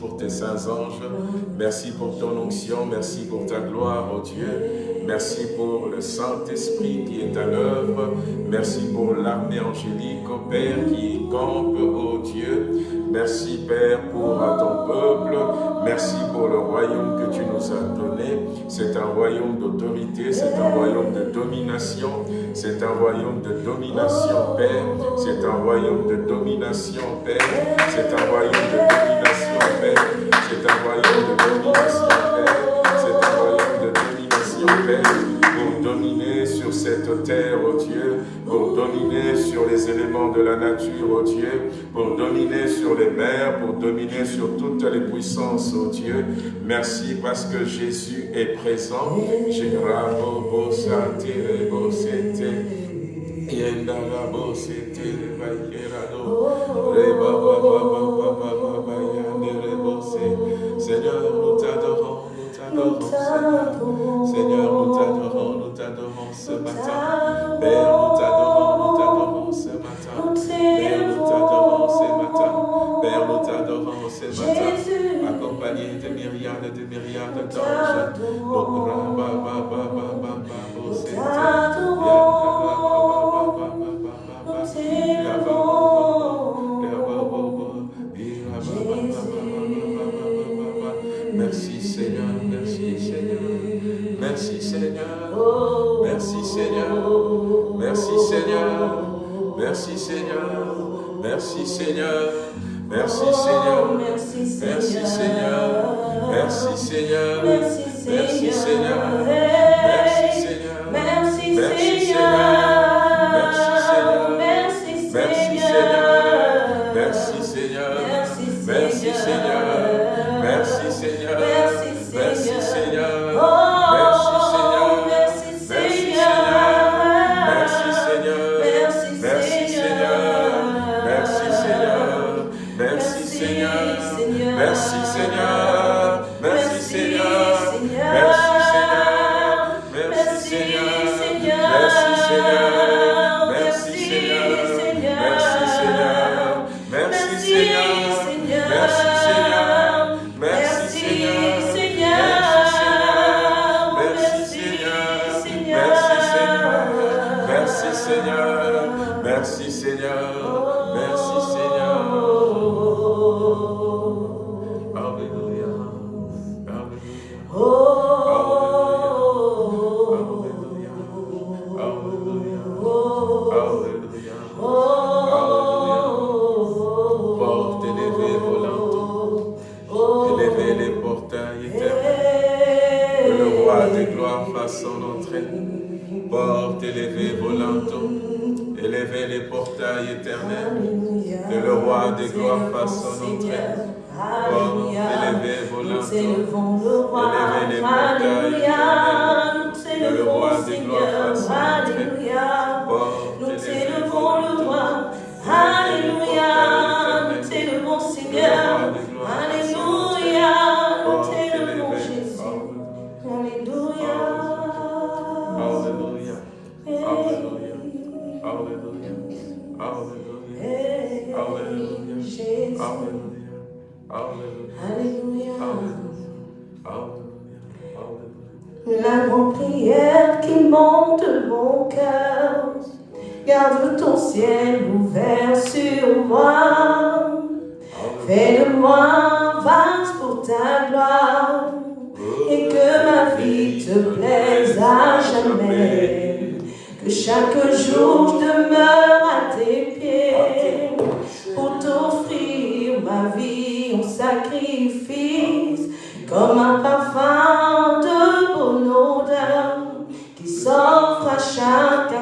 pour tes saints anges, merci pour ton onction, merci pour ta gloire, oh Dieu, merci pour le Saint-Esprit qui est à l'œuvre, merci pour l'armée angélique, oh Père, qui campe, oh Dieu, merci Père pour ton peuple, merci pour le royaume que tu nous as donné, c'est un royaume d'autorité, c'est un royaume de domination, c'est un royaume de domination, Père, c'est un royaume de domination, Père, c'est un royaume de domination, nature, oh Dieu, pour dominer sur les mers, pour dominer sur toutes les puissances, oh Dieu. Merci parce que Jésus est présent.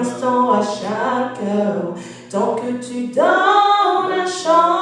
à chaque heure, tant que tu donnes un chant.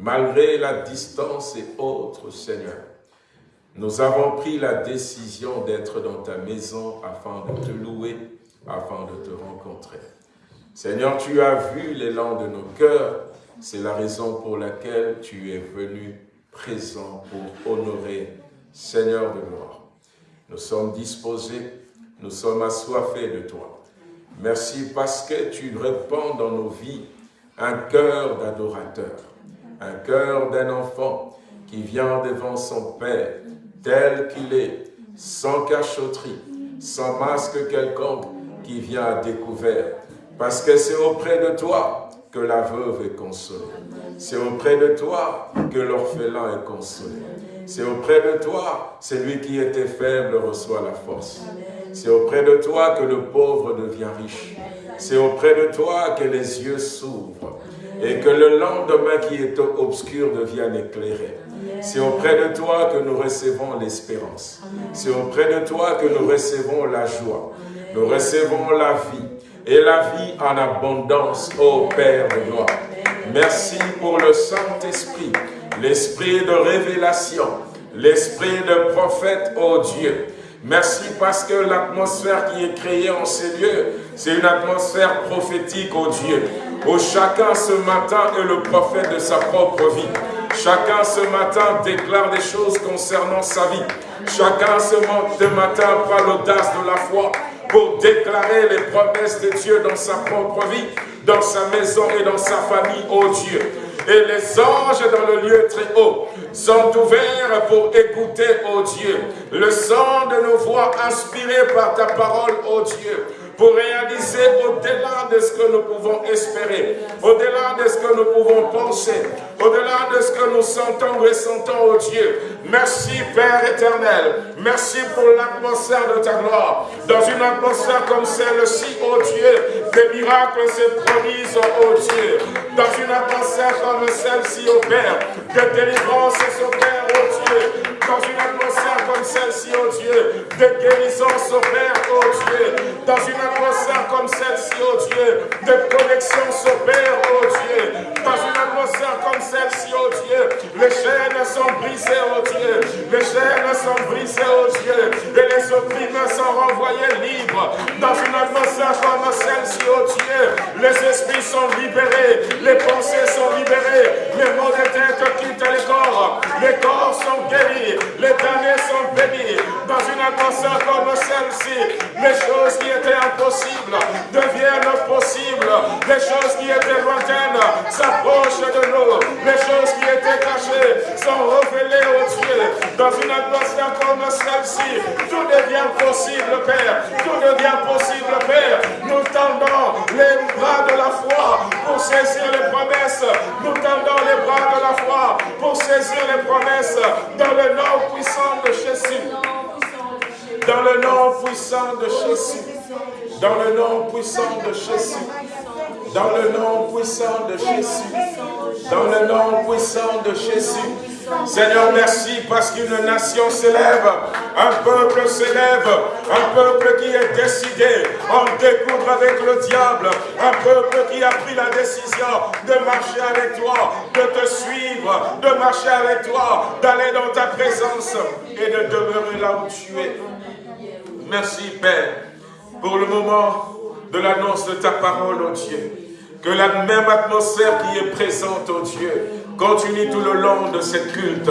Malgré la distance et autres, Seigneur, nous avons pris la décision d'être dans ta maison afin de te louer, afin de te rencontrer. Seigneur, tu as vu l'élan de nos cœurs, c'est la raison pour laquelle tu es venu présent pour honorer Seigneur de gloire. Nous sommes disposés, nous sommes assoiffés de toi. Merci parce que tu répands dans nos vies un cœur d'adorateur, un cœur d'un enfant qui vient devant son Père, tel qu'il est, sans cachotterie, sans masque quelconque, qui vient à découvert. Parce que c'est auprès de toi que la veuve est consolée. C'est auprès de toi que l'orphelin est consolé. C'est auprès de toi, celui qui était faible reçoit la force. C'est auprès de toi que le pauvre devient riche. C'est auprès de toi que les yeux s'ouvrent et que le lendemain qui est obscur devienne éclairé. C'est auprès de toi que nous recevons l'espérance. C'est auprès de toi que nous recevons la joie. Nous recevons la vie et la vie en abondance, ô Père de gloire. Merci pour le Saint-Esprit, l'esprit de révélation, l'esprit de prophète, ô Dieu. Merci parce que l'atmosphère qui est créée en ces lieux, c'est une atmosphère prophétique, ô Dieu, où chacun ce matin est le prophète de sa propre vie. Chacun ce matin déclare des choses concernant sa vie. Chacun ce matin prend l'audace de la foi pour déclarer les promesses de Dieu dans sa propre vie, dans sa maison et dans sa famille, ô Dieu. Et les anges dans le lieu très haut sont ouverts pour écouter, ô Dieu, le son de nos voix inspirées par ta parole, ô Dieu pour réaliser au-delà de ce que nous pouvons espérer, au-delà de ce que nous pouvons penser, au-delà de ce que nous sentons, ressentons, oh Dieu. Merci Père éternel, merci pour l'atmosphère de ta gloire. Dans une atmosphère comme celle-ci, oh Dieu, des miracles se produisent, oh Dieu. Dans une atmosphère comme celle-ci, oh Père, de délivrance s'opère, oh Dieu. Dans une atmosphère comme celle-ci, oh Dieu, de guérison s'opère, oh Dieu. Dans une atmosphère comme celle-ci, oh Dieu, de connexion s'opère, oh Dieu. Dans une atmosphère comme celle-ci, oh Dieu, les chaînes sont brisées, oh Dieu. Les chaînes sont brisées, oh Dieu. Et les opprimés sont renvoyés libres. Dans une atmosphère comme celle-ci, oh Dieu, les esprits sont libérés, les pensées sont libérées, les mots de tête quittent les corps, les corps sont guéris, les damnés sont bénis. Dans une atmosphère comme celle-ci, les choses qui étaient impossibles deviennent possibles. Les choses qui étaient lointaines s'approchent de nous. Les choses qui étaient cachées sont révélées au Dieu. Dans une atmosphère comme celle-ci, tout devient possible, Père. Tout devient possible, Père. Nous tendons les bras de la foi pour saisir les promesses. Nous tendons les bras de la foi pour saisir les promesses dans le nom puissant de Jésus. Dans le nom puissant de Jésus. Dans le nom puissant de Jésus. Dans le nom puissant de Jésus. Dans le nom puissant de Jésus. Seigneur, merci parce qu'une nation s'élève, un peuple s'élève, un peuple qui est décidé en découvre avec le diable, un peuple qui a pris la décision de marcher avec toi, de te suivre, de marcher avec toi, d'aller dans ta présence et de demeurer là où tu es. Merci Père pour le moment de l'annonce de ta parole, oh Dieu. Que la même atmosphère qui est présente, oh Dieu, continue tout le long de cette culte,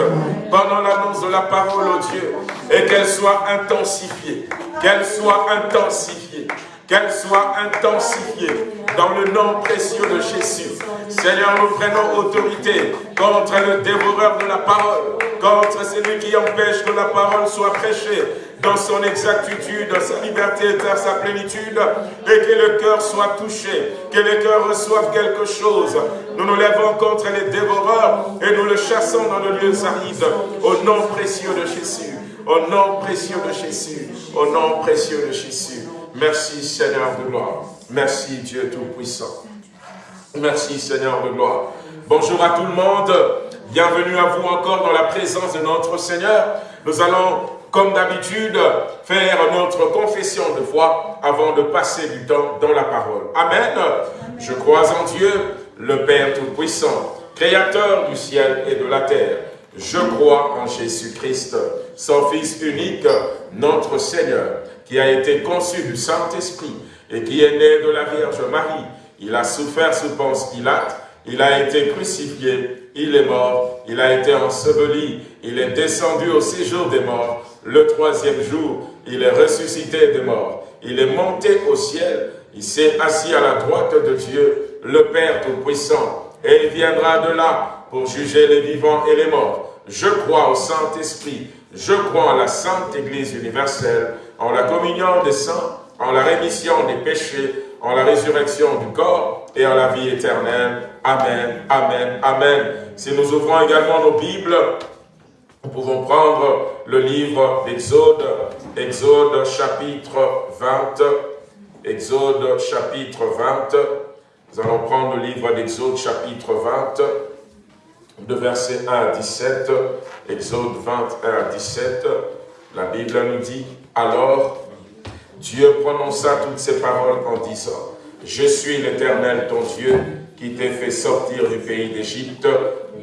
pendant l'annonce de la parole, oh Dieu, et qu'elle soit intensifiée, qu'elle soit intensifiée, qu'elle soit intensifiée dans le nom précieux de Jésus. Seigneur, nous prenons autorité contre le dévoreur de la parole, contre celui qui empêche que la parole soit prêchée, dans son exactitude, dans sa liberté, dans sa plénitude, et que le cœur soit touché, que le cœur reçoive quelque chose. Nous nous lèvons contre les dévoreurs et nous le chassons dans le lieu aride, au nom précieux de Jésus, au nom précieux de Jésus, au nom précieux de Jésus. Merci Seigneur de gloire. Merci Dieu Tout-Puissant. Merci Seigneur de gloire. Bonjour à tout le monde. Bienvenue à vous encore dans la présence de notre Seigneur. Nous allons comme d'habitude, faire notre confession de foi avant de passer du temps dans la parole. Amen. Je crois en Dieu, le Père Tout-Puissant, Créateur du ciel et de la terre. Je crois en Jésus-Christ, son Fils unique, notre Seigneur, qui a été conçu du Saint-Esprit et qui est né de la Vierge Marie. Il a souffert sous Ponce Pilate, il a été crucifié, il est mort, il a été enseveli, il est descendu au séjour des morts, le troisième jour, il est ressuscité des morts. Il est monté au ciel. Il s'est assis à la droite de Dieu, le Père Tout-Puissant. Et il viendra de là pour juger les vivants et les morts. Je crois au Saint-Esprit. Je crois en la Sainte Église universelle, en la communion des saints, en la rémission des péchés, en la résurrection du corps et en la vie éternelle. Amen, Amen, Amen. Si nous ouvrons également nos Bibles nous pouvons prendre le livre d'Exode, Exode chapitre 20, Exode chapitre 20. Nous allons prendre le livre d'Exode chapitre 20, de verset 1 à 17, Exode 21 à 17. La Bible nous dit, alors Dieu prononça toutes ces paroles en disant, Je suis l'Éternel ton Dieu, qui t'ai fait sortir du pays d'Égypte,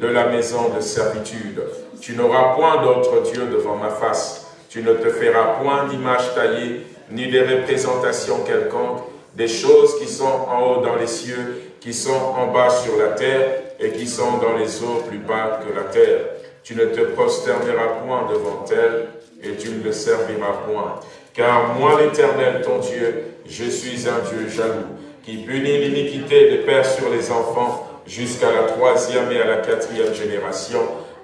de la maison de servitude. Tu n'auras point d'autre Dieu devant ma face. Tu ne te feras point d'image taillée, ni de représentation quelconque, des choses qui sont en haut dans les cieux, qui sont en bas sur la terre, et qui sont dans les eaux plus bas que la terre. Tu ne te prosterneras point devant elles, et tu ne le serviras point. Car moi, l'Éternel, ton Dieu, je suis un Dieu jaloux, qui punit l'iniquité des pères sur les enfants, jusqu'à la troisième et à la quatrième génération,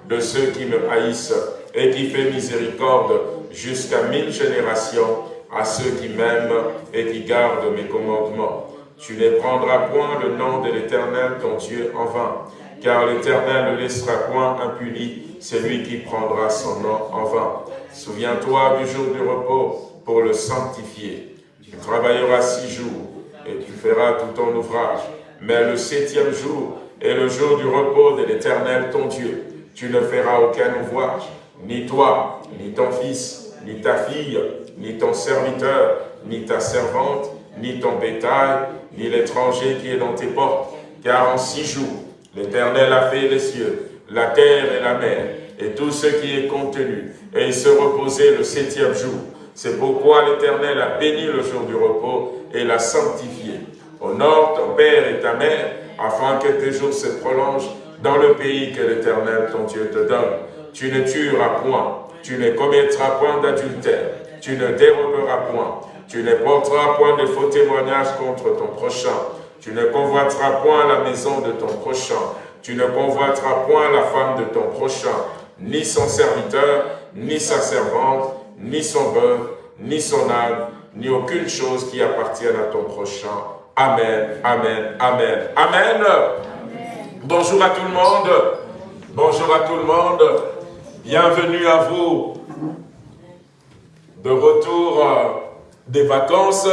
de ceux qui me haïssent et qui fait miséricorde jusqu'à mille générations à ceux qui m'aiment et qui gardent mes commandements. Tu ne prendras point le nom de l'Éternel ton Dieu en vain, car l'Éternel ne laissera point impuni celui qui prendra son nom en vain. Souviens-toi du jour du repos pour le sanctifier. Tu travailleras six jours et tu feras tout ton ouvrage. Mais le septième jour est le jour du repos de l'Éternel ton Dieu tu ne feras aucun ouvrage, ni toi, ni ton fils, ni ta fille, ni ton serviteur, ni ta servante, ni ton bétail, ni l'étranger qui est dans tes portes. Car en six jours, l'Éternel a fait les cieux, la terre et la mer, et tout ce qui est contenu, et il se reposait le septième jour. C'est pourquoi l'Éternel a béni le jour du repos et l'a sanctifié. Honore ton père et ta mère, afin que tes jours se prolongent dans le pays que l'Éternel, ton Dieu, te donne. Tu ne tueras point, tu ne commettras point d'adultère, tu ne déroberas point, tu ne porteras point de faux témoignages contre ton prochain, tu ne convoiteras point la maison de ton prochain, tu ne convoiteras point la femme de ton prochain, ni son serviteur, ni sa servante, ni son bœuf, ni son âne, ni aucune chose qui appartienne à ton prochain. Amen, Amen, Amen, Amen. Bonjour à tout le monde. Bonjour à tout le monde. Bienvenue à vous. De retour euh, des vacances.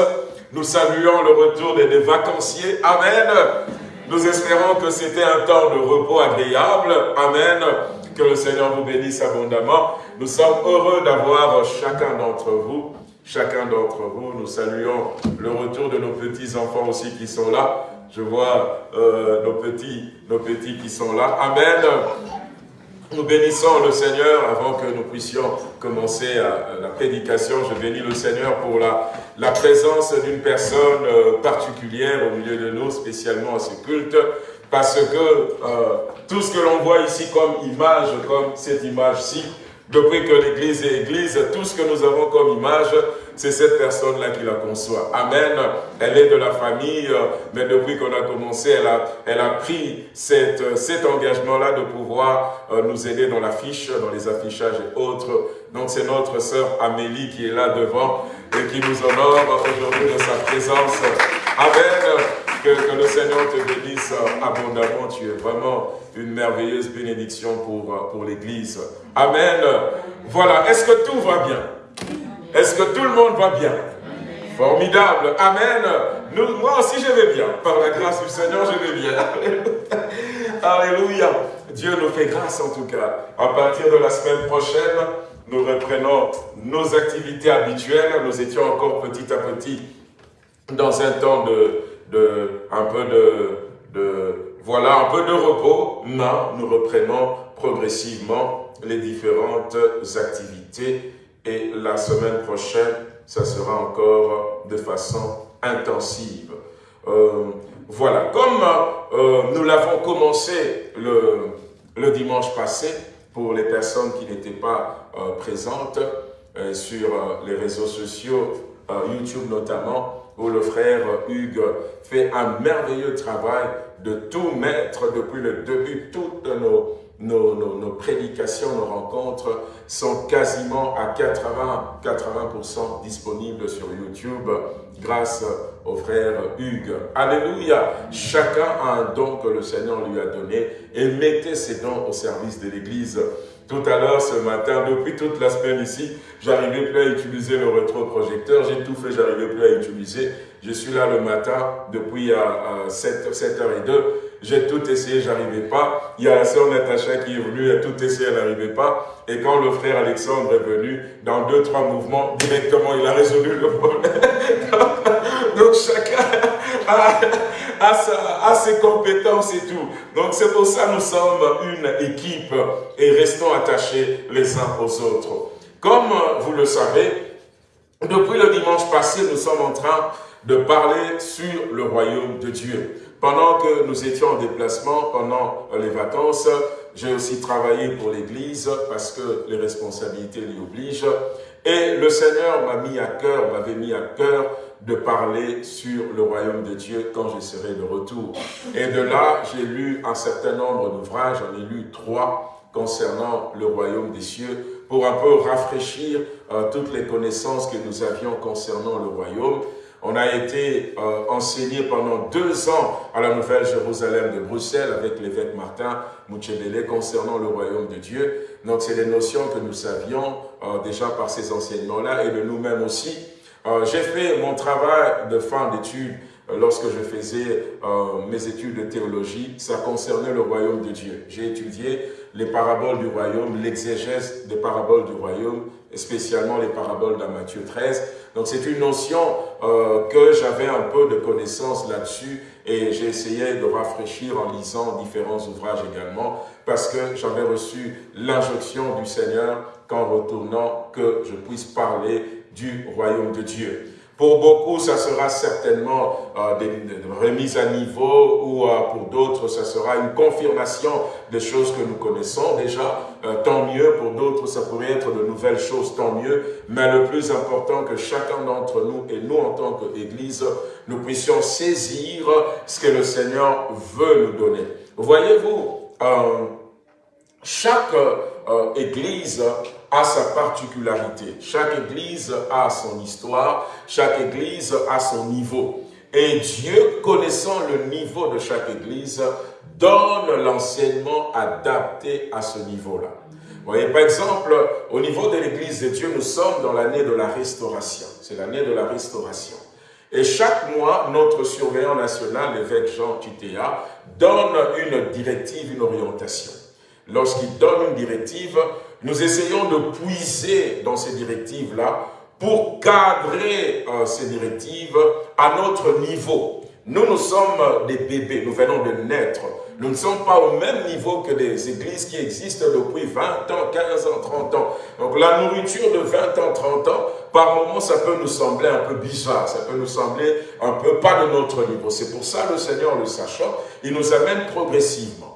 Nous saluons le retour des, vacanciers. Amen. Nous espérons que c'était un temps de repos agréable. Amen. Que le Seigneur vous bénisse abondamment. Nous sommes heureux d'avoir chacun d'entre vous. Chacun d'entre vous, nous saluons le retour de nos petits-enfants aussi qui sont là. Je vois euh, nos, petits, nos petits qui sont là. Amen. Nous bénissons le Seigneur avant que nous puissions commencer la prédication. Je bénis le Seigneur pour la, la présence d'une personne euh, particulière au milieu de nous, spécialement à ce culte, parce que euh, tout ce que l'on voit ici comme image, comme cette image-ci, depuis que l'Église est Église, tout ce que nous avons comme image, c'est cette personne-là qui la conçoit. Amen. Elle est de la famille, euh, mais depuis qu'on a commencé, elle a, elle a pris cette, euh, cet engagement-là de pouvoir euh, nous aider dans l'affiche, dans les affichages et autres. Donc c'est notre sœur Amélie qui est là devant et qui nous honore aujourd'hui de sa présence. Amen. Que, le Seigneur te bénisse abondamment. Tu es vraiment une merveilleuse bénédiction pour, pour l'Église. Amen. Voilà. Est-ce que tout va bien? Est-ce que tout le monde va bien? Formidable. Amen. Moi aussi, je vais bien. Par la grâce du Seigneur, je vais bien. Alléluia. Dieu nous fait grâce en tout cas. À partir de la semaine prochaine, nous reprenons nos activités habituelles. Nous étions encore petit à petit dans un temps de, un peu de, de, voilà, un peu de repos. Non, nous reprenons progressivement les différentes activités et la semaine prochaine, ça sera encore de façon intensive. Euh, voilà, comme euh, nous l'avons commencé le, le, dimanche passé, pour les personnes qui n'étaient pas euh, présentes sur les réseaux sociaux, YouTube notamment, où le frère Hugues fait un merveilleux travail de tout mettre depuis le début, toutes nos prédications, nos rencontres sont quasiment à 80, 80% disponibles sur YouTube grâce au frère Hugues. Alléluia! Chacun a un don que le Seigneur lui a donné et mettez ces dons au service de l'Église. Tout à l'heure, ce matin, depuis toute la semaine ici, j'arrivais plus à utiliser le rétroprojecteur. J'ai tout fait, j'arrivais plus à utiliser. Je suis là le matin depuis à, 7, 7h02 j'ai tout essayé, j'arrivais pas. Il y a la sœur Natacha qui est venue, elle a tout essayé, elle n'arrivait pas. Et quand le frère Alexandre est venu, dans deux, trois mouvements, directement, il a résolu le problème. Donc chacun a, ses compétences et tout. Donc c'est pour ça que nous sommes une équipe et restons attachés les uns aux autres. Comme vous le savez, depuis le dimanche passé, nous sommes en train de parler sur le royaume de Dieu. Pendant que nous étions en déplacement, pendant les vacances, j'ai aussi travaillé pour l'Église parce que les responsabilités l'y obligent. Et le Seigneur m'a mis à cœur, m'avait mis à cœur de parler sur le royaume de Dieu quand je serai de retour. Et de là, j'ai lu un certain nombre d'ouvrages, j'en ai lu trois concernant le royaume des cieux, pour un peu rafraîchir euh, toutes les connaissances que nous avions concernant le royaume. On a été euh, enseigné pendant deux ans à la Nouvelle Jérusalem de Bruxelles avec l'évêque Martin Mouchebele concernant le royaume de Dieu. Donc c'est des notions que nous savions euh, déjà par ces enseignements-là et de nous-mêmes aussi. Euh, j'ai fait mon travail de fin d'études lorsque je faisais mes études de théologie, ça concernait le royaume de Dieu. J'ai étudié les paraboles du royaume, l'exégèse des paraboles du royaume, spécialement les paraboles de Matthieu 13. Donc c'est une notion euh, que j'avais un peu de connaissance là-dessus et j'ai essayé de rafraîchir en lisant différents ouvrages également parce que j'avais reçu l'injonction du Seigneur qu'en retournant que je puisse parler du royaume de Dieu. Pour beaucoup, ça sera certainement euh, des, remises à niveau ou euh, pour d'autres, ça sera une confirmation des choses que nous connaissons déjà. Euh, tant mieux, pour d'autres, ça pourrait être de nouvelles choses, tant mieux. Mais le plus important que chacun d'entre nous et nous en tant qu'Église, nous puissions saisir ce que le Seigneur veut nous donner. Voyez-vous, chaque Église a sa particularité. Chaque église a son histoire, chaque église a son niveau. Et Dieu, connaissant le niveau de chaque église, donne l'enseignement adapté à ce niveau-là. Voyez, par exemple, au niveau de l'église de Dieu, nous sommes dans l'année de la restauration. C'est l'année de la restauration. Et chaque mois, notre surveillant national, l'évêque Jean Titéa, donne une directive, une orientation. Lorsqu'il donne une directive, nous essayons de puiser dans ces directives-là pour cadrer euh, ces directives à notre niveau. Nous, nous sommes des bébés, nous venons de naître. Nous ne sommes pas au même niveau que les églises qui existent depuis 20 ans, 15 ans, 30 ans. Donc la nourriture de 20 ans, 30 ans, par moments, ça peut nous sembler un peu bizarre, ça peut nous sembler un peu pas de notre niveau. C'est pour ça, le Seigneur, le sachant, il nous amène progressivement.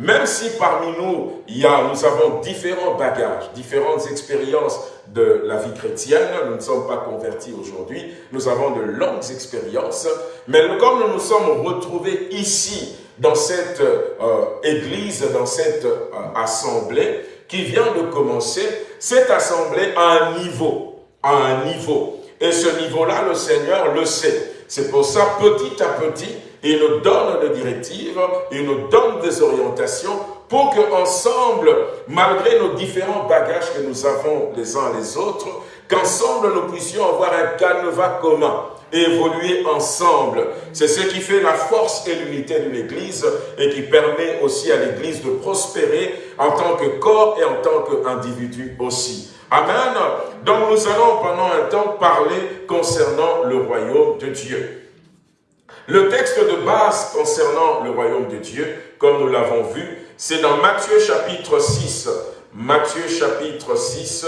Même si parmi nous, il y a, nous avons différents bagages, différentes expériences de la vie chrétienne, nous ne sommes pas convertis aujourd'hui, nous avons de longues expériences, mais comme nous nous sommes retrouvés ici, dans cette euh, église, dans cette euh, assemblée, qui vient de commencer, cette assemblée a un niveau, a un niveau. Et ce niveau-là, le Seigneur le sait. C'est pour ça, petit à petit, il nous donne des directives, il nous donne des orientations pour que ensemble, malgré nos différents bagages que nous avons les uns les autres, qu'ensemble nous puissions avoir un canevas commun évoluer ensemble. C'est ce qui fait la force et l'unité d'une Église et qui permet aussi à l'Église de prospérer en tant que corps et en tant qu'individu aussi. Amen. Donc nous allons pendant un temps parler concernant le royaume de Dieu. Le texte de base concernant le royaume de Dieu, comme nous l'avons vu, c'est dans Matthieu chapitre 6. Matthieu chapitre 6,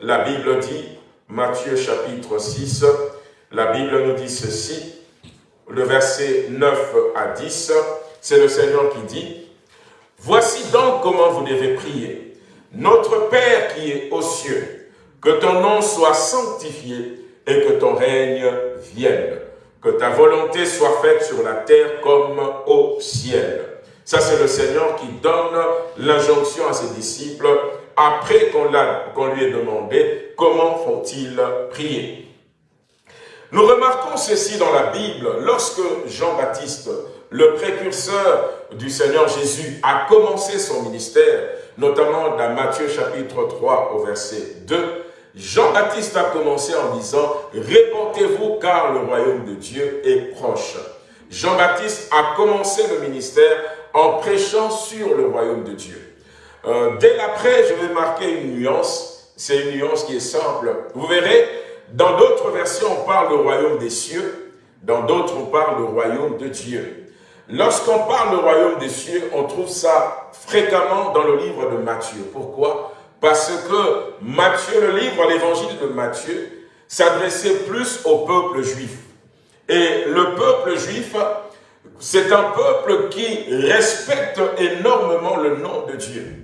la Bible dit, Matthieu chapitre 6, la Bible nous dit ceci, le verset 9 à 10, c'est le Seigneur qui dit, « Voici donc comment vous devez prier. Notre Père qui est aux cieux, que ton nom soit sanctifié et que ton règne vienne. Que ta volonté soit faite sur la terre comme au ciel. » Ça, c'est le Seigneur qui donne l'injonction à ses disciples après qu'on lui ait demandé comment font-ils prier? Nous remarquons ceci dans la Bible, lorsque Jean-Baptiste, le précurseur du Seigneur Jésus, a commencé son ministère, notamment dans Matthieu chapitre 3 au verset 2, Jean-Baptiste a commencé en disant « Répentez-vous car le royaume de Dieu est proche ». Jean-Baptiste a commencé le ministère en prêchant sur le royaume de Dieu. Euh, dès l'après, je vais marquer une nuance, c'est une nuance qui est simple. Vous verrez, dans d'autres versions, on parle du royaume des cieux. Dans d'autres, on parle du royaume de Dieu. Lorsqu'on parle du royaume des cieux, on trouve ça fréquemment dans le livre de Matthieu. Pourquoi? Parce que Matthieu, le livre, l'évangile de Matthieu, s'adressait plus au peuple juif. Et le peuple juif, c'est un peuple qui respecte énormément le nom de Dieu.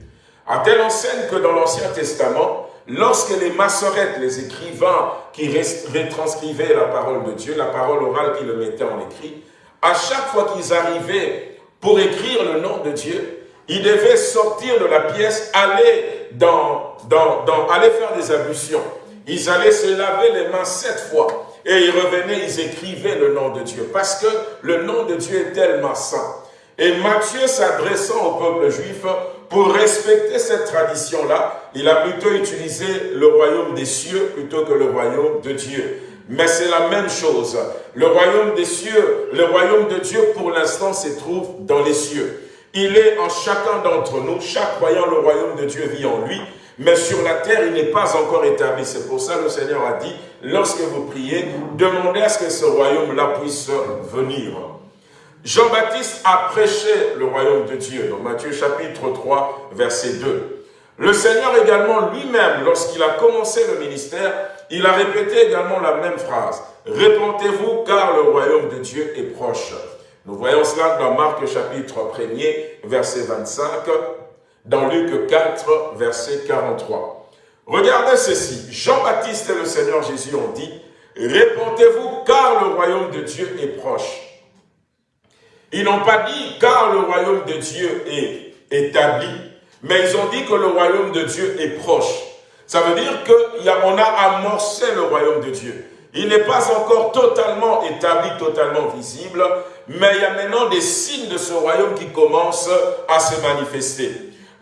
À telle enseigne que dans l'Ancien Testament, lorsque les massorettes, les écrivains qui retranscrivaient la parole de Dieu, la parole orale qui le mettait en écrit, à chaque fois qu'ils arrivaient pour écrire le nom de Dieu, ils devaient sortir de la pièce, aller, dans, dans, dans, aller faire des ablutions. Ils allaient se laver les mains sept fois. Et ils revenaient, ils écrivaient le nom de Dieu. Parce que le nom de Dieu est tellement saint. Et Matthieu s'adressant au peuple juif, pour respecter cette tradition-là, il a plutôt utilisé le royaume des cieux plutôt que le royaume de Dieu. Mais c'est la même chose. Le royaume des cieux, le royaume de Dieu, pour l'instant, se trouve dans les cieux. Il est en chacun d'entre nous. Chaque croyant, le royaume de Dieu vit en lui. Mais sur la terre, il n'est pas encore établi. C'est pour ça que le Seigneur a dit, lorsque vous priez, demandez à ce que ce royaume-là puisse venir. Jean-Baptiste a prêché le royaume de Dieu dans Matthieu chapitre 3, verset 2. Le Seigneur également lui-même, lorsqu'il a commencé le ministère, il a répété également la même phrase. Répentez-vous car le royaume de Dieu est proche. Nous voyons cela dans Marc chapitre 1er, verset 25, dans Luc 4, verset 43. Regardez ceci. Jean-Baptiste et le Seigneur Jésus ont dit, Répentez-vous car le royaume de Dieu est proche. Ils n'ont pas dit car le royaume de Dieu est établi, mais ils ont dit que le royaume de Dieu est proche. Ça veut dire qu'on a, a amorcé le royaume de Dieu. Il n'est pas encore totalement établi, totalement visible, mais il y a maintenant des signes de ce royaume qui commencent à se manifester.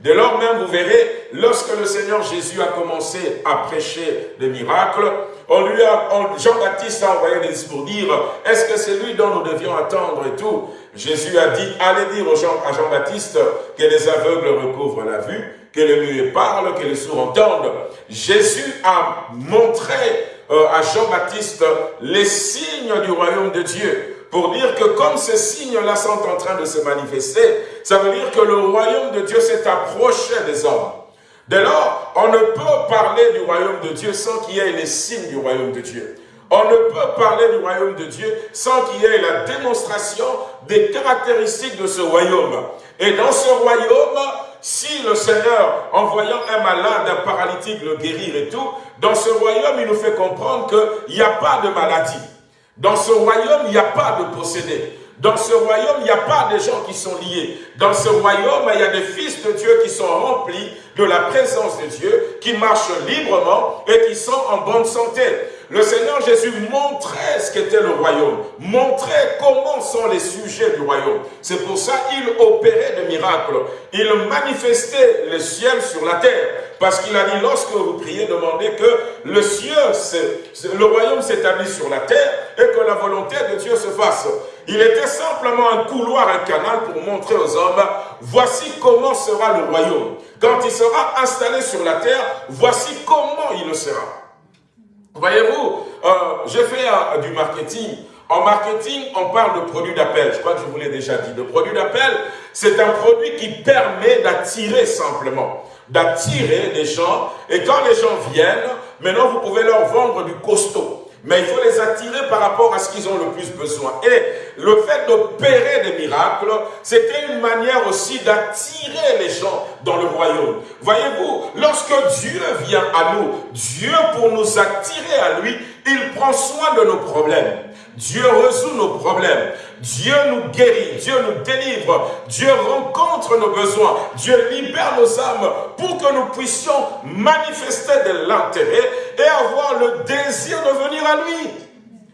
Dès lors même, vous verrez, lorsque le Seigneur Jésus a commencé à prêcher des miracles, on lui a, Jean-Baptiste a envoyé des pour dire, est-ce que c'est lui dont nous devions attendre et tout? Jésus a dit, allez dire à Jean-Baptiste que les aveugles recouvrent la vue, que les muets parlent, que les sourds entendent. Jésus a montré euh, à Jean-Baptiste les signes du royaume de Dieu pour dire que comme ces signes-là sont en train de se manifester, ça veut dire que le royaume de Dieu s'est approché des hommes. Dès lors, on ne peut parler du royaume de Dieu sans qu'il y ait les signes du royaume de Dieu. On ne peut parler du royaume de Dieu sans qu'il y ait la démonstration des caractéristiques de ce royaume. Et dans ce royaume, si le Seigneur, en voyant un malade, un paralytique le guérir et tout, dans ce royaume, il nous fait comprendre qu'il n'y a pas de maladie. Dans ce royaume, il n'y a pas de possédé. Dans ce royaume, il n'y a pas de gens qui sont liés. Dans ce royaume, il y a des fils de Dieu qui sont remplis de la présence de Dieu, qui marchent librement et qui sont en bonne santé. Le Seigneur Jésus montrait ce qu'était le royaume, montrait comment sont les sujets du royaume. C'est pour ça qu'il opérait des miracles. Il manifestait le ciel sur la terre. Parce qu'il a dit, lorsque vous priez, demandez que le ciel, le royaume s'établit sur la terre et que la volonté de Dieu se fasse. Il était simplement un couloir, un canal pour montrer aux hommes, voici comment sera le royaume. Quand il sera installé sur la terre, voici comment il le sera. Voyez-vous, euh, j'ai fait euh, du marketing. En marketing, on parle de produit d'appel. Je crois que je vous l'ai déjà dit. Le produit d'appel, c'est un produit qui permet d'attirer simplement. D'attirer des gens. Et quand les gens viennent, maintenant vous pouvez leur vendre du costaud. Mais il faut les attirer par rapport à ce qu'ils ont le plus besoin. Et le fait d'opérer des miracles, c'était une manière aussi d'attirer les gens dans le royaume. Voyez-vous, lorsque Dieu vient à nous, Dieu pour nous attirer à lui, il prend soin de nos problèmes. Dieu résout nos problèmes. Dieu nous guérit, Dieu nous délivre, Dieu rencontre nos besoins, Dieu libère nos âmes pour que nous puissions manifester de l'intérêt et avoir le désir de venir à lui.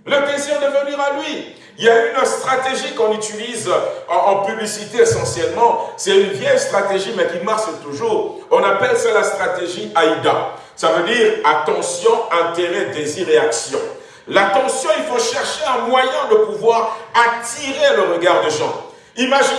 Le désir de venir à lui. Il y a une stratégie qu'on utilise en, publicité essentiellement. C'est une vieille stratégie, mais qui marche toujours. On appelle ça la stratégie AIDA. Ça veut dire attention, intérêt, désir et action. L'attention, il faut chercher un moyen de pouvoir attirer le regard des gens. Imaginez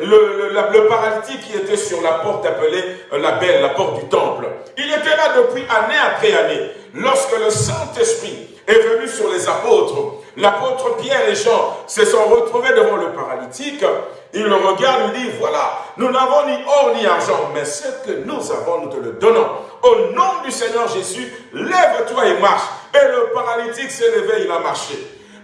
le, le, paralytique qui était sur la porte appelée euh, la belle, la porte du temple. Il était là depuis année après année. Lorsque le Saint-Esprit est venu sur les apôtres, l'apôtre Pierre et Jean se sont retrouvés devant le paralytique. Il le regarde et dit, voilà, nous n'avons ni or ni argent, mais ce que nous avons, nous te le donnons. Au nom du Seigneur Jésus, lève-toi et marche. Et le paralytique s'est levé, il a marché.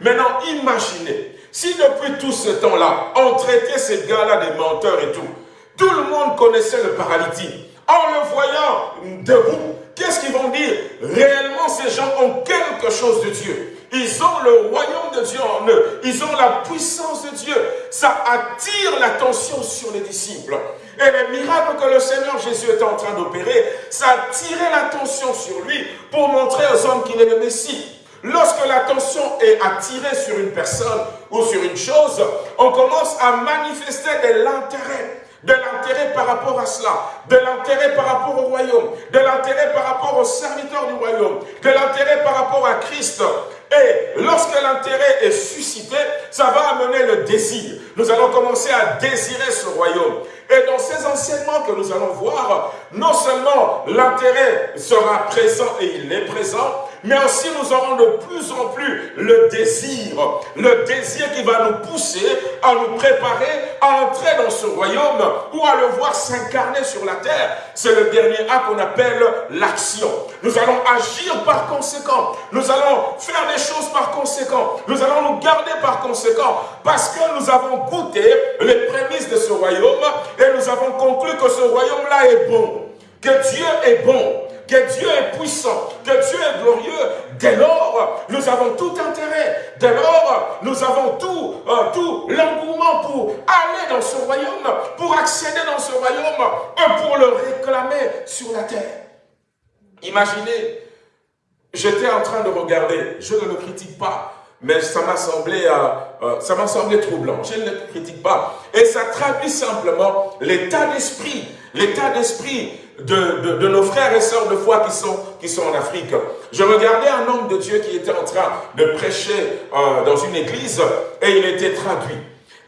Maintenant, imaginez, si depuis tout ce temps-là, on traitait ces gars-là des menteurs et tout, tout le monde connaissait le paralytique. En le voyant debout, qu'est-ce qu'ils vont dire? Réellement, ces gens ont quelque chose de Dieu. Ils ont le royaume de Dieu en eux. Ils ont la puissance de Dieu. Ça attire l'attention sur les disciples. Et les miracles que le Seigneur Jésus est en train d'opérer, ça attirait l'attention sur lui pour montrer aux hommes qu'il est le Messie. Lorsque l'attention est attirée sur une personne ou sur une chose, on commence à manifester de l'intérêt de l'intérêt par rapport à cela, de l'intérêt par rapport au royaume, de l'intérêt par rapport aux serviteurs du royaume, de l'intérêt par rapport à Christ. Et lorsque l'intérêt est suscité, ça va amener le désir. Nous allons commencer à désirer ce royaume. Et dans ces enseignements que nous allons voir, non seulement l'intérêt sera présent et il est présent, mais aussi nous aurons de plus en plus le désir, le désir qui va nous pousser à nous préparer à entrer dans ce royaume ou à le voir s'incarner sur la terre. C'est le dernier acte qu'on appelle l'action. Nous allons agir par conséquent. Nous allons faire des choses par conséquent. Nous allons nous garder par conséquent parce que nous avons goûté les prémices de ce royaume et nous avons conclu que ce royaume-là est bon, que Dieu est bon, que Dieu est puissant, que Dieu est glorieux, dès lors, nous avons tout intérêt. Dès lors, nous avons tout, euh, tout l'engouement pour aller dans ce royaume, pour accéder dans ce royaume, et pour le réclamer sur la terre. Imaginez j'étais en train de regarder, je ne le critique pas, mais ça m'a semblé, euh, euh, ça m'a semblé troublant. Je ne le critique pas. Et ça traduit simplement l'état d'esprit, l'état d'esprit de, nos frères et sœurs de foi qui sont, qui sont en Afrique. Je regardais un homme de Dieu qui était en train de prêcher euh, dans une église et il était traduit.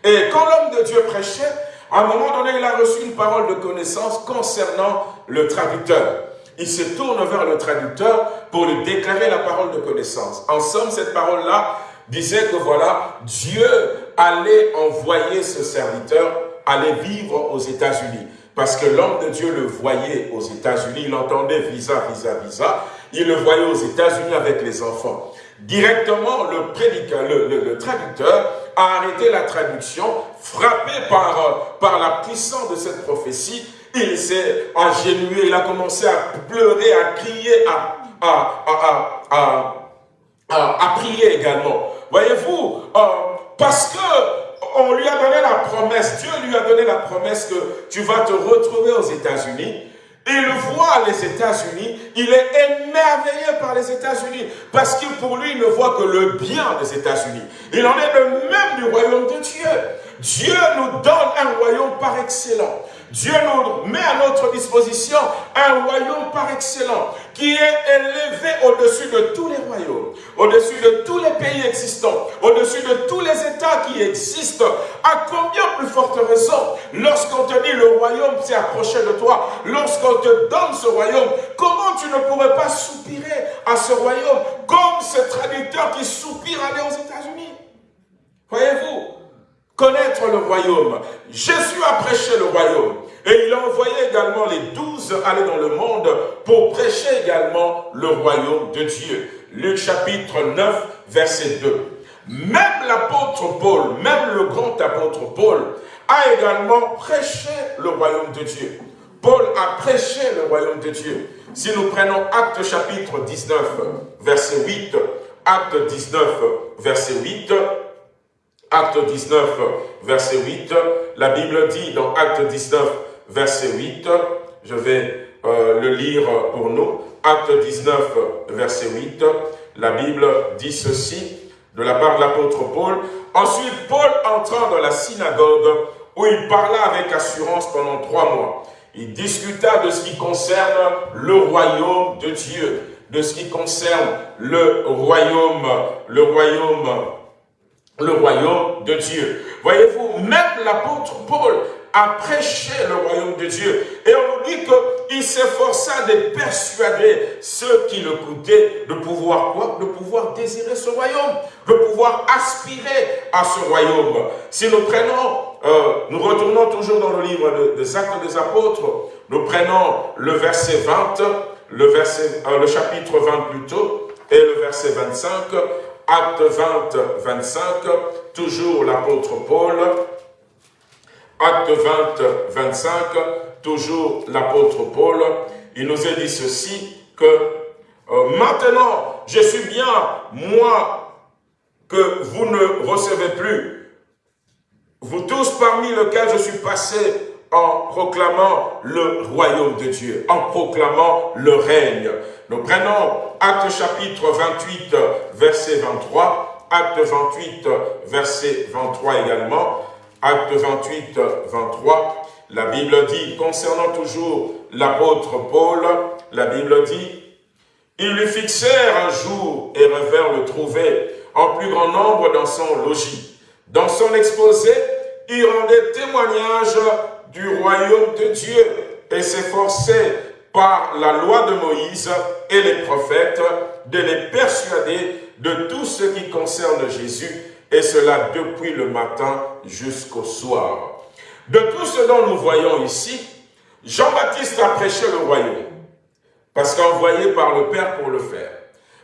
Et quand l'homme de Dieu prêchait, à un moment donné, il a reçu une parole de connaissance concernant le traducteur. Il se tourne vers le traducteur pour lui déclarer la parole de connaissance. En somme, cette parole-là disait que voilà, Dieu allait envoyer ce serviteur aller vivre aux États-Unis. Parce que l'homme de Dieu le voyait aux États-Unis, il entendait visa, visa, visa, il le voyait aux États-Unis avec les enfants. Directement, le, prédicateur, le, traducteur a arrêté la traduction, frappé par, par la puissance de cette prophétie, il s'est agenouillé, il a commencé à pleurer, à crier, à, à, à, à prier également. Voyez-vous, euh, parce que on lui a donné la promesse, Dieu lui a donné la promesse que tu vas te retrouver aux États-Unis. Il voit les États-Unis, il est émerveillé par les États-Unis, parce que pour lui, il ne voit que le bien des États-Unis. Il en est le même du royaume de Dieu. Dieu nous donne un royaume par excellent. Dieu nous met à notre disposition un royaume par excellent qui est élevé au-dessus de tous les royaumes, au-dessus de tous les pays existants, au-dessus de tous les États qui existent. À combien plus forte raison, lorsqu'on te dit le royaume s'est approché de toi, lorsqu'on te donne ce royaume, comment tu ne pourrais pas soupirer à ce royaume comme ce traducteur qui soupire aller aux États-Unis? Voyez-vous connaître le royaume. Jésus a prêché le royaume. Et il a envoyé également les douze aller dans le monde pour prêcher également le royaume de Dieu. Luc chapitre 9, verset 2. Même l'apôtre Paul, même le grand apôtre Paul, a également prêché le royaume de Dieu. Paul a prêché le royaume de Dieu. Si nous prenons Acte chapitre 19, verset 8, Acte 19, verset 8, Acte 19, verset 8, la Bible dit dans Acte 19, verset 8, je vais euh, le lire pour nous, Acte 19, verset 8, la Bible dit ceci, de la part de l'apôtre Paul. Ensuite, Paul entrant dans la synagogue, où il parla avec assurance pendant trois mois. Il discuta de ce qui concerne le royaume de Dieu, de ce qui concerne le royaume, le royaume le royaume de Dieu. Voyez-vous, même l'apôtre Paul a prêché le royaume de Dieu. Et on nous dit qu'il s'efforça de persuader ceux qui l'écoutaient de pouvoir quoi? De pouvoir désirer ce royaume, de pouvoir aspirer à ce royaume. Si nous prenons, euh, nous retournons toujours dans le livre des Actes des Apôtres, nous prenons le verset 20, le, verset, euh, le chapitre 20 plutôt, et le verset 25, Acte 20, 25, toujours l'apôtre Paul. Acte 20, 25, toujours l'apôtre Paul. Il nous a dit ceci, que euh, maintenant, je suis bien, moi, que vous ne recevez plus. Vous tous parmi lesquels je suis passé en proclamant le royaume de Dieu, en proclamant le règne. Nous prenons Acte chapitre 28, verset 23, Acte 28, verset 23 également, Acte 28, 23, la Bible dit, concernant toujours l'apôtre Paul, la Bible dit, ils lui fixèrent un jour et revinrent le trouver en plus grand nombre dans son logis. Dans son exposé, il rendait témoignage du royaume de Dieu et s'efforçait par la loi de Moïse et les prophètes de les persuader de tout ce qui concerne Jésus, et cela depuis le matin jusqu'au soir. De tout ce dont nous voyons ici, Jean-Baptiste a prêché le royaume, parce qu'envoyé par le Père pour le faire.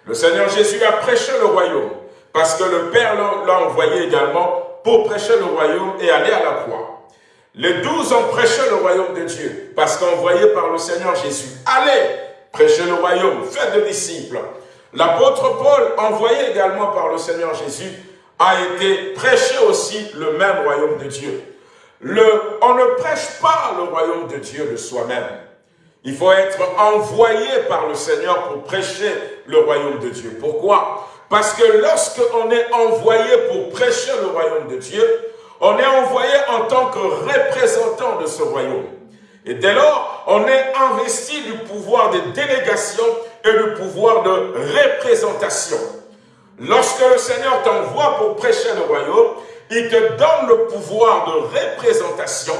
Le Seigneur Jésus a prêché le royaume, parce que le Père l'a envoyé également pour prêcher le royaume et aller à la croix. Les douze ont prêché le royaume de Dieu, parce qu'envoyés par le Seigneur Jésus. Allez, prêchez le royaume, faites des disciples. L'apôtre Paul, envoyé également par le Seigneur Jésus, a été prêché aussi le même royaume de Dieu. On ne prêche pas le royaume de Dieu de soi-même. Il faut être envoyé par le Seigneur pour prêcher le royaume de Dieu. Pourquoi? Parce que lorsque on est envoyé pour prêcher le royaume de Dieu, on est envoyé en tant que représentant de ce royaume. Et dès lors, on est investi du pouvoir de délégation et du pouvoir de représentation. Lorsque le Seigneur t'envoie pour prêcher le royaume, il te donne le pouvoir de représentation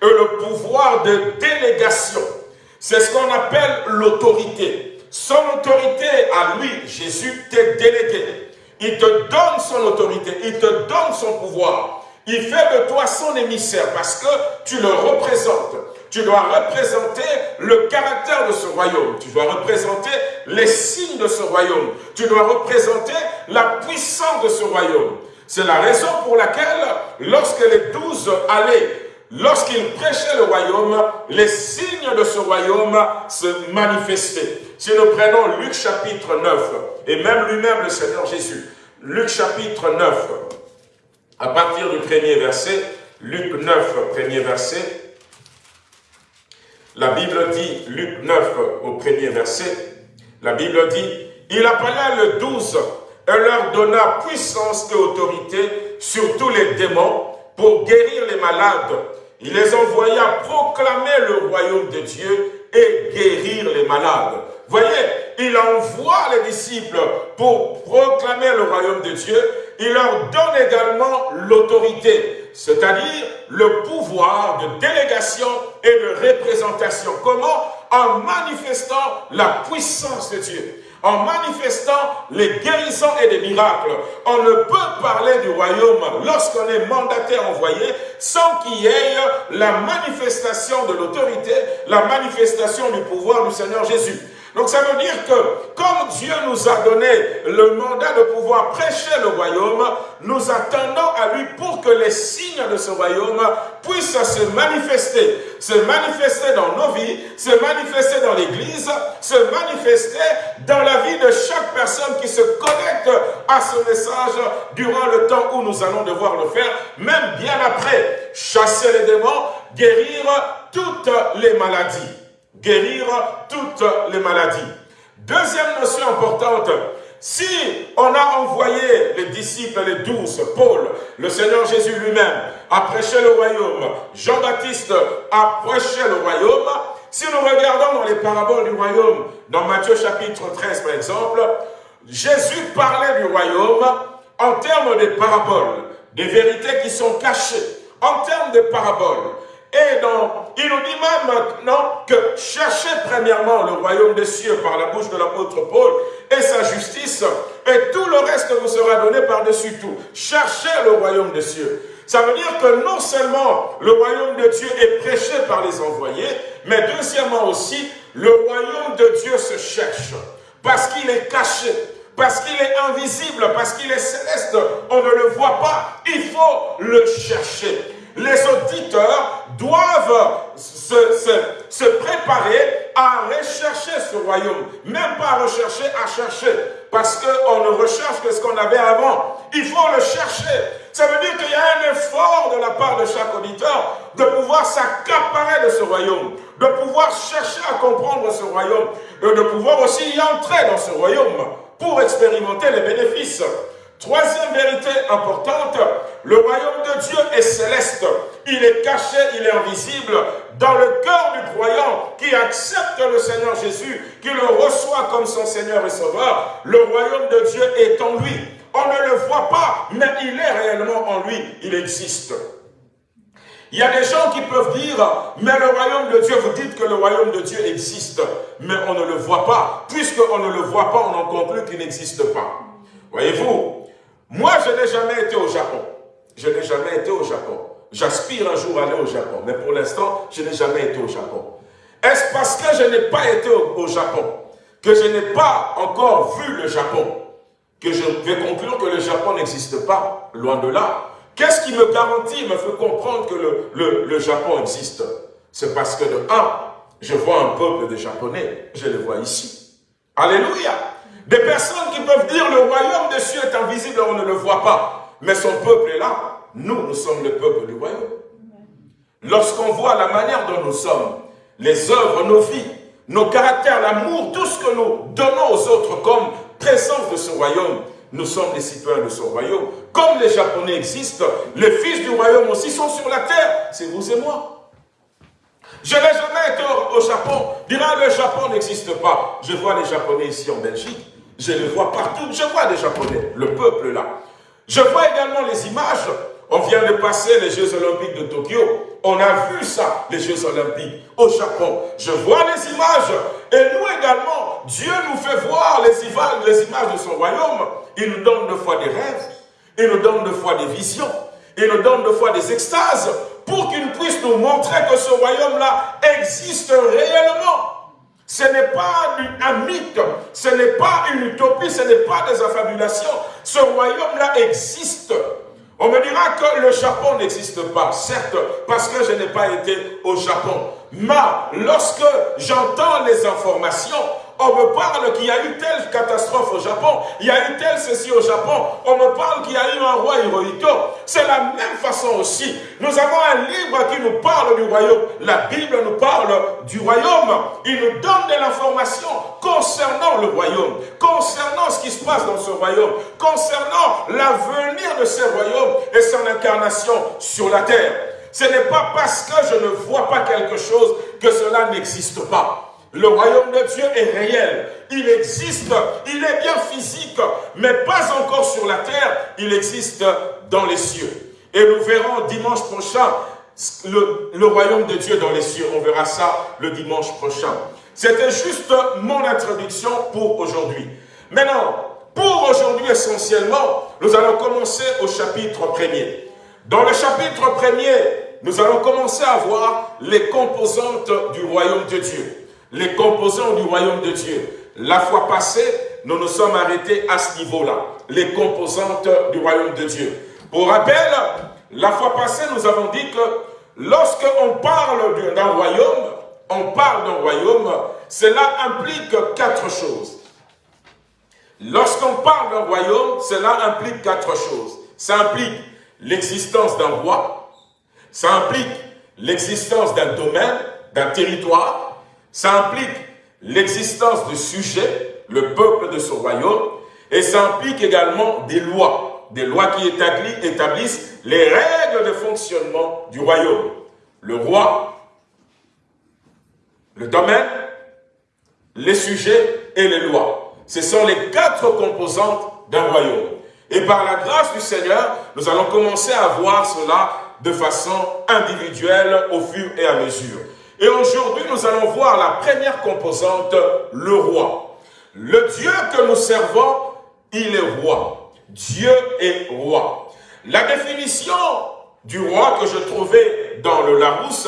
et le pouvoir de délégation. C'est ce qu'on appelle l'autorité. Son autorité à lui, Jésus, t'est délégué. Il te donne son autorité, il te donne son pouvoir. Il fait de toi son émissaire parce que tu le représentes. Tu dois représenter le caractère de ce royaume. Tu dois représenter les signes de ce royaume. Tu dois représenter la puissance de ce royaume. C'est la raison pour laquelle, lorsque les douze allaient, lorsqu'ils prêchaient le royaume, les signes de ce royaume se manifestaient. Si nous prenons Luc chapitre 9, et même lui-même le Seigneur Jésus, Luc chapitre 9, à partir du premier verset, Luc 9, premier verset, la Bible dit, Luc 9 au premier verset, la Bible dit, il appela le douze et leur donna puissance et autorité sur tous les démons pour guérir les malades. Il les envoya proclamer le royaume de Dieu et guérir les malades. Voyez, il envoie les disciples pour proclamer le royaume de Dieu. Il leur donne également l'autorité, c'est-à-dire le pouvoir de délégation et de représentation. Comment? En manifestant la puissance de Dieu en manifestant les guérisons et les miracles. On ne peut parler du royaume lorsqu'on est mandaté envoyé sans qu'il y ait la manifestation de l'autorité, la manifestation du pouvoir du Seigneur Jésus. Donc ça veut dire que comme Dieu nous a donné le mandat de pouvoir prêcher le royaume, nous attendons à lui pour que les signes de ce royaume puissent se manifester. Se manifester dans nos vies, se manifester dans l'Église, se manifester dans la vie de chaque personne qui se connecte à ce message durant le temps où nous allons devoir le faire, même bien après. Chasser les démons, guérir toutes les maladies guérir toutes les maladies. Deuxième notion importante, si on a envoyé les disciples, les douze, Paul, le Seigneur Jésus lui-même, a prêché le royaume, Jean-Baptiste a prêché le royaume, si nous regardons dans les paraboles du royaume, dans Matthieu chapitre 13 par exemple, Jésus parlait du royaume en termes de paraboles, des vérités qui sont cachées, en termes de paraboles. Et donc, il nous dit même maintenant que cherchez premièrement le royaume des cieux par la bouche de l'apôtre Paul et sa justice, et tout le reste vous sera donné par-dessus tout. Cherchez le royaume des cieux. Ça veut dire que non seulement le royaume de Dieu est prêché par les envoyés, mais deuxièmement aussi, le royaume de Dieu se cherche. Parce qu'il est caché, parce qu'il est invisible, parce qu'il est céleste. On ne le voit pas, il faut le chercher les auditeurs doivent se, se, préparer à rechercher ce royaume. Même pas rechercher, à chercher. Parce qu'on ne recherche que ce qu'on avait avant. Il faut le chercher. Ça veut dire qu'il y a un effort de la part de chaque auditeur de pouvoir s'accaparer de ce royaume, de pouvoir chercher à comprendre ce royaume, de pouvoir aussi y entrer dans ce royaume pour expérimenter les bénéfices. Troisième vérité importante, le royaume de Dieu est céleste. Il est caché, il est invisible dans le cœur du croyant qui accepte le Seigneur Jésus, qui le reçoit comme son Seigneur et Sauveur. Le royaume de Dieu est en lui. On ne le voit pas, mais il est réellement en lui. Il existe. Il y a des gens qui peuvent dire, mais le royaume de Dieu, vous dites que le royaume de Dieu existe, mais on ne le voit pas. Puisqu'on ne le voit pas, on en conclut qu'il n'existe pas. Voyez-vous, moi, je n'ai jamais été au Japon. Je n'ai jamais été au Japon. J'aspire un jour à aller au Japon. Mais pour l'instant, je n'ai jamais été au Japon. Est-ce parce que je n'ai pas été au, Japon, que je n'ai pas encore vu le Japon, que je vais conclure que le Japon n'existe pas, loin de là? Qu'est-ce qui me garantit, me fait comprendre que le, le Japon existe? C'est parce que de un, je vois un peuple de Japonais, je le vois ici. Alléluia des personnes qui peuvent dire le royaume des cieux est invisible, on ne le voit pas. Mais son peuple est là. Nous, nous sommes le peuple du royaume. Lorsqu'on voit la manière dont nous sommes, les œuvres, nos vies, nos caractères, l'amour, tout ce que nous donnons aux autres comme présence de ce royaume, nous sommes les citoyens de son royaume. Comme les Japonais existent, les fils du royaume aussi sont sur la terre. C'est vous et moi. Je n'ai jamais été au, Japon. Dira le Japon n'existe pas. Je vois les Japonais ici en Belgique. Je les vois partout. Je vois les Japonais, le peuple là. Je vois également les images. On vient de passer les Jeux Olympiques de Tokyo. On a vu ça, les Jeux Olympiques au Japon. Je vois les images. Et nous également, Dieu nous fait voir les images, de son royaume. Il nous donne de fois des rêves. Il nous donne de fois des visions. Il nous donne de fois des extases pour qu'il puisse nous montrer que ce royaume-là existe réellement. Ce n'est pas un mythe, ce n'est pas une utopie, ce n'est pas des affabulations. Ce royaume-là existe. On me dira que le Japon n'existe pas, certes, parce que je n'ai pas été au Japon. Mais lorsque j'entends les informations, on me parle qu'il y a eu telle catastrophe au Japon, il y a eu telle ceci au Japon, on me parle qu'il y a eu un roi Hirohito. C'est la même façon aussi. Nous avons un livre qui nous parle du royaume. La Bible nous parle du royaume. Il nous donne de l'information concernant le royaume, concernant ce qui se passe dans ce royaume, concernant l'avenir de ce royaume et son incarnation sur la terre. Ce n'est pas parce que je ne vois pas quelque chose que cela n'existe pas. Le royaume de Dieu est réel. Il existe. Il est bien physique, mais pas encore sur la terre. Il existe dans les cieux. Et nous verrons dimanche prochain le, royaume de Dieu dans les cieux. On verra ça le dimanche prochain. C'était juste mon introduction pour aujourd'hui. Maintenant, pour aujourd'hui essentiellement, nous allons commencer au chapitre premier. Dans le chapitre premier, nous allons commencer à voir les composantes du royaume de Dieu les composants du royaume de Dieu. La fois passée, nous nous sommes arrêtés à ce niveau-là, les composantes du royaume de Dieu. Pour rappel, la fois passée, nous avons dit que lorsqu'on parle d'un royaume, on parle d'un royaume, cela implique quatre choses. Lorsqu'on parle d'un royaume, cela implique quatre choses. Ça implique l'existence d'un roi, ça implique l'existence d'un domaine, d'un territoire, ça implique l'existence de sujets, le peuple de son royaume, et ça implique également des lois, des lois qui établissent les règles de fonctionnement du royaume. Le roi, le domaine, les sujets et les lois. Ce sont les quatre composantes d'un royaume. Et par la grâce du Seigneur, nous allons commencer à voir cela de façon individuelle au fur et à mesure. Et aujourd'hui, nous allons voir la première composante, le roi. Le Dieu que nous servons, il est roi. Dieu est roi. La définition du roi que je trouvais dans le Larousse,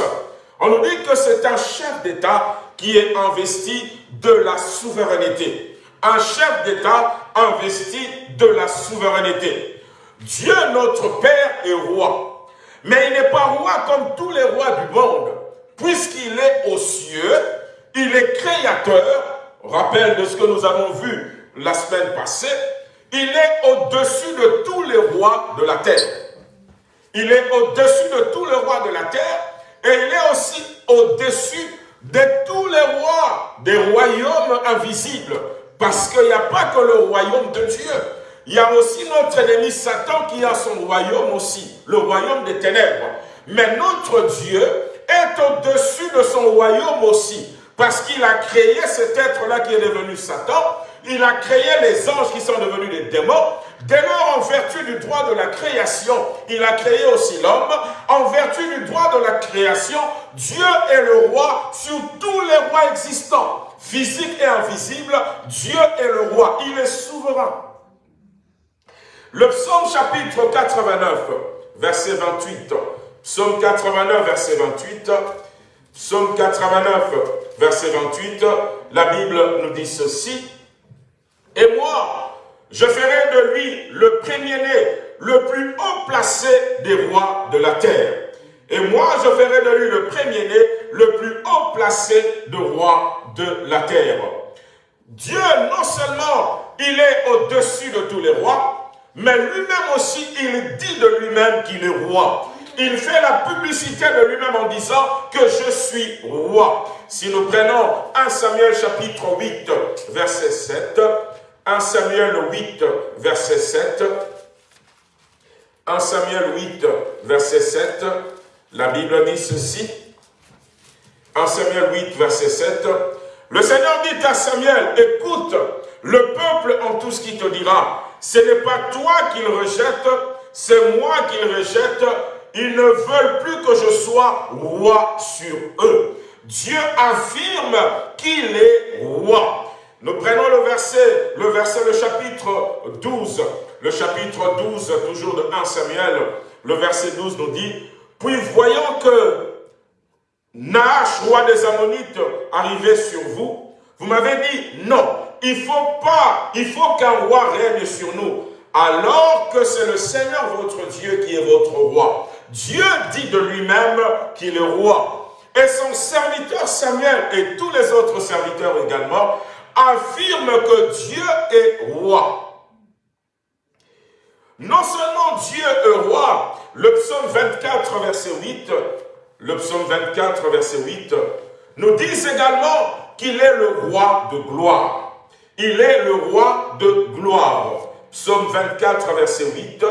on nous dit que c'est un chef d'État qui est investi de la souveraineté. Un chef d'État investi de la souveraineté. Dieu, notre Père, est roi. Mais il n'est pas roi comme tous les rois du monde puisqu'il est aux cieux, il est créateur, rappel de ce que nous avons vu la semaine passée, il est au-dessus de tous les rois de la terre. Il est au-dessus de tous les rois de la terre et il est aussi au-dessus de tous les rois des royaumes invisibles. Parce qu'il n'y a pas que le royaume de Dieu. Il y a aussi notre ennemi Satan qui a son royaume aussi, le royaume des ténèbres. Mais notre Dieu est au-dessus de son royaume aussi. Parce qu'il a créé cet être-là qui est devenu Satan. Il a créé les anges qui sont devenus des démons. Dès lors, en vertu du droit de la création, il a créé aussi l'homme. En vertu du droit de la création, Dieu est le roi sur tous les rois existants. Physiques et invisibles, Dieu est le roi. Il est souverain. Le psaume chapitre 89, verset 28. Psaume 89, verset 28. Psaume 89, verset 28. La Bible nous dit ceci. Et moi, je ferai de lui le premier-né, le plus haut placé des rois de la terre. Et moi, je ferai de lui le premier-né, le plus haut placé de roi de la terre. Dieu, non seulement, il est au-dessus de tous les rois, mais lui-même aussi, il dit de lui-même qu'il est roi. Il fait la publicité de lui-même en disant que je suis roi. Si nous prenons 1 Samuel chapitre 8, verset 7, 1 Samuel 8, verset 7, 1 Samuel 8, verset 7, la Bible dit ceci, 1 Samuel 8, verset 7, le Seigneur dit à Samuel, écoute, le peuple en tout ce qu'il te dira, ce n'est pas toi qu'il rejette, c'est moi qu'il rejette, ils ne veulent plus que je sois roi sur eux. Dieu affirme qu'il est roi. Nous prenons le verset, le verset, le chapitre 12, le chapitre 12, toujours de 1 Samuel, le verset 12 nous dit, puis voyant que Nahash, roi des Ammonites, arrivait sur vous, vous m'avez dit, non, il faut pas, il faut qu'un roi règne sur nous, alors que c'est le Seigneur votre Dieu qui est votre roi. Dieu dit de lui-même qu'il est roi. Et son serviteur Samuel et tous les autres serviteurs également affirment que Dieu est roi. Non seulement Dieu est roi, le psaume 24, verset 8, le psaume 24, verset 8, nous dit également qu'il est le roi de gloire. Il est le roi de gloire. Psaume 24, verset 8.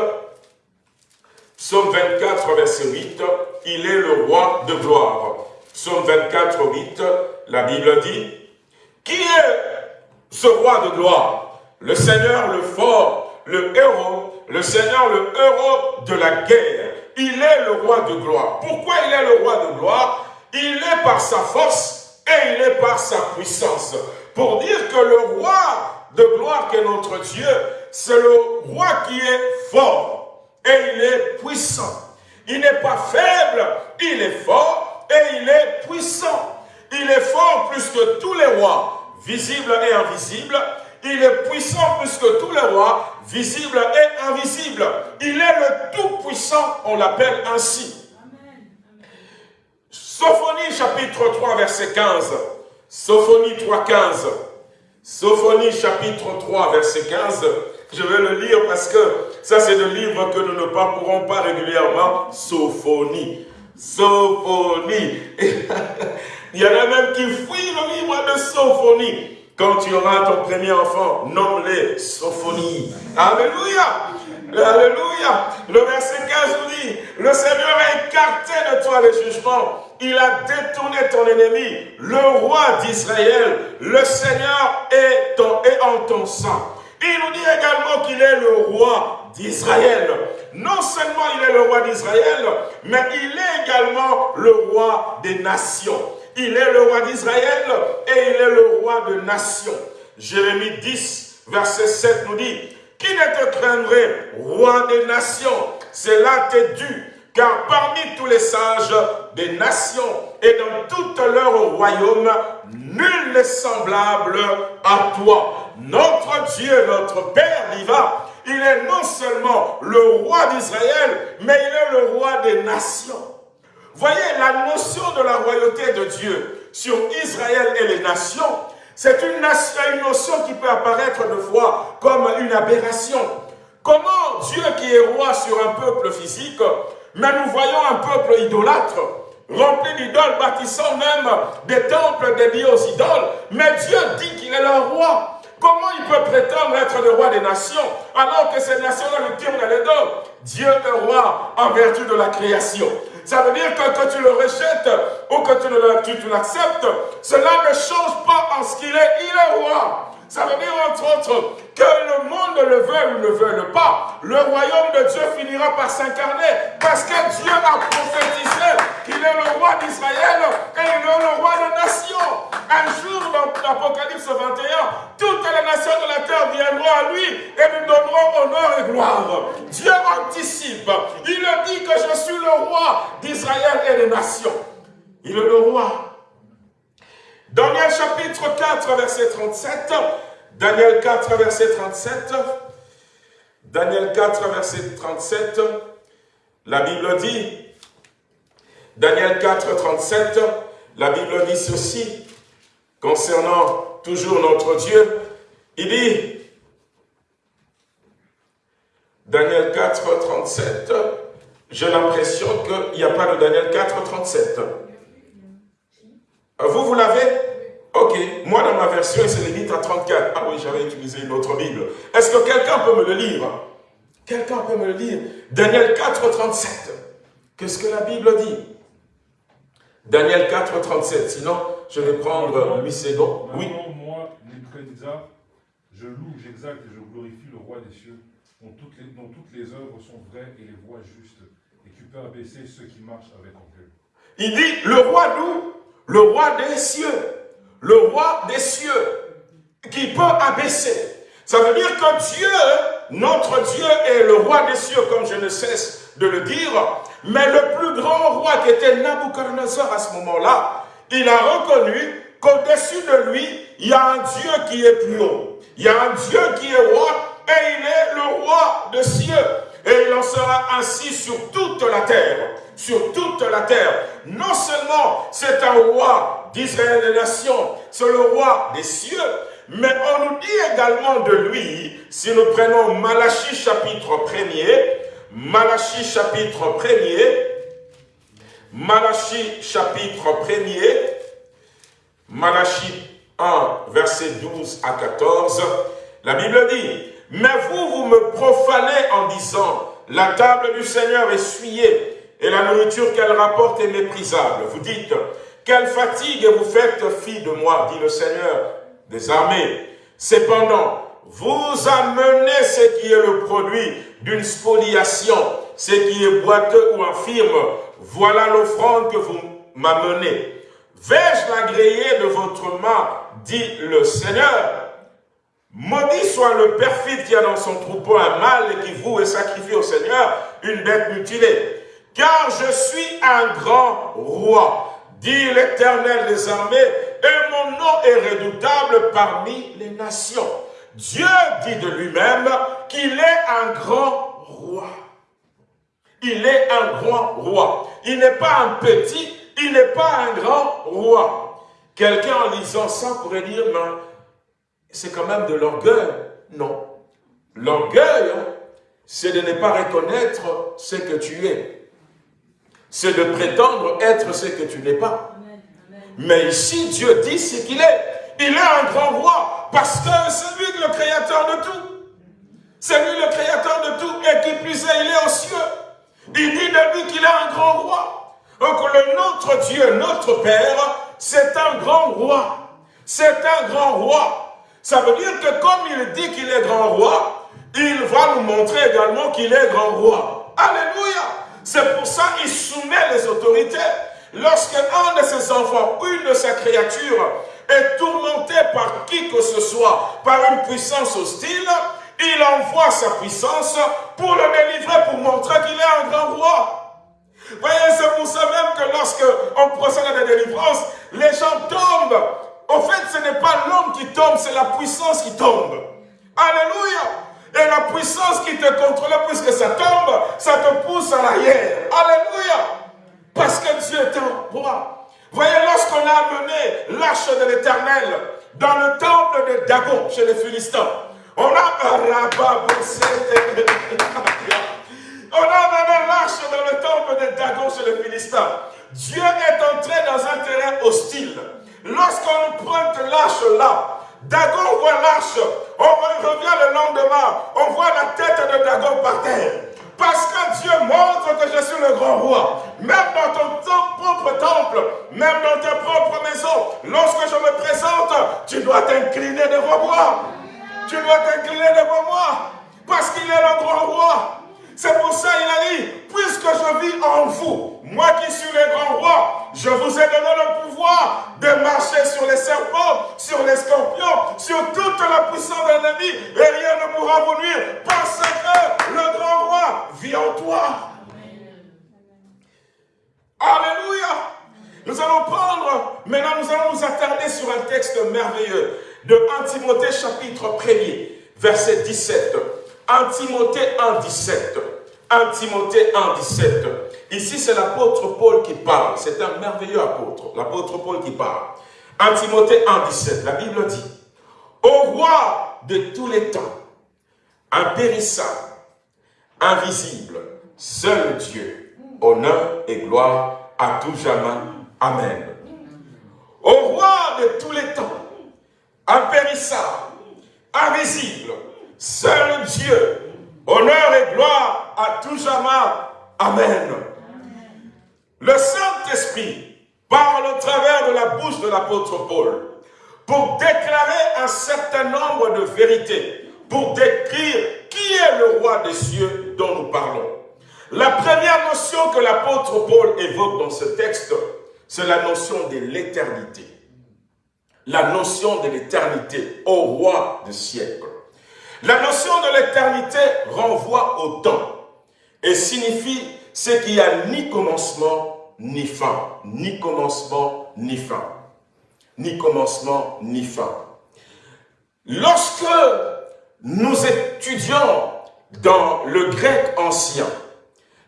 Psaume 24, verset 8. Il est le roi de gloire. Psaume 24, 8. La Bible dit, Qui est ce roi de gloire? Le Seigneur, le fort, le héros, le Seigneur, le héros de la guerre. Il est le roi de gloire. Pourquoi il est le roi de gloire? Il est par sa force et il est par sa puissance. Pour dire que le roi de gloire qui est notre Dieu, c'est le roi qui est fort et il est puissant. Il n'est pas faible, il est fort et il est puissant. Il est fort plus que tous les rois, visibles et invisibles. Il est puissant plus que tous les rois, visibles et invisibles. Il est le Tout-Puissant, on l'appelle ainsi. Sophonie chapitre 3 verset 15. Sophonie 3, 15. Sophonie chapitre 3 verset 15. Je vais le lire parce que ça c'est le livre que nous ne parcourons pas régulièrement. Sophonie. Sophonie. Il y en a même qui fuient le livre de Sophonie. Quand tu auras ton premier enfant, nomme-les Sophonie. Alléluia. Alléluia. Le verset 15 nous dit, le Seigneur a écarté de toi les jugements. Il a détourné ton ennemi, le roi d'Israël. Le Seigneur est, est en ton sang. Il nous dit également qu'il est le roi d'Israël. Non seulement il est le roi d'Israël, mais il est également le roi des nations. Il est le roi d'Israël et il est le roi de nations. Jérémie 10, verset 7 nous dit, qui ne te craindrait, roi des nations? Cela t'est dû, car parmi tous les sages des nations et dans tout leur royaume, nul n'est semblable à toi. Notre Dieu, notre Père vivant, il est non seulement le roi d'Israël, mais il est le roi des nations. Voyez, la notion de la royauté de Dieu sur Israël et les nations c'est une notion qui peut apparaître de fois comme une aberration. Comment Dieu qui est roi sur un peuple physique, mais nous voyons un peuple idolâtre, rempli d'idoles, bâtissant même des temples dédiés aux idoles, mais Dieu dit qu'il est leur roi. Comment il peut prétendre être le roi des nations alors que ces nations-là lui tirent les dos Dieu est roi en vertu de la création. Ça veut dire que quand tu le rejettes ou que tu l'acceptes, cela ne change pas en ce qu'il est. Il est roi. Ça veut dire, entre autres, que le monde le veuille ou ne veuille pas, le royaume de Dieu finira par s'incarner parce que Dieu a prophétisé qu'il est le roi d'Israël et il est le roi des nations. Un jour, dans l'Apocalypse 21, toutes les nations de la terre viendront à lui et nous donneront honneur et gloire. Dieu anticipe. Il dit que je suis le roi d'Israël et des nations. Il est le roi Daniel chapitre 4, verset 37. Daniel 4, verset 37. Daniel 4, verset 37. La Bible dit, Daniel 4, 37, la Bible dit ceci, concernant toujours notre Dieu. Il dit, Daniel 4, 37, J'ai l'impression qu'il n'y a pas de Daniel 4, 37. Vous, vous l'avez? Ok. Moi, dans ma version, il se limite à 34. Ah oui, j'avais utilisé une autre Bible. Est-ce que quelqu'un peut me le lire? Quelqu'un peut me le lire? Daniel 4, 37. Qu'est-ce que la Bible dit? Daniel 4, 37. Sinon, je vais prendre 8 secondes. Oui. moi, Nebuchadnezzar, je loue, j'exalte et je glorifie le roi des cieux, dont toutes, les, dont toutes les œuvres sont vraies et les voies justes, et qui peut abaisser ceux qui marchent avec orgueil. Il dit, le roi loue, le roi des cieux, le roi des cieux, qui peut abaisser. Ça veut dire que Dieu, notre Dieu est le roi des cieux, comme je ne cesse de le dire, mais le plus grand roi qui était Nabucodonosor à ce moment-là, il a reconnu qu'au-dessus de lui, il y a un Dieu qui est plus haut. Il y a un Dieu qui est roi et il est le roi des cieux. Et il en sera ainsi sur toute la terre. Sur toute la terre. Non seulement c'est un roi d'Israël des nations, c'est le roi des cieux, mais on nous dit également de lui, si nous prenons Malachie chapitre 1er, Malachie chapitre 1er, Malachie chapitre 1er, Malachie 1, verset 12 à 14, la Bible dit, « Mais vous, vous me profanez en disant, la table du Seigneur est souillée, et la nourriture qu'elle rapporte est méprisable. Vous dites, quelle fatigue vous faites fi de moi, dit le Seigneur des armées. Cependant, vous amenez ce qui est le produit d'une spoliation, ce qui est boiteux ou infirme. Voilà l'offrande que vous m'amenez. Vais-je l'agréer de votre main, dit le Seigneur? Maudit soit le perfide qui a dans son troupeau un mâle et qui voue et sacrifie au Seigneur une bête mutilée. Car je suis un grand roi, dit l'Éternel des armées, et mon nom est redoutable parmi les nations. Dieu dit de lui-même qu'il est un grand roi. Il est un grand roi. Il n'est pas un petit, il n'est pas un grand roi. Quelqu'un en lisant ça pourrait dire, mais c'est quand même de l'orgueil. Non. L'orgueil, c'est de ne pas reconnaître ce que tu es. C'est de prétendre être ce que tu n'es pas. Mais ici, Dieu dit ce qu'il est. Il est un grand roi parce que c'est lui le créateur de tout. C'est lui le créateur de tout et qui plus est, il est aux cieux. Il dit de lui qu'il est un grand roi. Donc le notre Dieu, notre Père, c'est un grand roi. C'est un grand roi. Ça veut dire que comme il dit qu'il est grand roi, il va nous montrer également qu'il est grand roi. Alléluia. C'est pour ça qu'il soumet les autorités. Lorsqu'un de ses enfants, une de ses créatures, est tourmenté par qui que ce soit, par une puissance hostile, il envoie sa puissance pour le délivrer, pour montrer qu'il est un grand roi. Voyez, c'est pour ça même que lorsque on procède à des délivrances, les gens tombent. En fait, ce n'est pas l'homme qui tombe, c'est la puissance qui tombe. Alléluia. Et la puissance qui te contrôle, puisque ça tombe, ça te pousse à l'arrière. Alléluia. Parce que Dieu est un roi. Voyez, lorsqu'on a amené l'arche de l'éternel dans le temple de Dagon, chez les Philistins, on a on a amené l'arche dans le temple de Dagon chez les Philistins. Dieu est entré dans un terrain hostile. Lorsqu'on prend l'arche là, Dagon voit l'arche, on revient le lendemain, on voit la tête de Dagon par terre. Parce que Dieu montre que je suis le grand roi. Même dans ton, propre temple, même dans ta propre maison, lorsque je me présente, tu dois t'incliner devant moi. Tu dois t'incliner devant moi. Parce qu'il est le grand roi. C'est pour ça qu'il a dit, puisque je vis en vous, moi qui suis le grand roi, je vous ai donné le pouvoir de marcher sur les serpents, sur les scorpions, sur toute la puissance de l'ennemi, et rien ne pourra vous nuire, parce que le grand roi vit en toi. Alléluia. Nous allons prendre, maintenant nous allons nous attarder sur un texte merveilleux de 1 Timothée chapitre 1er, verset 17. 1 Timothée 1, 17. 1 Timothée 1, 17. Ici, c'est l'apôtre Paul qui parle. C'est un merveilleux apôtre, l'apôtre Paul qui parle. 1 Timothée 1, 17. La Bible dit, Au roi de tous les temps, impérissable, invisible, seul Dieu, honneur et gloire à tout jamais. Amen. Au roi de tous les temps, impérissable, invisible, seul Dieu, honneur et gloire à tout jamais. Amen. Le Saint-Esprit parle au travers de la bouche de l'apôtre Paul pour déclarer un certain nombre de vérités, pour décrire qui est le roi des cieux dont nous parlons. La première notion que l'apôtre Paul évoque dans ce texte, c'est la notion de l'éternité. La notion de l'éternité au roi des siècles. La notion de l'éternité renvoie au temps et signifie ce qu'il n'y a ni commencement ni fin. Ni commencement ni fin. Ni commencement ni fin. Lorsque nous étudions dans le grec ancien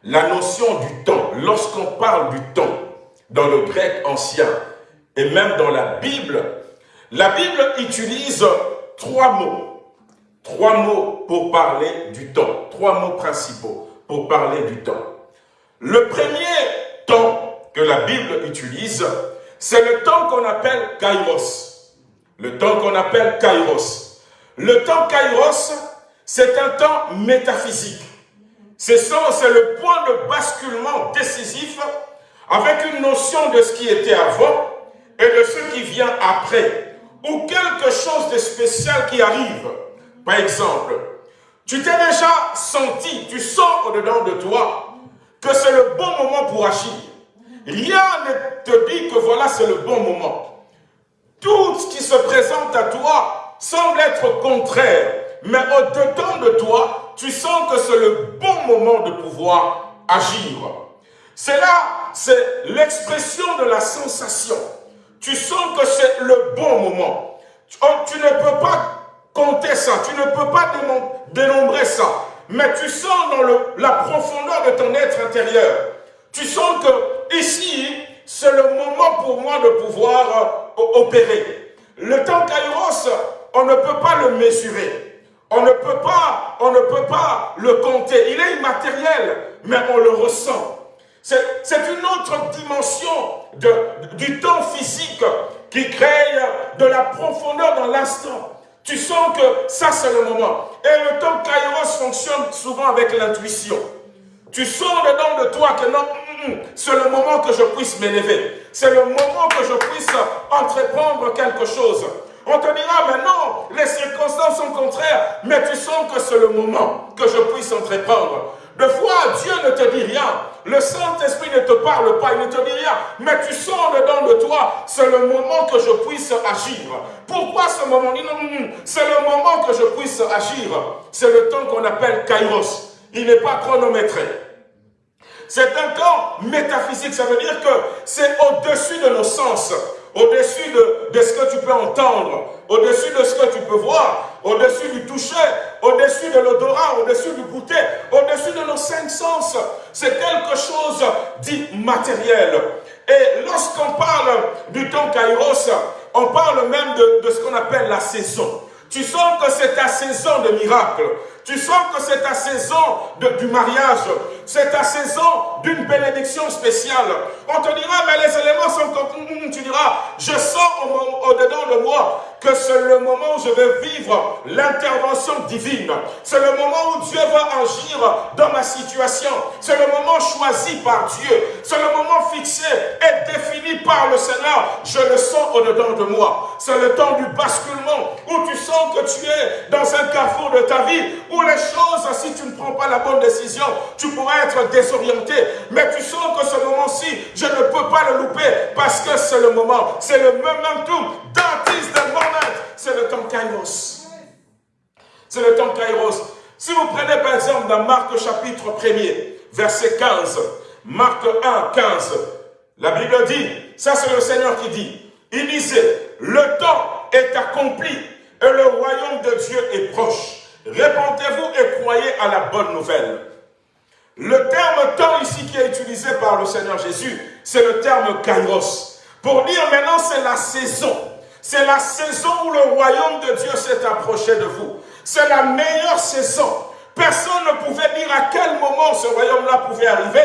la notion du temps, lorsqu'on parle du temps dans le grec ancien et même dans la Bible, la Bible utilise trois mots. Trois mots pour parler du temps. Trois mots principaux pour parler du temps. Le premier temps que la Bible utilise, c'est le temps qu'on appelle kairos. Le temps qu'on appelle kairos. Le temps kairos, c'est un temps métaphysique. C'est le point de basculement décisif avec une notion de ce qui était avant et de ce qui vient après, ou quelque chose de spécial qui arrive. Par exemple, tu t'es déjà senti, tu sens au-dedans de toi que c'est le bon moment pour agir. Rien ne te dit que voilà, c'est le bon moment. Tout ce qui se présente à toi semble être contraire, mais au-dedans de toi, tu sens que c'est le bon moment de pouvoir agir. C'est là, c'est l'expression de la sensation. Tu sens que c'est le bon moment. Tu, oh, ne peux pas compter ça, tu ne peux pas dénombrer ça, mais tu sens dans la profondeur de ton être intérieur, tu sens que ici, c'est le moment pour moi de pouvoir euh, opérer. Le temps kairos, on ne peut pas le mesurer. On ne peut pas, on ne peut pas le compter. Il est immatériel, mais on le ressent. C'est une autre dimension du temps physique qui crée de la profondeur dans l'instant. Tu sens que ça, c'est le moment. Et le temps Kairos fonctionne souvent avec l'intuition. Tu sens dedans de toi que non, mm, mm, c'est le moment que je puisse m'élever. C'est le moment que je puisse entreprendre quelque chose. On te dira, mais non, les circonstances sont contraires, mais tu sens que c'est le moment que je puisse entreprendre. De fois, Dieu ne te dit rien. Le Saint-Esprit ne te parle pas, il ne te dit rien. Mais tu sens dedans de toi, c'est le moment que je puisse agir. Pourquoi ce moment? C'est le moment que je puisse agir. C'est le temps qu'on appelle Kairos. Il n'est pas chronométré. C'est un temps métaphysique, ça veut dire que c'est au-dessus de nos sens au-dessus de, ce que tu peux entendre, au-dessus de ce que tu peux voir, au-dessus du toucher, au-dessus de l'odorat, au-dessus du goûter, au-dessus de nos cinq sens. C'est quelque chose d'immatériel. Et lorsqu'on parle du temps Kairos, on parle même de, de ce qu'on appelle la saison. Tu sens que c'est ta saison de miracle. Tu sens que c'est ta saison du mariage. C'est ta saison d'une bénédiction spéciale. On te dira, mais les éléments sont comme... Mm, mm, tu diras, je sens au-dedans de moi que c'est le moment où je vais vivre l'intervention divine. C'est le moment où Dieu va agir dans ma situation. C'est le moment choisi par Dieu. C'est le moment fixé et défini par le Seigneur. Je le sens au-dedans de moi. C'est le temps du basculement où tu sens que tu es dans un carrefour de ta vie où les choses, si tu ne prends pas la bonne décision, tu pourrais être désorienté. Mais tu sens que ce moment-ci, je ne peux pas le louper parce que c'est le moment. C'est le momentum. That is the moment. C'est le temps Kairos. C'est le temps Kairos. Si vous prenez par exemple dans Marc chapitre 1er, verset 15, Marc 1, 15, la Bible dit, ça c'est le Seigneur qui dit, il disait, le temps est accompli et le royaume de Dieu est proche. Répondez-vous et croyez à la bonne nouvelle. Le terme temps ici qui est utilisé par le Seigneur Jésus, c'est le terme kairos. Pour dire maintenant c'est la saison. C'est la saison où le royaume de Dieu s'est approché de vous. C'est la meilleure saison Personne ne pouvait dire à quel moment ce royaume-là pouvait arriver.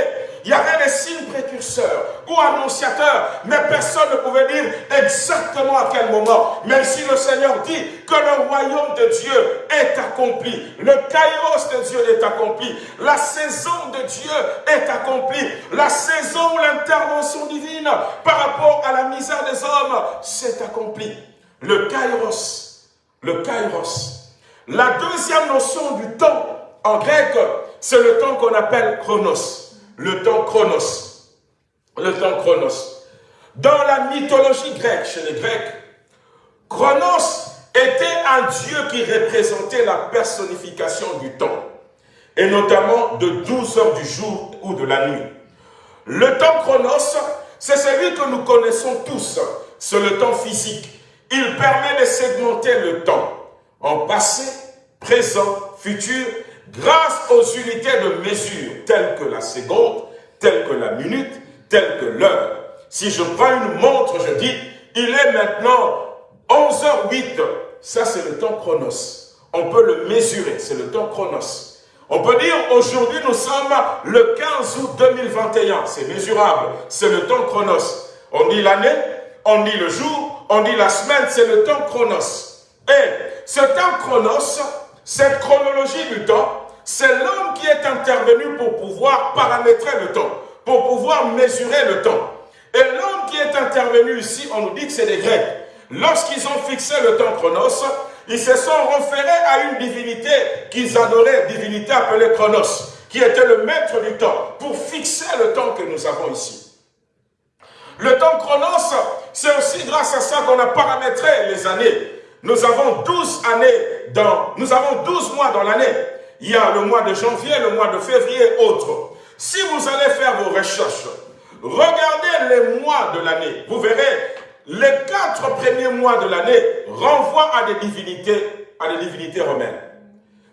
Il y avait des signes précurseurs ou annonciateurs, mais personne ne pouvait dire exactement à quel moment. Mais si le Seigneur dit que le royaume de Dieu est accompli, le kairos de Dieu est accompli, la saison de Dieu est accomplie, la saison où l'intervention divine par rapport à la misère des hommes s'est accomplie. Le kairos, le kairos. La deuxième notion du temps en grec, c'est le temps qu'on appelle chronos le temps chronos. Le temps chronos. Dans la mythologie grecque, chez les Grecs, Chronos était un dieu qui représentait la personnification du temps, et notamment de 12 heures du jour ou de la nuit. Le temps chronos, c'est celui que nous connaissons tous, c'est le temps physique. Il permet de segmenter le temps en passé, présent, futur grâce aux unités de mesure telles que la seconde, telles que la minute, telles que l'heure. Si je prends une montre, je dis, il est maintenant 11h08. Ça, c'est le temps chronos. On peut le mesurer, c'est le temps chronos. On peut dire, aujourd'hui, nous sommes le 15 août 2021. C'est mesurable, c'est le temps chronos. On dit l'année, on dit le jour, on dit la semaine, c'est le temps chronos. Et ce temps chronos, cette chronologie du temps, c'est l'homme qui est intervenu pour pouvoir paramétrer le temps, pour pouvoir mesurer le temps. Et l'homme qui est intervenu ici, on nous dit que c'est des Grecs. Lorsqu'ils ont fixé le temps chronos, ils se sont référés à une divinité qu'ils adoraient, divinité appelée Chronos, qui était le maître du temps, pour fixer le temps que nous avons ici. Le temps chronos, c'est aussi grâce à ça qu'on a paramétré les années. Nous avons 12 années dans, nous avons 12 mois dans l'année. Il y a le mois de janvier, le mois de février, autres. Si vous allez faire vos recherches, regardez les mois de l'année. Vous verrez, les quatre premiers mois de l'année renvoient à des divinités, à des divinités romaines.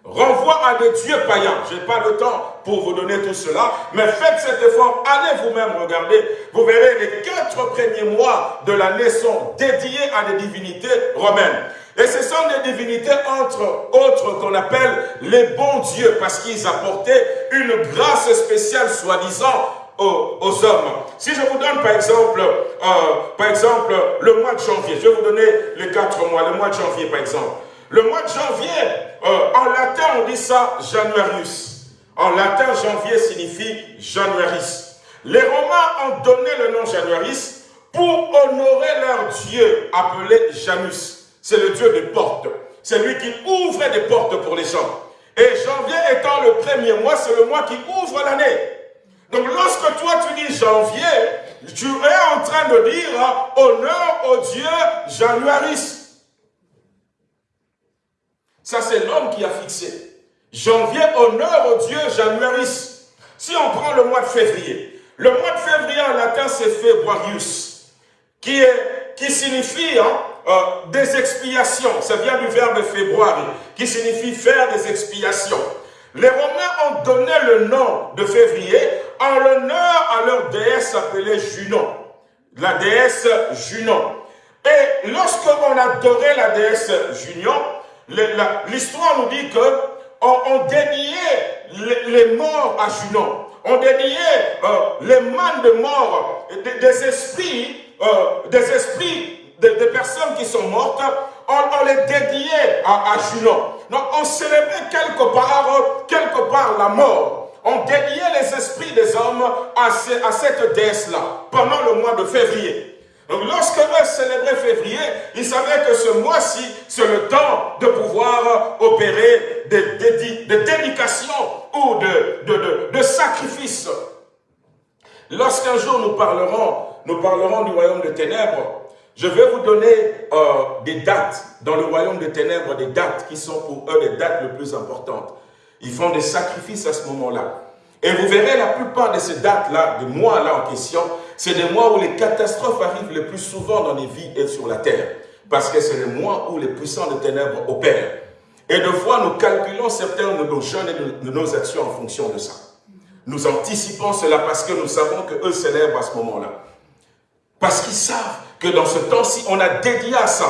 Renvoient à des dieux païens. Je n'ai pas le temps pour vous donner tout cela, mais faites cet effort, allez vous-même regarder. Vous verrez, les quatre premiers mois de l'année sont dédiés à des divinités romaines. Et ce sont des divinités, entre autres, qu'on appelle les bons dieux, parce qu'ils apportaient une grâce spéciale, soi-disant, aux, hommes. Si je vous donne, par exemple, euh, par exemple, le mois de janvier, je vais vous donner les quatre mois, le mois de janvier, par exemple. Le mois de janvier, euh, en latin, on dit ça Januarius. En latin, janvier signifie Januaris. Les Romains ont donné le nom Januaris pour honorer leur dieu appelé Janus c'est le Dieu des portes. C'est lui qui ouvre des portes pour les gens. Et janvier étant le premier mois, c'est le mois qui ouvre l'année. Donc lorsque toi tu dis janvier, tu es en train de dire honneur au Dieu Januaris. Ça c'est l'homme qui a fixé. Janvier, honneur au Dieu Januaris. Si on prend le mois de février, le mois de février en latin c'est Februarius, qui, est, qui signifie hein, euh, des expiations. Ça vient du verbe février, qui signifie faire des expiations. Les Romains ont donné le nom de février en l'honneur à leur déesse appelée Junon. La déesse Junon. Et lorsqu'on adorait la déesse Junon, l'histoire nous dit que on, dédiait les, morts à Junon. On dédiait euh, les mannes de mort, des, esprits, euh, des esprits des, personnes qui sont mortes, on, les dédiait à, Junon. Donc on célébrait quelque part, quelque part la mort. On dédiait les esprits des hommes à cette déesse-là pendant le mois de février. Donc lorsque eux célébraient février, ils savaient que ce mois-ci, c'est le temps de pouvoir opérer des, dédications ou de, sacrifices. Lorsqu'un jour nous parlerons, nous parlerons du royaume de ténèbres, je vais vous donner euh, des dates dans le royaume des ténèbres, des dates qui sont pour eux les dates les plus importantes. Ils font des sacrifices à ce moment-là. Et vous verrez la plupart de ces dates-là, des mois-là en question, c'est des mois où les catastrophes arrivent le plus souvent dans les vies et sur la terre. Parce que c'est les mois où les puissants des ténèbres opèrent. Et de fois, nous calculons certains de nos jeunes et de nos actions en fonction de ça. Nous anticipons cela parce que nous savons qu'eux célèbrent à ce moment-là. Parce qu'ils savent que dans ce temps-ci, on a dédié à ça.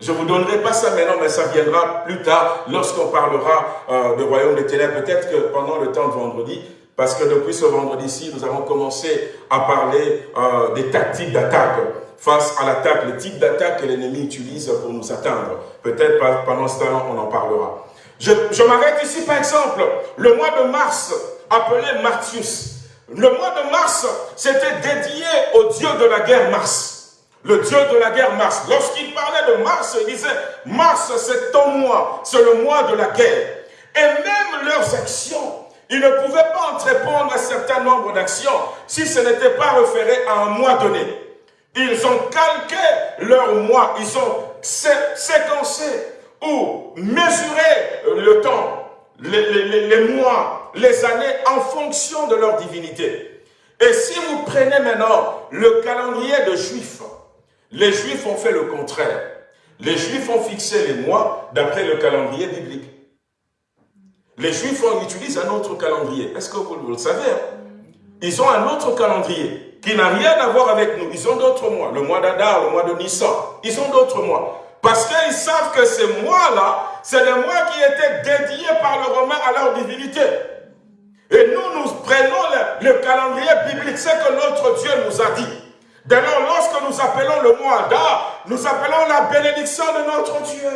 Je ne vous donnerai pas ça maintenant, mais ça viendra plus tard lorsqu'on parlera euh, du royaume des ténèbres. Peut-être que pendant le temps de vendredi, parce que depuis ce vendredi-ci, nous avons commencé à parler euh, des tactiques d'attaque face à l'attaque, le type d'attaque que l'ennemi utilise pour nous atteindre. Peut-être pendant ce temps, on en parlera. Je, je m'arrête ici, par exemple, le mois de mars, appelé Martius. Le mois de mars, c'était dédié au dieu de la guerre Mars le Dieu de la guerre Mars. Lorsqu'il parlait de Mars, il disait, Mars c'est ton mois, c'est le mois de la guerre. Et même leurs actions, ils ne pouvaient pas entreprendre un certain nombre d'actions si ce n'était pas référé à un mois donné. Ils ont calqué leur mois, ils ont séquencé ou mesuré le temps, les, les mois, les années en fonction de leur divinité. Et si vous prenez maintenant le calendrier de Juifs, les Juifs ont fait le contraire. Les Juifs ont fixé les mois d'après le calendrier biblique. Les Juifs ont, utilisent un autre calendrier. Est-ce que vous, le savez hein? Ils ont un autre calendrier qui n'a rien à voir avec nous. Ils ont d'autres mois. Le mois d'Adar, le mois de Nissan. Ils ont d'autres mois. Parce qu'ils savent que ces mois-là, c'est des mois qui étaient dédiés par le Romain à leur divinité. Et nous, nous prenons le, le calendrier biblique, c'est que notre Dieu nous a dit. Dès lors, lorsque nous appelons le mois d'A, nous appelons la bénédiction de notre Dieu.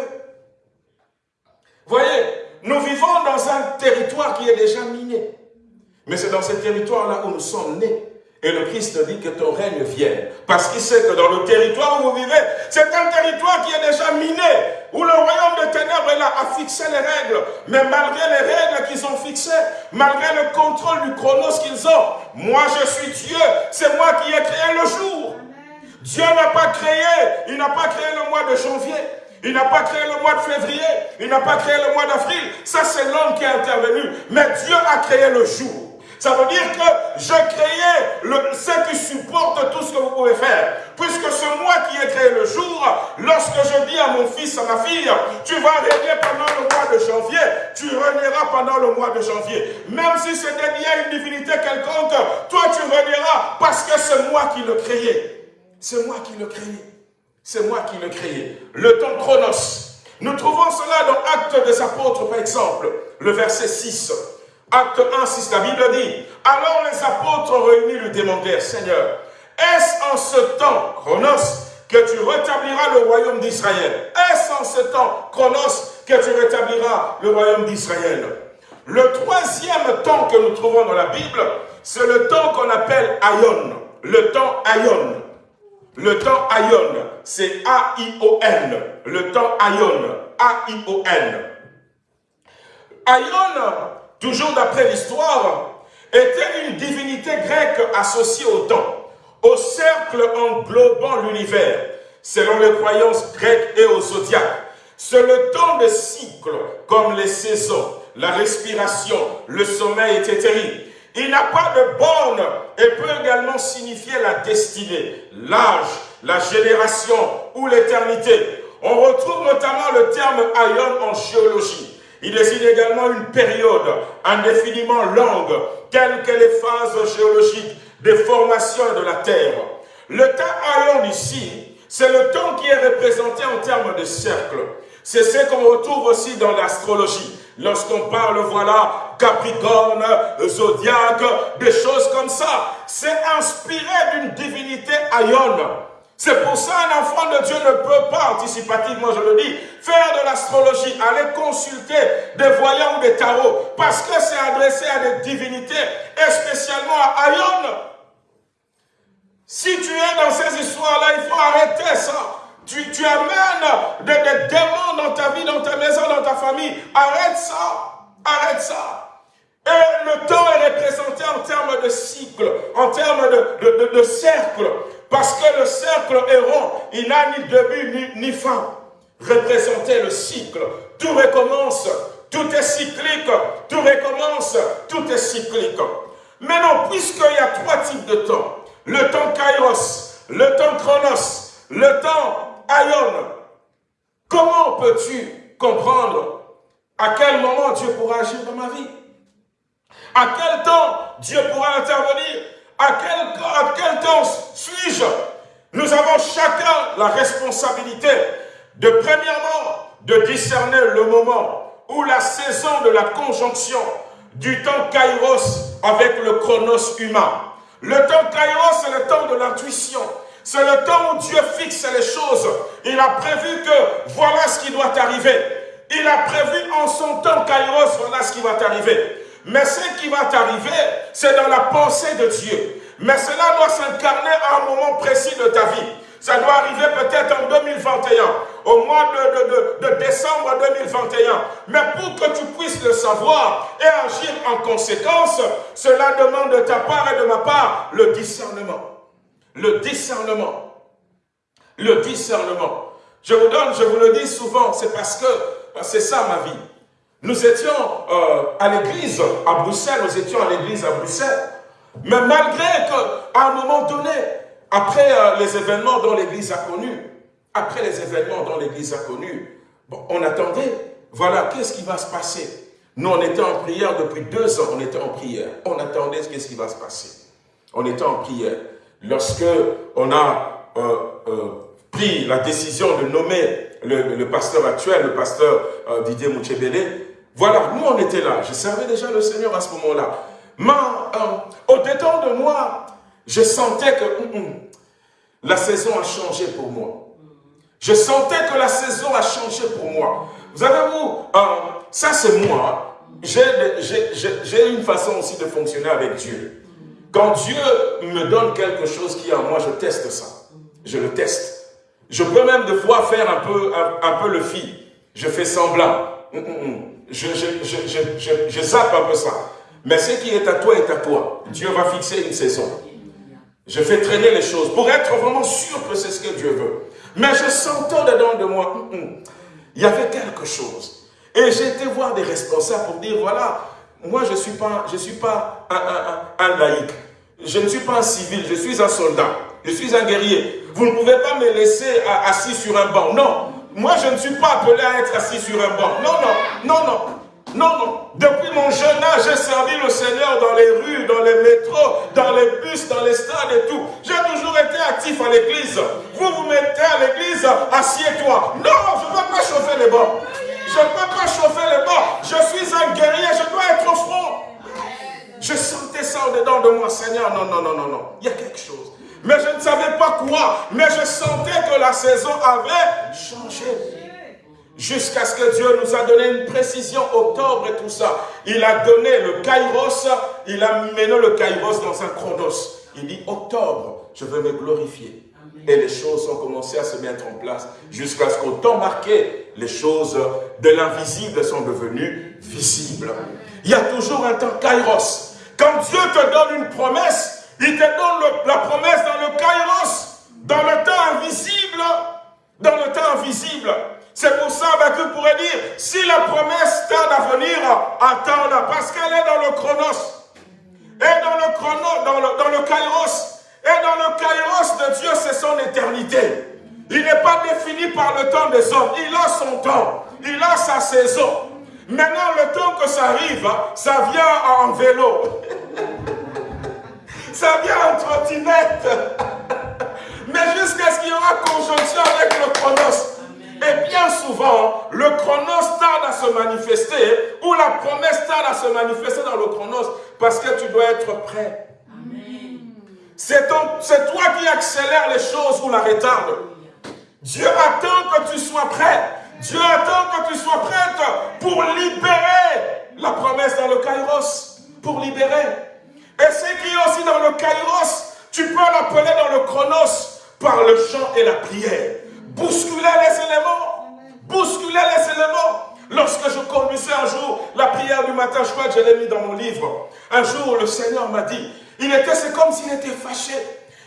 Voyez, nous vivons dans un territoire qui est déjà miné. Mais c'est dans ce territoire-là où nous sommes nés. Et le Christ dit que ton règne vienne. Parce qu'il sait que dans le territoire où vous vivez, c'est un territoire qui est déjà miné, où le royaume de ténèbres là, a fixé les règles. Mais malgré les règles qu'ils ont fixées, malgré le contrôle du chronos qu'ils ont, moi je suis Dieu, c'est moi qui ai créé le jour. Dieu n'a pas créé, il n'a pas créé le mois de janvier, il n'a pas créé le mois de février, il n'a pas créé le mois d'avril. Ça, c'est l'homme qui est intervenu. Mais Dieu a créé le jour. Ça veut dire que je créais le, ce qui supporte tout ce que vous pouvez faire. Puisque c'est moi qui ai créé le jour, lorsque je dis à mon fils, à ma fille, tu vas régner pendant le mois de janvier, tu régneras pendant le mois de janvier. Même si dédié à une divinité quelconque, toi tu régneras parce que c'est moi qui le créé. C'est moi qui le créé. C'est moi qui le créé. Le temps chronos. Nous trouvons cela dans Actes des Apôtres, par exemple, le verset 6. Acte 1, 6, la Bible dit, alors les apôtres réunis lui demandèrent, Seigneur, est-ce en ce temps, Chronos, que tu rétabliras le royaume d'Israël? Est-ce en ce temps, Chronos, que tu rétabliras le royaume d'Israël Le troisième temps que nous trouvons dans la Bible, c'est le temps qu'on appelle Aion, le temps Aion. Le temps Aion, c'est A-I-O-N, le temps Aion, A-I-O-N. Aion, toujours d'après l'histoire, était une divinité grecque associée au temps, au cercle englobant l'univers, selon les croyances grecques et au zodiaque. C'est le temps de cycles, comme les saisons, la respiration, le sommeil, etc. Il n'a pas de borne et peut également signifier la destinée, l'âge, la génération ou l'éternité. On retrouve notamment le terme aion en géologie. Il désigne également une période indéfiniment longue, telle que les phases géologiques des formations de la Terre. Le temps Aion ici, c'est le temps qui est représenté en termes de cercle. C'est ce qu'on retrouve aussi dans l'astrologie. Lorsqu'on parle, voilà, Capricorne, Zodiaque, des choses comme ça. C'est inspiré d'une divinité Aion. C'est pour ça qu'un enfant de Dieu ne peut pas, anticipativement je le dis, faire de l'astrologie, aller consulter des voyants ou des tarots, parce que c'est adressé à des divinités, et spécialement à Aion. Si tu es dans ces histoires-là, il faut arrêter ça. Tu, amènes des, démons dans ta vie, dans ta maison, dans ta famille. Arrête ça. Arrête ça. Et le temps est représenté en termes de cycle, en termes de, de cercle. Parce que le cercle est rond, il n'a ni début ni, fin. Représenter le cycle. Tout recommence, tout est cyclique, tout recommence, tout est cyclique. Maintenant, puisqu'il y a trois types de temps, le temps kairos, le temps chronos, le temps aion, comment peux-tu comprendre à quel moment Dieu pourra agir dans ma vie? À quel temps Dieu pourra intervenir? À quel, à quel temps suis-je? Nous avons chacun la responsabilité de premièrement, de discerner le moment ou la saison de la conjonction du temps kairos avec le chronos humain. Le temps kairos, c'est le temps de l'intuition. C'est le temps où Dieu fixe les choses. Il a prévu que voilà ce qui doit arriver. Il a prévu en son temps kairos, voilà ce qui va t'arriver. Mais ce qui va t'arriver, c'est dans la pensée de Dieu. Mais cela doit s'incarner à un moment précis de ta vie. Ça doit arriver peut-être en 2021, au mois de, décembre 2021. Mais pour que tu puisses le savoir et agir en conséquence, cela demande de ta part et de ma part le discernement. Le discernement. Le discernement. Je vous donne, je vous le dis souvent, c'est parce que c'est ça ma vie. Nous étions euh, à l'église à Bruxelles, nous étions à l'église à Bruxelles. Mais malgré qu'à un moment donné, après euh, les événements dont l'église a connu, après les événements dont l'église a connu, on attendait, voilà, qu'est-ce qui va se passer? Nous, on était en prière depuis deux ans, on était en prière. On attendait qu'est-ce qui va se passer. On était en prière. Lorsque on a euh, pris la décision de nommer le, pasteur actuel, le pasteur Didier Mouchebele, voilà, nous on était là. Je servais déjà le Seigneur à ce moment-là. Mais euh, au détour de moi, je sentais que hum, hum, la saison a changé pour moi. Je sentais que la saison a changé pour moi. Vous savez, vous, euh, ça c'est moi. J'ai une façon aussi de fonctionner avec Dieu. Quand Dieu me donne quelque chose qui est en moi, je teste ça. Je le teste. Je peux même de fois faire un peu, un, peu le fil. Je fais semblant. Hum, je, je, zappe un peu ça. Mais ce qui est à toi est à toi. Dieu va fixer une saison. Je fais traîner les choses pour être vraiment sûr que c'est ce que Dieu veut. Mais je sentais dedans de moi, il y avait quelque chose. Et été voir des responsables pour dire, voilà, moi je ne suis pas, je suis pas un, un, laïc. Je ne suis pas un civil, je suis un soldat. Je suis un guerrier. Vous ne pouvez pas me laisser assis sur un banc. Non, moi, je ne suis pas appelé à être assis sur un banc. Non, non, non, non. Non, non. Depuis mon jeune âge, j'ai servi le Seigneur dans les rues, dans les métros, dans les bus, dans les stades et tout. J'ai toujours été actif à l'église. Vous vous mettez à l'église, assieds-toi. Non, je ne peux pas chauffer les bancs. Je ne peux pas chauffer les bancs. Je suis un guerrier, je dois être au front. Je sentais ça au-dedans de moi, Seigneur. Non, non, non, non, non. Il y a quelque chose mais je ne savais pas quoi. Mais je sentais que la saison avait changé. Jusqu'à ce que Dieu nous a donné une précision, octobre et tout ça. Il a donné le kairos, il a mené le kairos dans un chronos. Il dit octobre, je veux me glorifier. Et les choses ont commencé à se mettre en place jusqu'à ce qu'au temps marqué, les choses de l'invisible sont devenues visibles. Il y a toujours un temps kairos. Quand Dieu te donne une promesse, il te donne la promesse dans le kairos, dans le temps invisible. Dans le temps invisible. C'est pour ça que tu pourrais dire, si la promesse tarde à venir, attends-la, parce qu'elle est dans le chronos. Et dans le chronos, dans le, dans le kairos. Et dans le kairos de Dieu, c'est son éternité. Il n'est pas défini par le temps des hommes. Il a son temps. Il a sa saison. Maintenant, le temps que ça arrive, ça vient en vélo. ça vient en trottinette. Mais jusqu'à ce qu'il y aura conjonction avec le chronos. Et bien souvent, le chronos tarde à se manifester ou la promesse tarde à se manifester dans le chronos parce que tu dois être prêt. C'est toi qui accélère les choses ou la retarde. Dieu attend que tu sois prêt. Dieu attend que tu sois prête pour libérer la promesse dans le kairos. Pour libérer. Et ce qui aussi dans le kairos, tu peux l'appeler dans le chronos par le chant et la prière. Bousculer les éléments. Bousculer les éléments. Lorsque je conduisais un jour la prière du matin, je crois que je l'ai mis dans mon livre. Un jour, le Seigneur m'a dit, il était, c'est comme s'il était fâché.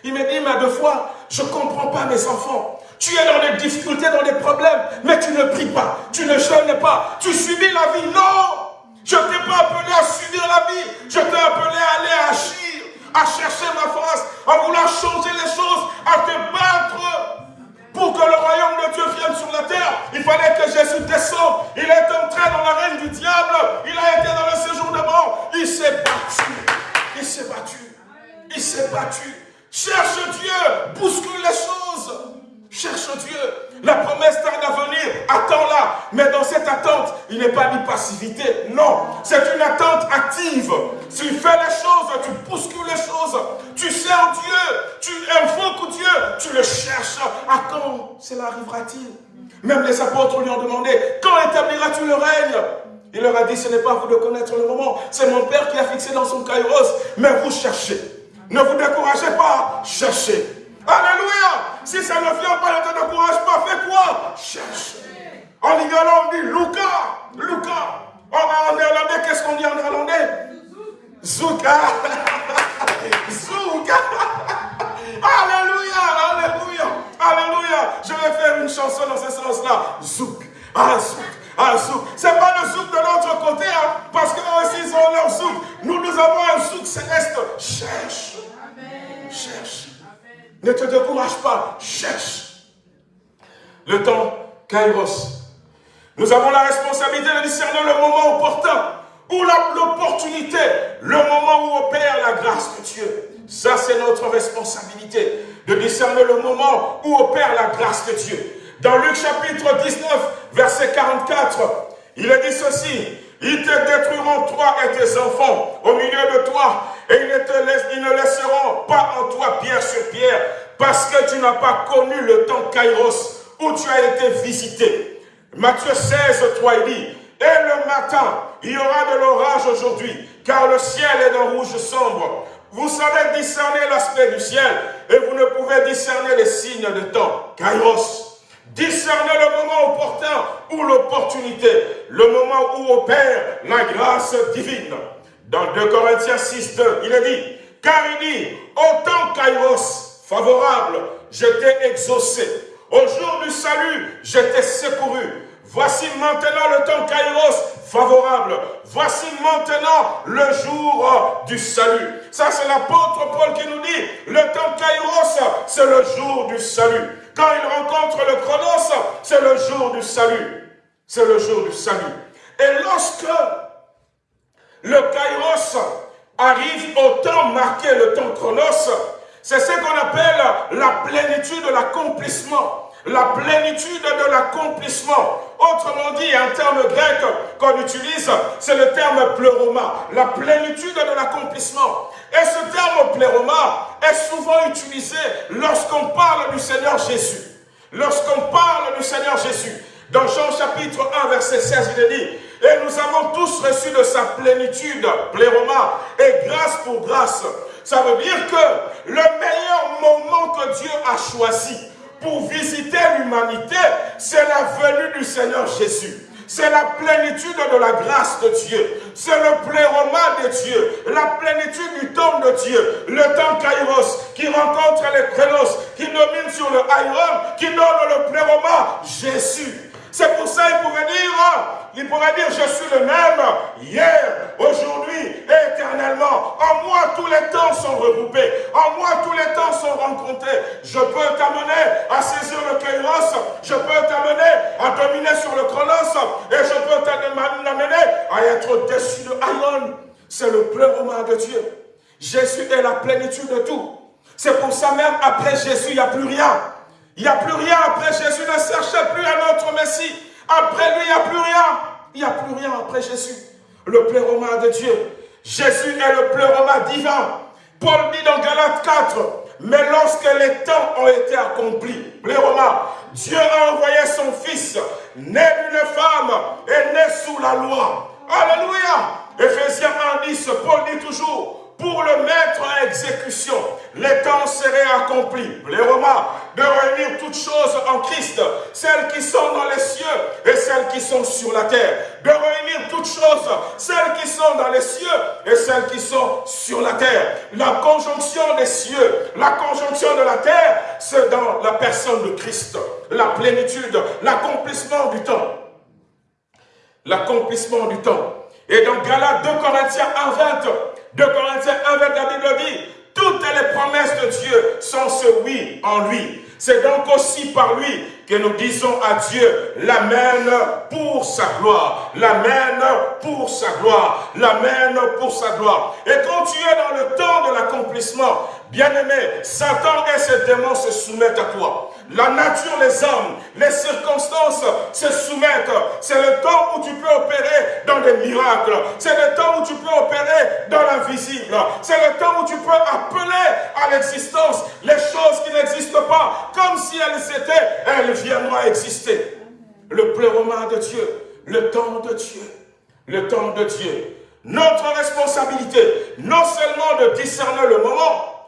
Il m'a dit, mais deux fois, je ne comprends pas mes enfants. Tu es dans des difficultés, dans des problèmes, mais tu ne pries pas, tu ne jeûnes pas, tu subis la vie. Non je ne t'ai pas appelé à subir la vie. Je t'ai appelé à aller agir, à chercher ma face, à vouloir changer les choses, à te battre pour que le royaume de Dieu vienne sur la terre. Il fallait que Jésus descende. Il est entré dans la reine du diable. Il a été dans le séjour de mort. Il s'est battu. Il s'est battu. Il s'est battu. Cherche Dieu. Bouscule les choses. Cherche Dieu. La promesse tarde à venir Mais dans cette attente, il n'est pas de passivité. Non, c'est une attente active. Tu fais les choses, tu bouscules les choses. Tu sers Dieu, tu invoques Dieu, tu le cherches. À quand cela arrivera-t-il? Même les apôtres lui ont demandé, quand établiras-tu le règne? Il leur a dit, ce n'est pas vous de connaître le moment, c'est mon Père qui a fixé dans son kairos, mais vous cherchez. Ne vous découragez pas, cherchez. Alléluia. Si ça ne vient pas, te décourage pas. Fais quoi? Cherche. En on dit Luca. Luca. En néerlandais, qu'est-ce qu'on dit en néerlandais Zouka. Zouka. Alléluia. Alléluia. Alléluia. Je vais faire une chanson dans ce sens-là. Zouk. Ah, zouk. Ah, zouk. C'est pas le zouk de l'autre côté, hein, parce qu'eux aussi, ils ont leur zouk. Nous, nous avons un zouk céleste. Cherche. Cherche. Ne te décourage pas, cherche. Le temps, Kairos. Nous avons la responsabilité de discerner le moment opportun, ou l'opportunité, le moment où opère la grâce de Dieu. Ça, c'est notre responsabilité, de discerner le moment où opère la grâce de Dieu. Dans Luc chapitre 19, verset 44, il est dit ceci, ils te détruiront toi et tes enfants au milieu de toi et ils ne, te ne laisseront pas en toi pierre sur pierre parce que tu n'as pas connu le temps Kairos où tu as été visité. Matthieu 16, 3, il dit, et le matin, il y aura de l'orage aujourd'hui, car le ciel est d'un rouge sombre. Vous savez discerner l'aspect du ciel, et vous ne pouvez discerner les signes de temps. Kairos. Discerner le moment opportun ou l'opportunité, le moment où opère la grâce divine. Dans 2 Corinthiens 6, 2, il est dit, car il dit, autant Kairos favorable, je t'ai exaucé. Au jour du salut, je t'ai secouru. Voici maintenant le temps Kairos favorable. Voici maintenant le jour du salut. Ça, c'est l'apôtre Paul qui nous dit, le temps Kairos, c'est le jour du salut. Quand il rencontre le chronos, c'est le jour du salut. C'est le jour du salut. Et lorsque le kairos arrive au temps marqué, le temps chronos, c'est ce qu'on appelle la plénitude de l'accomplissement. La plénitude de l'accomplissement. Autrement dit, un terme grec qu'on utilise, c'est le terme pleuroma. La plénitude de l'accomplissement. Et ce terme pléroma est souvent utilisé lorsqu'on parle du Seigneur Jésus. Lorsqu'on parle du Seigneur Jésus. Dans Jean chapitre 1, verset 16, il est dit, et nous avons tous reçu de sa plénitude, pléroma, et grâce pour grâce. Ça veut dire que le meilleur moment que Dieu a choisi pour visiter l'humanité, c'est la venue du Seigneur Jésus. C'est la plénitude de la grâce de Dieu. C'est le pléroma de Dieu. La plénitude du temps de Dieu. Le temps Kairos qui rencontre les Crénos, qui domine sur le Aïron, qui donne le pléroma Jésus. C'est pour ça qu'il pouvait dire, il pourrait dire, je suis le même hier, aujourd'hui et éternellement. En moi, tous les temps sont regroupés. En moi, tous les temps sont rencontrés. Je peux t'amener à saisir le kairos. Je peux t'amener à dominer sur le chronos. Et je peux t'amener à être au-dessus de Aïon. C'est le pleurement de Dieu. Jésus est la plénitude de tout. C'est pour ça même, après Jésus, il n'y a plus rien. Il n'y a plus rien après Jésus. Ne cherchez plus un autre Messie. Après lui, il n'y a plus rien. Il n'y a plus rien après Jésus. Le pleuroma de Dieu. Jésus est le pleuroma divin. Paul dit dans Galates 4, mais lorsque les temps ont été accomplis, pleuroma, Dieu a envoyé son Fils, né d'une femme et né sous la loi. Alléluia. Ephésiens 1, 10, Paul dit toujours, pour le mettre en exécution. Les temps seraient accomplis. Les Romains, de réunir toutes choses en Christ, celles qui sont dans les cieux et celles qui sont sur la terre. De réunir toutes choses, celles qui sont dans les cieux et celles qui sont sur la terre. La conjonction des cieux, la conjonction de la terre, c'est dans la personne de Christ. La plénitude, l'accomplissement du temps. L'accomplissement du temps. Et dans Galates 2 Corinthiens 1, 20, de Corinthiens 1, la Bible dit, toutes les promesses de Dieu sont ce oui en lui. C'est donc aussi par lui que nous disons à Dieu l'Amen pour sa gloire. L'Amen pour sa gloire. L'Amen pour sa gloire. Et quand tu es dans le temps de l'accomplissement, Bien-aimé, Satan et ses démons se soumettent à toi. La nature, les hommes, les circonstances se soumettent. C'est le temps où tu peux opérer dans des miracles. C'est le temps où tu peux opérer dans l'invisible. C'est le temps où tu peux appeler à l'existence les choses qui n'existent pas. Comme si elles étaient, elles viendront exister. Le pléroman de Dieu, le temps de Dieu, le temps de Dieu. Notre responsabilité, non seulement de discerner le moment,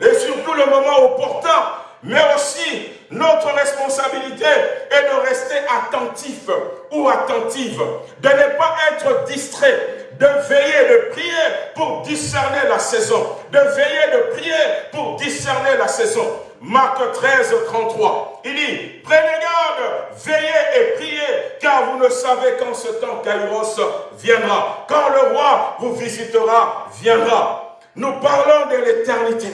et surtout le moment opportun, mais aussi notre responsabilité est de rester attentif ou attentive, de ne pas être distrait, de veiller, de prier pour discerner la saison, de veiller, de prier pour discerner la saison. Marc 13, 33, il dit, prenez garde, veillez et priez, car vous ne savez quand ce temps Kairos viendra, quand le roi vous visitera, viendra. Nous parlons de l'éternité.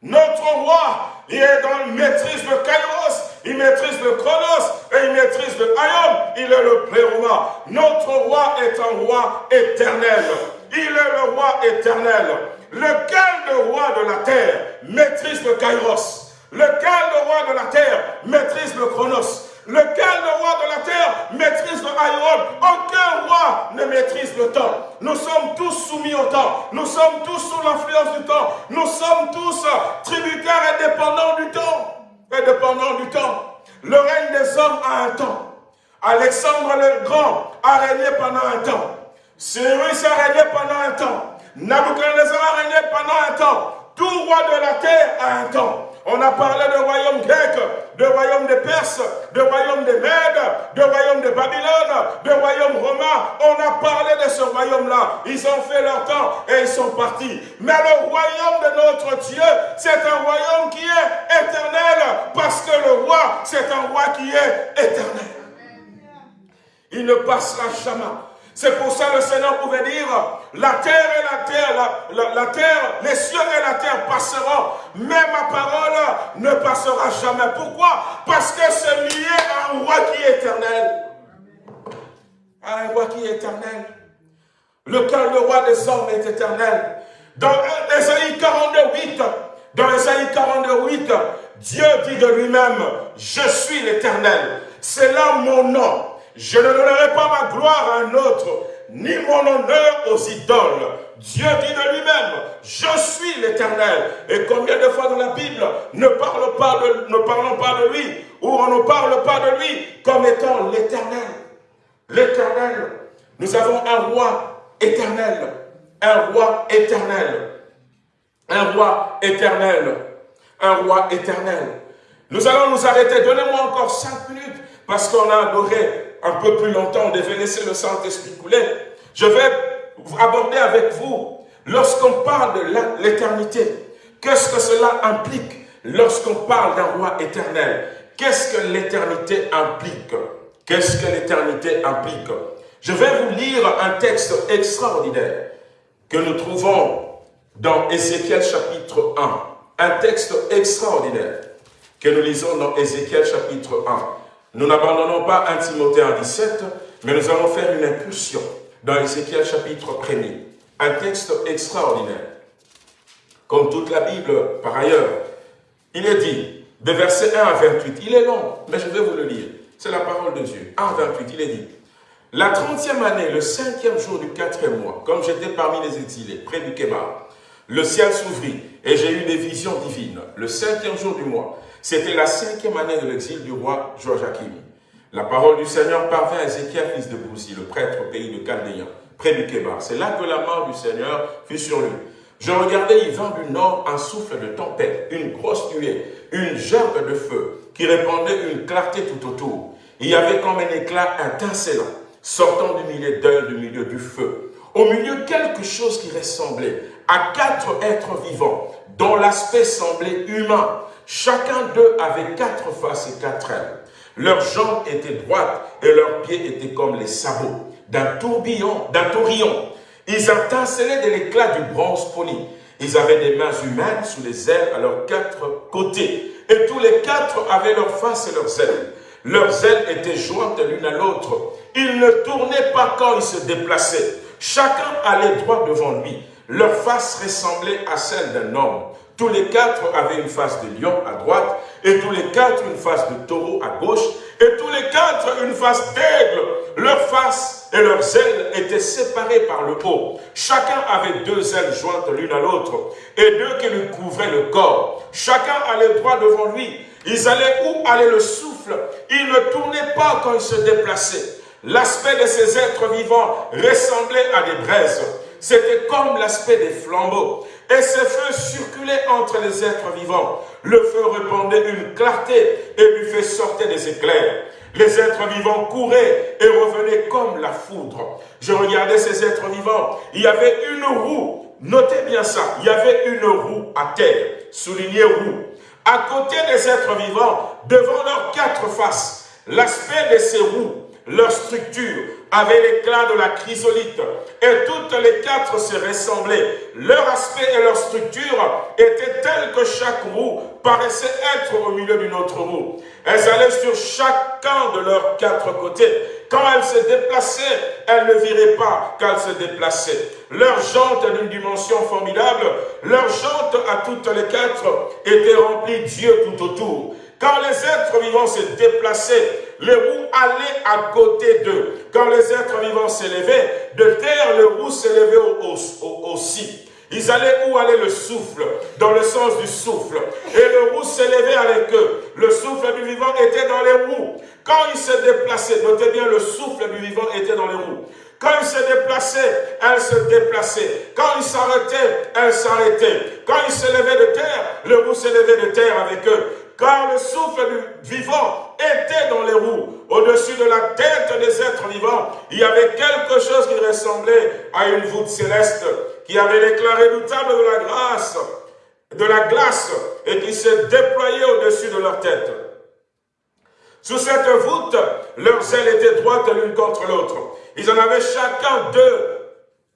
Notre roi, il est dans la maîtrise de Kairos, il maîtrise le Chronos et il maîtrise le Ayom, il est le Pléroma. Notre roi est un roi éternel. Il est le roi éternel. Lequel le roi de la terre maîtrise le Kairos? Lequel le roi de la terre maîtrise le Chronos? Lequel le roi de la terre maîtrise le Ayom Aucun roi ne maîtrise le temps. Nous sommes tous soumis au temps. Nous sommes tous sous l'influence du temps. Nous sommes tous tributaires et dépendants du temps. Et dépendants du temps. Le règne des hommes a un temps. Alexandre le Grand a régné pendant un temps. Cyrus a régné pendant un temps. Nabucodonosor a régné pendant un temps. Tout roi de la terre a un temps. On a parlé de royaume grec, de royaume des Perses, de royaume des Mèdes, de royaume de Babylone, de royaume romain. On a parlé de ce royaume-là. Ils ont fait leur temps et ils sont partis. Mais le royaume de notre Dieu, c'est un royaume qui est éternel parce que le roi, c'est un roi qui est éternel. Il ne passera jamais. C'est pour ça que le Seigneur pouvait dire, la terre et la terre, la, terre, les cieux et la terre passeront, mais ma parole ne passera jamais. Pourquoi? Parce que c'est lié à un roi qui est éternel. À un roi qui est éternel. Le roi des hommes est éternel. Dans Esaïe 42, dans Esaïe 42, Dieu dit de lui-même, je suis l'éternel. C'est là mon nom. Je ne donnerai pas ma gloire à un autre, ni mon honneur aux idoles. Dieu dit de lui-même, je suis l'éternel. Et combien de fois dans la Bible ne, parlons pas de lui, ou on ne parle pas de lui comme étant l'éternel. L'éternel. Nous avons un roi éternel. Un roi éternel. Un roi éternel. Un roi éternel. Nous allons nous arrêter. Donnez-moi encore cinq minutes parce qu'on a adoré un peu plus longtemps, on devait laisser le Saint-Esprit couler. Je vais aborder avec vous, lorsqu'on parle de l'éternité, qu'est-ce que cela implique lorsqu'on parle d'un roi éternel? Qu'est-ce que l'éternité implique? Qu'est-ce que l'éternité implique? Je vais vous lire un texte extraordinaire que nous trouvons dans Ézéchiel chapitre 1. Un texte extraordinaire que nous lisons dans Ézéchiel chapitre 1. Nous n'abandonnons pas 1 Timothée 17, mais nous allons faire une impulsion dans Ézéchiel chapitre 1 Un texte extraordinaire. Comme toute la Bible, par ailleurs, il est dit, de verset 1 à 28, il est long, mais je vais vous le lire. C'est la parole de Dieu. 1 à 28, il est dit, la trentième année, le cinquième jour du quatrième mois, comme j'étais parmi les exilés, près du Kébar, le ciel s'ouvrit et j'ai eu des visions divines. Le cinquième jour du mois, c'était la cinquième année de l'exil du roi Joachim. La parole du Seigneur parvint à Ézéchiel, fils de Bouzi, le prêtre au pays de Chaldéen, près du Kébar. C'est là que la mort du Seigneur fut sur lui. Je regardais, il vint du nord un souffle de tempête, une grosse nuée, une gerbe de feu, qui répandait une clarté tout autour. Il y avait comme un éclat étincelant, sortant du milieu d'œil, du milieu du feu. Au milieu, quelque chose qui ressemblait à quatre êtres vivants, dont l'aspect semblait humain, Chacun d'eux avait quatre faces et quatre ailes. Leurs jambes étaient droites et leurs pieds étaient comme les sabots d'un tourbillon, d'un tourillon. Ils étincelaient de l'éclat du bronze poli. Ils avaient des mains humaines sous les ailes à leurs quatre côtés. Et tous les quatre avaient leurs faces et leurs ailes. Leurs ailes étaient jointes l'une à l'autre. Ils ne tournaient pas quand ils se déplaçaient. Chacun allait droit devant lui. Leur face ressemblait à celle d'un homme Tous les quatre avaient une face de lion à droite, et tous les quatre une face de taureau à gauche, et tous les quatre une face d'aigle. Leurs faces et leurs ailes étaient séparées par le haut. Chacun avait deux ailes jointes l'une à l'autre, et deux qui lui couvraient le corps. Chacun allait droit devant lui. Ils allaient où allait le souffle. Ils ne tournaient pas quand ils se déplaçaient. L'aspect de ces êtres vivants ressemblait à des braises. C'était comme l'aspect des flambeaux. Et ces feux circulaient entre les êtres vivants. Le feu répandait une clarté et lui fait sortir des éclairs. Les êtres vivants couraient et revenaient comme la foudre. Je regardais ces êtres vivants. Il y avait une roue. Notez bien ça. Il y avait une roue à terre. Soulignez roue. À côté des êtres vivants, devant leurs quatre faces, l'aspect de ces roues leur structure avait l'éclat de la chrysolite et toutes les quatre se ressemblaient. Leur aspect et leur structure étaient tels que chaque roue paraissait être au milieu d'une autre roue. Elles allaient sur chacun de leurs quatre côtés. Quand elles se déplaçaient, elles ne viraient pas qu'elles se déplaçaient. Leurs jantes d'une dimension formidable, leurs jantes à toutes les quatre étaient remplies Dieu tout autour. Quand les êtres vivants se déplaçaient, les roues allaient à côté d'eux. Quand les êtres vivants s'élevaient, de terre, les roues s'élevaient aussi. Ils allaient où allait le souffle, dans le sens du souffle. Et le roue s'élevait avec eux. Le souffle du vivant était dans les roues. Quand ils se déplaçaient, notez bien, le souffle du vivant était dans les roues. Quand ils se déplaçaient, elles se déplaçaient. Quand ils s'arrêtaient, elles s'arrêtaient. Quand ils s'élevaient de terre, le roue s'élevait de terre avec eux car le souffle du vivant était dans les roues. Au-dessus de la tête des êtres vivants, il y avait quelque chose qui ressemblait à une voûte céleste, qui avait l'éclat redoutable de la grâce, de la glace, et qui se déployait au-dessus de leur tête. Sous cette voûte, leurs ailes étaient droites l'une contre l'autre. Ils en avaient chacun deux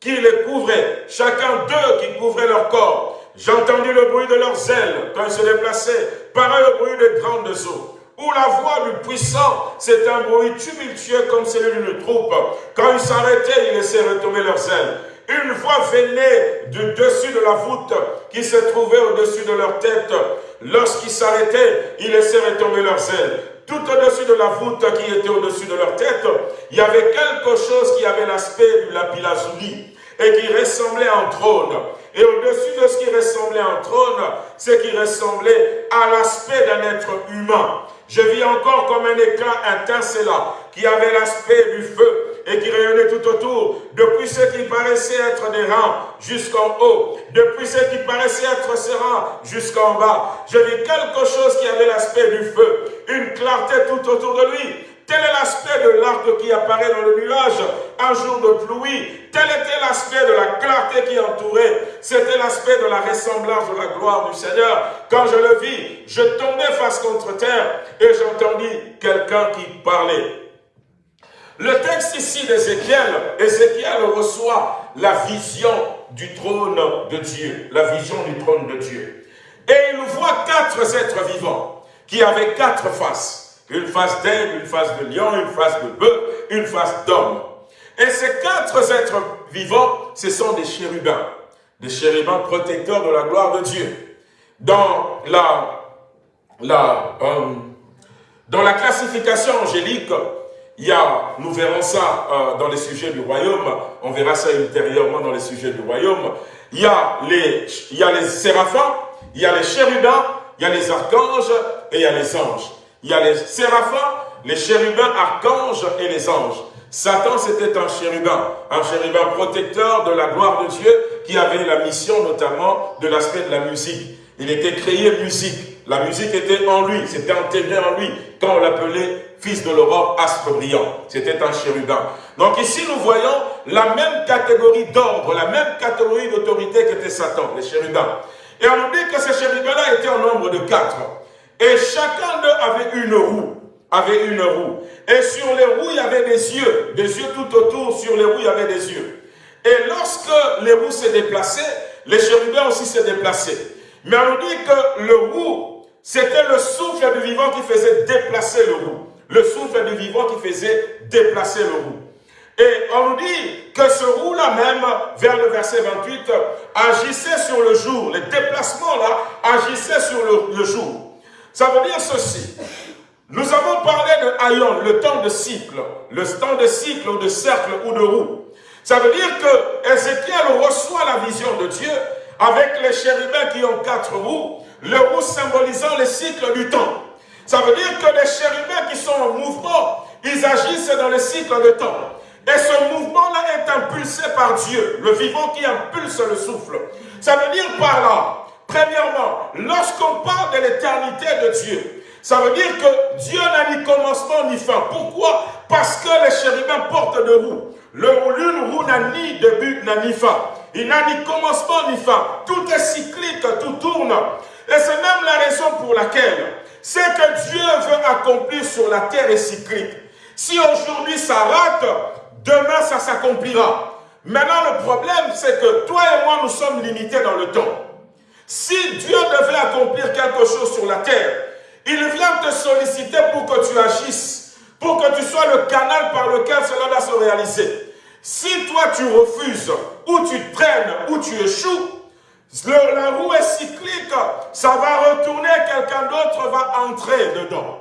qui les couvraient, chacun deux qui couvraient leur corps. J'ai entendu le bruit de leurs ailes quand ils se déplaçaient, pareil au bruit de grandes eaux. Où la voix du puissant, c'est un bruit tumultueux comme celui d'une troupe. Quand ils s'arrêtaient, ils laissaient retomber leurs ailes. Une voix venait du dessus de la voûte qui se trouvait au-dessus de leur tête. Lorsqu'ils s'arrêtaient, ils laissaient retomber leurs ailes. Tout au-dessus de la voûte qui était au-dessus de leur tête, il y avait quelque chose qui avait l'aspect du lapis-lazuli et qui ressemblait à un trône. Et au-dessus de ce qui ressemblait à un trône, c'est qui ressemblait à l'aspect d'un être humain. Je vis encore comme un éclat étincelant qui avait l'aspect du feu et qui rayonnait tout autour, depuis ce qui paraissait être des rangs jusqu'en haut, depuis ce qui paraissait être ces rangs jusqu'en bas. Je vis quelque chose qui avait l'aspect du feu, une clarté tout autour de lui, Tel est l'aspect de l'arc qui apparaît dans le nuage un jour de pluie. Tel était l'aspect de la clarté qui entourait. C'était l'aspect de la ressemblance de la gloire du Seigneur. Quand je le vis, je tombais face contre terre et j'entendis quelqu'un qui parlait. Le texte ici d'Ézéchiel, Ézéchiel reçoit la vision du trône de Dieu, la vision du trône de Dieu. Et il voit quatre êtres vivants qui avaient quatre faces. Une face d'aigle, une face de lion, une face de bœuf, une face d'homme. Et ces quatre êtres vivants, ce sont des chérubins. Des chérubins protecteurs de la gloire de Dieu. Dans la, euh, classification angélique, il y a, nous verrons ça euh, dans les sujets du royaume, on verra ça ultérieurement dans les sujets du royaume. Il y a les, il y a les séraphins, il y a les chérubins, il y a les archanges et il y a les anges. Il y a les séraphins, les chérubins, archanges et les anges. Satan, c'était un chérubin, un chérubin protecteur de la gloire de Dieu qui avait la mission notamment de l'aspect de la musique. Il était créé musique. La musique était en lui, c'était intégré en lui. Quand on l'appelait fils de l'aurore, astre brillant, c'était un chérubin. Donc ici, nous voyons la même catégorie d'ordre, la même catégorie d'autorité qu'était Satan, les chérubins. Et on dit que ces chérubins-là étaient en nombre de quatre. Et chacun d'eux avait une roue, avait une roue. Et sur les roues, il y avait des yeux, des yeux tout autour, sur les roues, il y avait des yeux. Et lorsque les roues se déplaçaient, les chérubins aussi se déplaçaient. Mais on dit que le roue, c'était le souffle du vivant qui faisait déplacer le roue. Le souffle du vivant qui faisait déplacer le roue. Et on nous dit que ce roue-là même, vers le verset 28, agissait sur le jour. Les déplacements-là agissaient sur le, jour. Ça veut dire ceci. Nous avons parlé de Aïon, le temps de cycle. Le temps de cycle ou de cercle ou de roue. Ça veut dire que Ézéchiel reçoit la vision de Dieu avec les chérubins qui ont quatre roues, le roue symbolisant les cycles du temps. Ça veut dire que les chérubins qui sont en mouvement, ils agissent dans le cycle de temps. Et ce mouvement-là est impulsé par Dieu, le vivant qui impulse le souffle. Ça veut dire par là, premièrement, lorsqu'on parle de l'éternité de Dieu, ça veut dire que Dieu n'a ni commencement ni fin. Pourquoi? Parce que les chérubins portent de roues. L'une roue n'a ni début, n'a ni fin. Il n'a ni commencement ni fin. Tout est cyclique, tout tourne. Et c'est même la raison pour laquelle c'est que Dieu veut accomplir sur la terre est cyclique. Si aujourd'hui ça rate, demain ça s'accomplira. Maintenant le problème c'est que toi et moi nous sommes limités dans le temps. Si Dieu devait accomplir quelque chose sur la terre, il vient te solliciter pour que tu agisses, pour que tu sois le canal par lequel cela va se réaliser. Si toi tu refuses, ou tu traînes, ou tu échoues, la roue est cyclique, ça va retourner, quelqu'un d'autre va entrer dedans.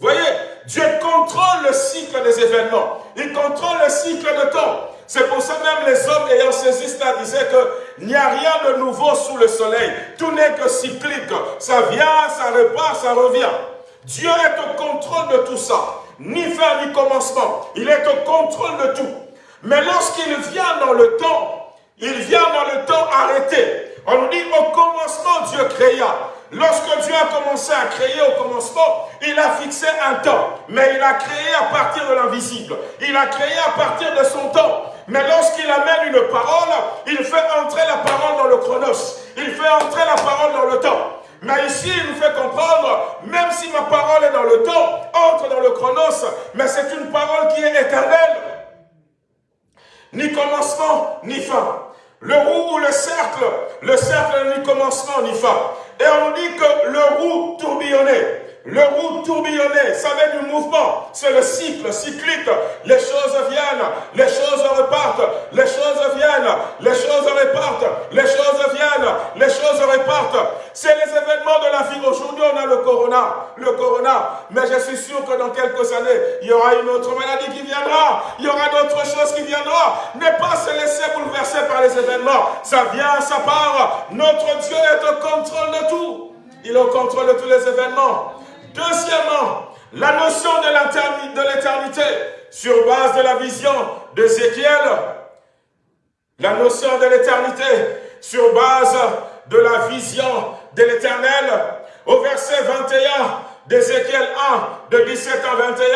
Voyez, Dieu contrôle le cycle des événements. Il contrôle le cycle de temps. C'est pour ça même les hommes ayant saisi cela disaient qu'il n'y a rien de nouveau sous le soleil. Tout n'est que cyclique. Ça vient, ça repart, ça revient. Dieu est au contrôle de tout ça. Ni fin ni commencement. Il est au contrôle de tout. Mais lorsqu'il vient dans le temps, il vient dans le temps arrêté. On nous dit au commencement Dieu créa. Lorsque Dieu a commencé à créer au commencement, il a fixé un temps. Mais il a créé à partir de l'invisible. Il a créé à partir de son temps. Mais lorsqu'il amène une parole, il fait entrer la parole dans le chronos. Il fait entrer la parole dans le temps. Mais ici, il nous fait comprendre, même si ma parole est dans le temps, entre dans le chronos, mais c'est une parole qui est éternelle. Ni commencement, ni fin. Le roue ou le cercle, le cercle n'a ni commencement ni fin. Et on dit que le roue tourbillonnait. Le roue tourbillonnait, ça vient du mouvement, c'est le cycle, cyclique. Les choses viennent, les choses repartent, les choses viennent, les choses repartent, les choses viennent, les choses repartent. C'est les événements de la vie. Aujourd'hui, on a le corona, le corona. Mais je suis sûr que dans quelques années, il y aura une autre maladie qui viendra. Il y aura d'autres choses qui viendront. Ne pas se laisser bouleverser par les événements. Ça vient, ça part. Notre Dieu est au contrôle de tout. Il est au contrôle de tous les événements. Deuxièmement, la notion de l'éternité sur base de la vision d'Ézéchiel. La notion de l'éternité sur base de la vision de l'éternel. Au verset 21 d'Ézéchiel 1, de 17 à 21,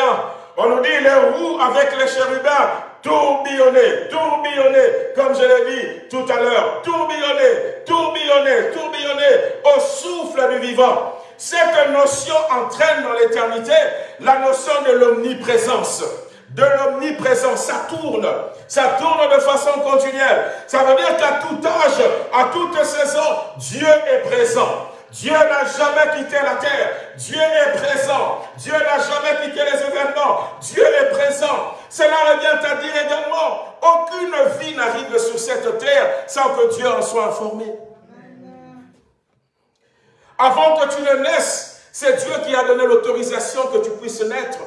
on nous dit les roues avec les chérubins tourbillonner, tourbillonner, comme je l'ai dit tout à l'heure, tourbillonner, tourbillonner, tourbillonner au souffle du vivant. Cette notion entraîne dans l'éternité la notion de l'omniprésence. De l'omniprésence, ça tourne. Ça tourne de façon continuelle. Ça veut dire qu'à tout âge, à toute saison, Dieu est présent. Dieu n'a jamais quitté la terre. Dieu est présent. Dieu n'a jamais quitté les événements. Dieu est présent. Cela revient à dire également, aucune vie n'arrive sur cette terre sans que Dieu en soit informé. Avant que tu ne naisses, c'est Dieu qui a donné l'autorisation que tu puisses naître.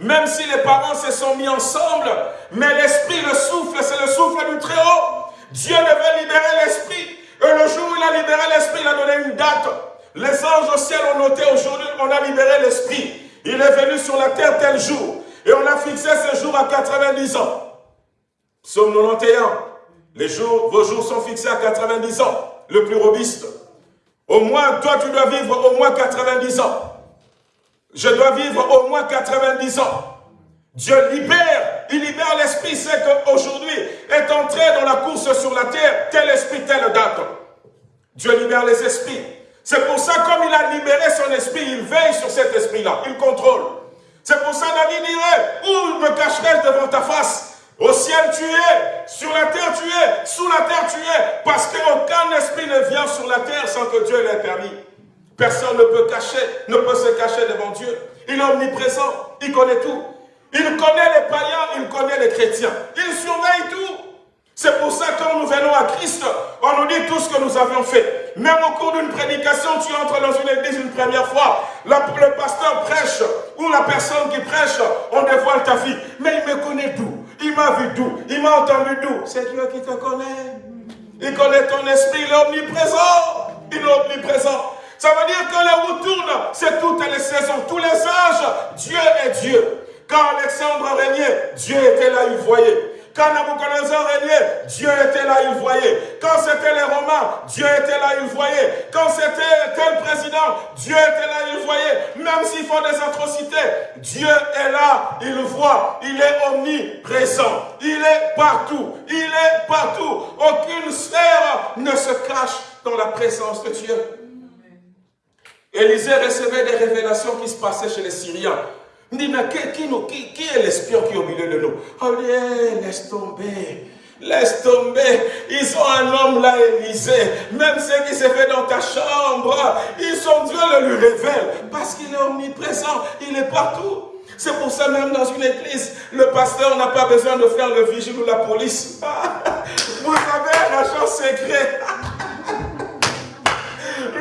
Même si les parents se sont mis ensemble, mais l'esprit, le souffle, c'est le souffle du Très-Haut. Dieu devait libérer l'esprit. Et le jour où il a libéré l'esprit, il a donné une date. Les anges au ciel ont noté aujourd'hui, on a libéré l'esprit. Il est venu sur la terre tel jour. Et on a fixé ce jour à 90 ans. Psaume 91. Les jours, vos jours sont fixés à 90 ans. Le plus robuste. Au moins, toi, tu dois vivre au moins 90 ans. Je dois vivre au moins 90 ans. Dieu libère, il libère l'esprit. C'est qu'aujourd'hui est entré dans la course sur la terre, tel esprit, telle date. Dieu libère les esprits. C'est pour ça, comme il a libéré son esprit, il veille sur cet esprit-là, il contrôle. C'est pour ça, David dirait, où me cacherai-je devant ta face? Au ciel tu es, sur la terre tu es, sous la terre tu es, parce qu'aucun esprit ne vient sur la terre sans que Dieu l'ait permis. Personne ne peut cacher, ne peut se cacher devant Dieu. Il est omniprésent, il connaît tout. Il connaît les païens, il connaît les chrétiens. Il surveille tout. C'est pour ça que quand nous venons à Christ, on nous dit tout ce que nous avions fait. Même au cours d'une prédication, tu entres dans une église une première fois, le pasteur prêche, ou la personne qui prêche, on dévoile ta vie. Mais il me connaît d'où? Il m'a vu d'où? Il m'a entendu d'où? C'est Dieu qui te connaît. Il connaît ton esprit, il est omniprésent. Il est omniprésent. Ça veut dire que les roues tournent, c'est toutes les saisons, tous les âges. Dieu est Dieu. Quand Alexandre régnait, Dieu était là, il voyait. Quand Nabucodonosor régnait, Dieu était là, il voyait. Quand c'était les Romains, Dieu était là, il voyait. Quand c'était tel président, Dieu était là, il voyait. Même s'ils font des atrocités, Dieu est là, il voit. Il est omniprésent. Il est partout. Il est partout. Aucune sphère ne se cache dans la présence de Dieu. Élisée recevait des révélations qui se passaient chez les Syriens. Il dit, mais qui, est l'espion qui est au milieu de nous Oh, laisse tomber. Laisse tomber. Ils ont un homme là, Élisée. Même ce qui s'est fait dans ta chambre, ils sont Dieu le lui révèle. Parce qu'il est omniprésent. Il est partout. C'est pour ça même dans une église, le pasteur n'a pas besoin de faire le vigile ou la police. Vous avez un agent secret.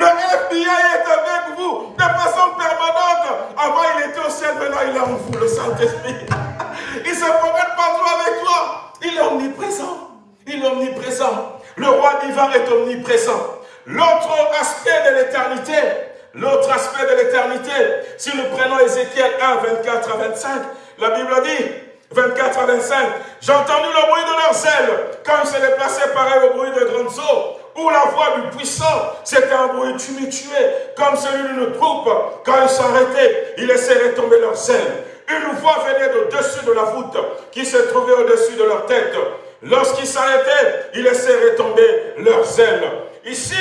Le FBI est avec vous de façon permanente. Avant, il était au ciel, maintenant, il est en vous, le Saint-Esprit. Il se promène partout avec toi. Il est omniprésent. Il est omniprésent. Le roi divin est omniprésent. L'autre aspect de l'éternité, l'autre aspect de l'éternité, si nous prenons Ézéchiel 1, 24 à 25, la Bible dit, 24 à 25, j'ai entendu le bruit de leurs ailes quand ils se déplaçaient pareil au bruit de grandes eaux ou la voix du puissant, c'était un bruit tumultueux, comme celui d'une troupe. Quand ils s'arrêtaient, ils laissaient tomber leurs ailes. Une voix venait de dessus de la voûte qui se trouvait au-dessus de leur tête. Lorsqu'ils s'arrêtaient, ils laissaient tomber leurs ailes. Ici,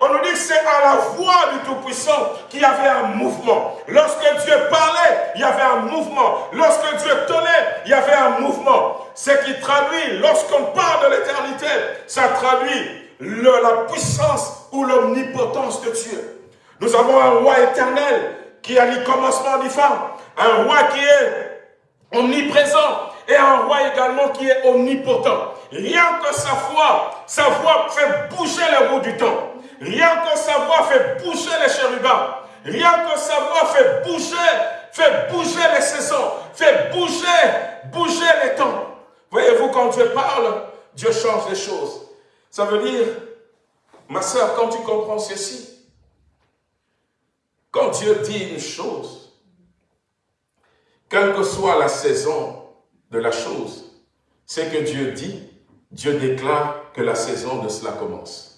on nous dit que c'est à la voix du Tout-Puissant qu'il y avait un mouvement. Lorsque Dieu parlait, il y avait un mouvement. Lorsque Dieu tenait, il y avait un mouvement. Ce qui traduit, lorsqu'on parle de l'éternité, ça traduit la puissance ou l'omnipotence de Dieu. Nous avons un roi éternel qui a ni commencement ni fin. Un roi qui est omniprésent et un roi également qui est omnipotent. Rien que sa voix, sa voix fait bouger les roues du temps. Rien que sa voix fait bouger les chérubins. Rien que sa voix fait bouger, fait bouger les saisons, fait bouger, bouger les temps. Voyez-vous, quand Dieu parle, Dieu change les choses. Ça veut dire, ma soeur, quand tu comprends ceci, quand Dieu dit une chose, quelle que soit la saison de la chose, c'est que Dieu dit, Dieu déclare que la saison de cela commence.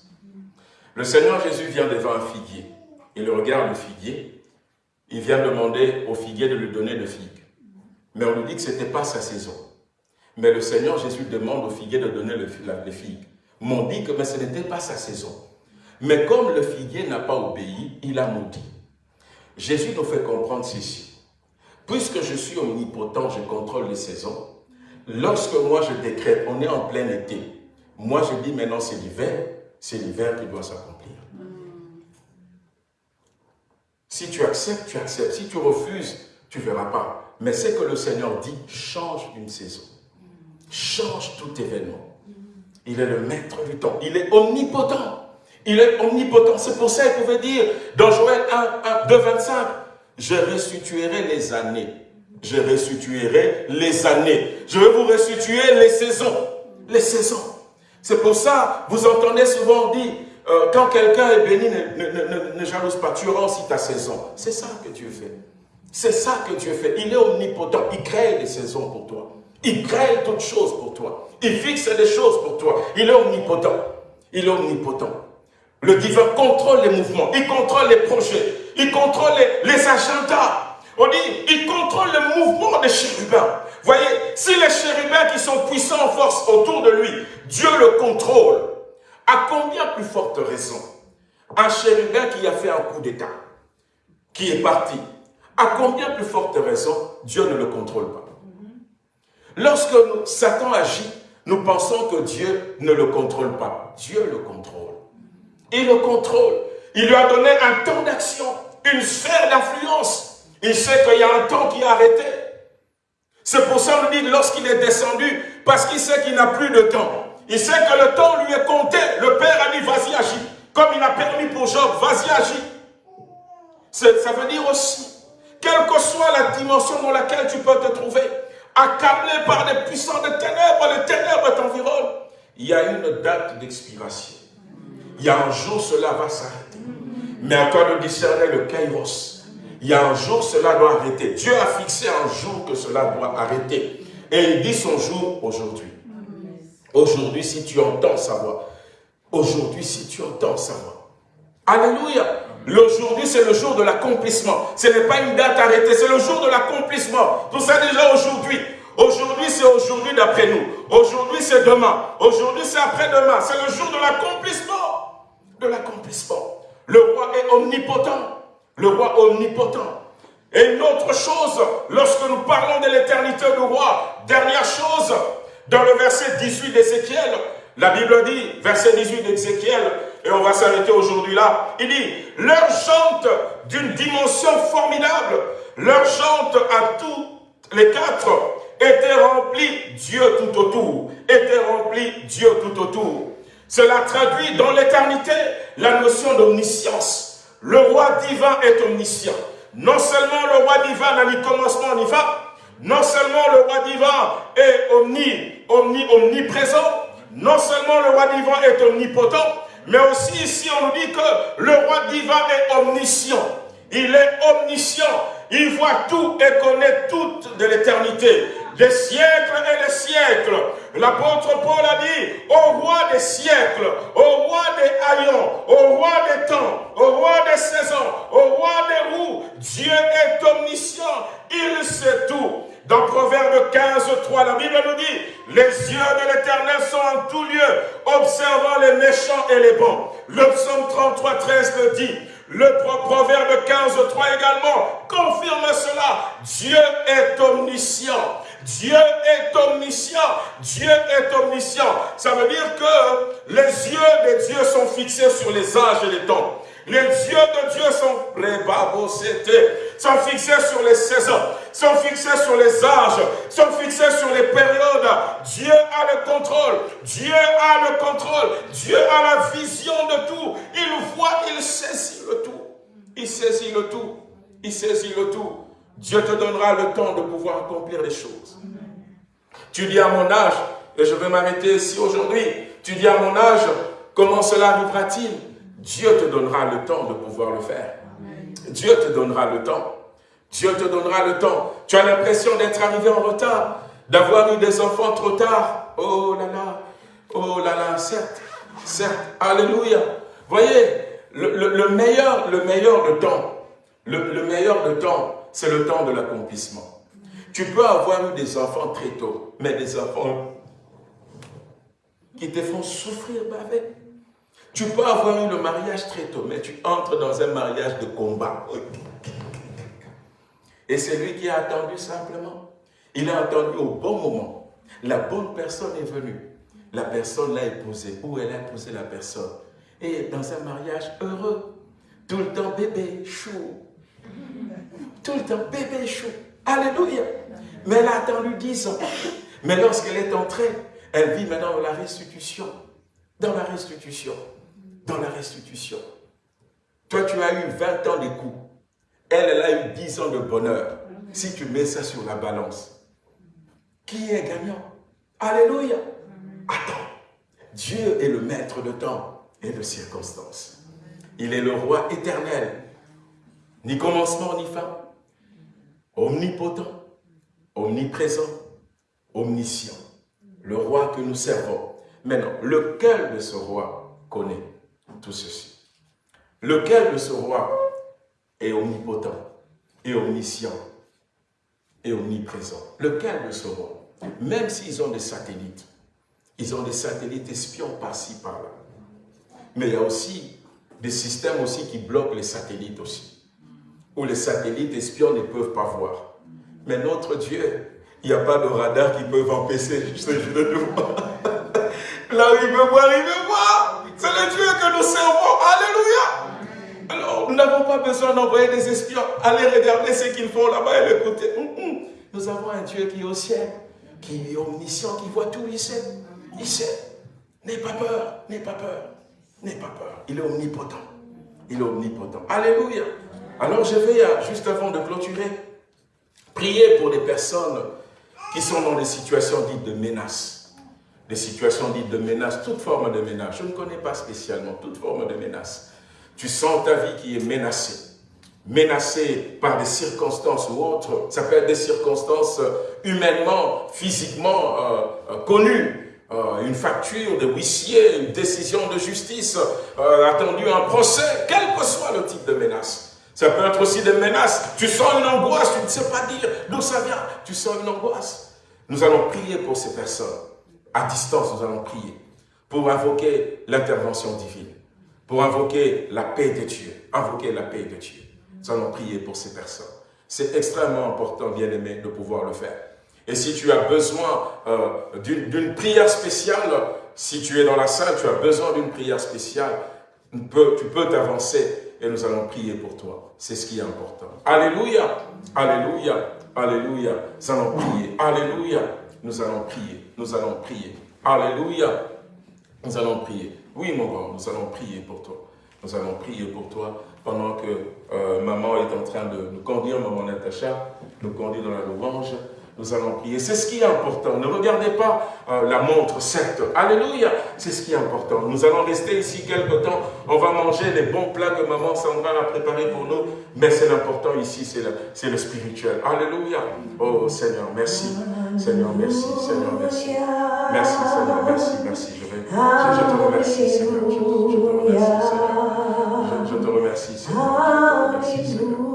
Le Seigneur Jésus vient devant un figuier. Il regarde le figuier. Il vient demander au figuier de lui donner de figues. Mais on lui dit que ce n'était pas sa saison. Mais le Seigneur Jésus demande au figuier de donner les figues m'ont dit que mais ce n'était pas sa saison. Mais comme le figuier n'a pas obéi, il a maudit. Jésus nous fait comprendre ceci. Puisque je suis omnipotent, je contrôle les saisons. Lorsque moi je décrète, on est en plein été. Moi je dis maintenant c'est l'hiver, c'est l'hiver qui doit s'accomplir. Si tu acceptes, tu acceptes. Si tu refuses, tu ne verras pas. Mais c'est que le Seigneur dit, change une saison. Change tout événement. Il est le maître du temps. Il est omnipotent. Il est omnipotent. C'est pour ça qu'il pouvait dire dans Joël 1, 1 2, 25, je restituerai les années. Je restituerai les années. Je vais vous restituer les saisons. Les saisons. C'est pour ça, vous entendez souvent dire, euh, quand quelqu'un est béni, ne, jalouse pas, tu rends aussi ta saison. C'est ça que Dieu fait. C'est ça que Dieu fait. Il est omnipotent. Il crée les saisons pour toi. Il crée toutes choses pour toi. Il fixe des choses pour toi. Il est omnipotent. Il est omnipotent. Le divin contrôle les mouvements. Il contrôle les projets. Il contrôle les, agendas. On dit, il contrôle le mouvement des chérubins. Voyez, si les chérubins qui sont puissants en force autour de lui, Dieu le contrôle. À combien plus forte raison Un chérubin qui a fait un coup d'état, qui est parti, à combien plus forte raison Dieu ne le contrôle pas Lorsque Satan agit, nous pensons que Dieu ne le contrôle pas. Dieu le contrôle. Il le contrôle. Il lui a donné un temps d'action, une sphère d'influence. Il sait qu'il y a un temps qui est arrêté. C'est pour ça qu'on dit lorsqu'il est descendu, parce qu'il sait qu'il n'a plus de temps. Il sait que le temps lui est compté. Le Père a dit, vas-y, agis. Comme il a permis pour Job, vas-y, agis. Ça veut dire aussi, quelle que soit la dimension dans laquelle tu peux te trouver, accablé par des puissants de ténèbres, les ténèbres t'environnent, il y a une date d'expiration. Il y a un jour, cela va s'arrêter. Mais encore de discerner le kairos, il y a un jour, cela doit arrêter. Dieu a fixé un jour que cela doit arrêter. Et il dit son jour aujourd'hui. Aujourd'hui, si tu entends sa voix. Aujourd'hui, si tu entends sa voix. Alléluia. L'aujourd'hui, c'est le jour de l'accomplissement. Ce n'est pas une date arrêtée, c'est le jour de l'accomplissement. Tout ça déjà aujourd'hui. Aujourd'hui, c'est aujourd'hui d'après nous. Aujourd'hui, c'est demain. Aujourd'hui, c'est après-demain. C'est le jour de l'accomplissement. De l'accomplissement. Le roi est omnipotent. Le roi omnipotent. Et une autre chose, lorsque nous parlons de l'éternité du roi, dernière chose, dans le verset 18 d'Ézéchiel, la Bible dit, verset 18 d'Ézéchiel, et on va s'arrêter aujourd'hui là, il dit, leur chante d'une dimension formidable, leur chante à tous les quatre était rempli Dieu tout autour, était rempli Dieu tout autour. Cela traduit dans l'éternité la notion d'omniscience. Le roi divin est omniscient. Non seulement le roi divin n'a ni commencement ni fin, non seulement le roi divin est omni, omni, omniprésent, non seulement le roi divin est omnipotent, mais aussi ici on nous dit que le roi divin est omniscient. Il est omniscient. Il voit tout et connaît tout de l'éternité des siècles et des siècles. L'apôtre Paul a dit, au roi des siècles, au roi des haillons, au roi des temps, au roi des saisons, au roi des roues, Dieu est omniscient, il sait tout. Dans Proverbe 15, 3, la Bible nous dit, les yeux de l'éternel sont en tout lieu, observant les méchants et les bons. Le psaume 33, 13 le dit, le proverbe 15, 3 également confirme cela. Dieu est omniscient. Dieu est omniscient. Dieu est omniscient. Ça veut dire que les yeux de Dieu sont fixés sur les âges et les temps. Les yeux de Dieu sont sont fixés sur les saisons, sont fixés sur les âges, sont fixés sur les périodes. Dieu a le contrôle, Dieu a le contrôle, Dieu a la vision de tout. Il voit, il saisit le tout. Il saisit le tout, il saisit le tout. Dieu te donnera le temps de pouvoir accomplir les choses. Tu dis à mon âge, et je vais m'arrêter ici aujourd'hui, tu dis à mon âge, comment cela arrivera-t-il Dieu te donnera le temps de pouvoir le faire. Dieu te donnera le temps. Dieu te donnera le temps. Tu as l'impression d'être arrivé en retard, d'avoir eu des enfants trop tard. Oh là là, oh là là, certes, certes, alléluia. Voyez, le, meilleur, le meilleur de temps, le, le meilleur de temps, c'est le temps de l'accomplissement. Tu peux avoir eu des enfants très tôt, mais des enfants qui te font souffrir baver. Tu peux avoir eu le mariage très tôt, mais tu entres dans un mariage de combat. Et c'est lui qui a attendu simplement. Il a attendu au bon moment. La bonne personne est venue. La personne l'a épousé, ou elle a épousé la personne? Et dans un mariage heureux, tout le temps bébé, chou. Tout le temps bébé, chou. Alléluia. Mais elle a attendu dix ans. Mais lorsqu'elle est entrée, elle vit maintenant la restitution. Dans la restitution dans la restitution. Toi, tu as eu 20 ans de coups. Elle, elle a eu 10 ans de bonheur. Si tu mets ça sur la balance, qui est gagnant? Alléluia. Attends, Dieu est le maître de temps et de circonstances. Il est le roi éternel, ni commencement ni fin, omnipotent, omniprésent, omniscient. Le roi que nous servons. Maintenant, lequel de ce roi connaît tout ceci? Lequel de ce roi est omnipotent et omniscient et omniprésent? Lequel de ce roi? Même s'ils ont des satellites, ils ont des satellites espions par-ci, par-là. Mais il y a aussi des systèmes aussi qui bloquent les satellites aussi. Où les satellites espions ne peuvent pas voir. Mais notre Dieu, il n'y a pas de radar qui peut empêcher ce jeu de Là où il veut voir, il veut voir. C'est le Dieu que nous servons. Alléluia. Alors, nous n'avons pas besoin d'envoyer des espions. Allez regarder ce qu'ils font là-bas et l'écouter. Hum, hum. Nous avons un Dieu qui est au ciel, qui est omniscient, qui voit tout, il sait. Il sait. N'aie pas peur, n'aie pas peur, n'aie pas peur. Il est omnipotent. Il est omnipotent. Alléluia. Alors je vais, euh, juste avant de clôturer, prier pour les personnes qui sont dans des situations dites de menace. Des situations dites de menace, toute forme de menace. Je ne connais pas spécialement toute forme de menace. Tu sens ta vie qui est menacée menacée par des circonstances ou autres, ça peut être des circonstances humainement, physiquement euh, euh, connues, euh, une facture de huissier, une décision de justice, euh, attendu un procès, quel que soit le type de menace. Ça peut être aussi des menaces. Tu sens une angoisse, tu ne sais pas dire d'où ça vient. Tu sens une angoisse. Nous allons prier pour ces personnes. À distance, nous allons prier pour invoquer l'intervention divine, pour invoquer la paix de Dieu, invoquer la paix de Dieu. Nous allons prier pour ces personnes. C'est extrêmement important, bien aimé, de pouvoir le faire. Et si tu as besoin euh, d'une prière spéciale, si tu es dans la salle, tu as besoin d'une prière spéciale, tu peux t'avancer et nous allons prier pour toi. C'est ce qui est important. Alléluia, Alléluia, Alléluia. Nous allons prier. Alléluia. Nous allons prier. Nous allons prier. Alléluia. Nous allons prier. Oui, mon nous allons prier pour toi. Nous allons prier pour toi pendant que euh, maman est en train de nous conduire, maman Natacha, nous conduire dans la louange nous allons prier. C'est ce qui est important. Ne regardez pas euh, la montre, certes. Alléluia, c'est ce qui est important. Nous allons rester ici quelque temps. On va manger les bons plats que maman Sandra a préparés pour nous. Mais c'est l'important ici, c'est le, spirituel. Alléluia. Oh Seigneur, merci. Seigneur, merci. Seigneur, merci. Merci Seigneur, merci, merci. Je, vais, je, te remercie Seigneur. Je, te remercie Seigneur. Je, te remercie Seigneur. Je te remercie Seigneur.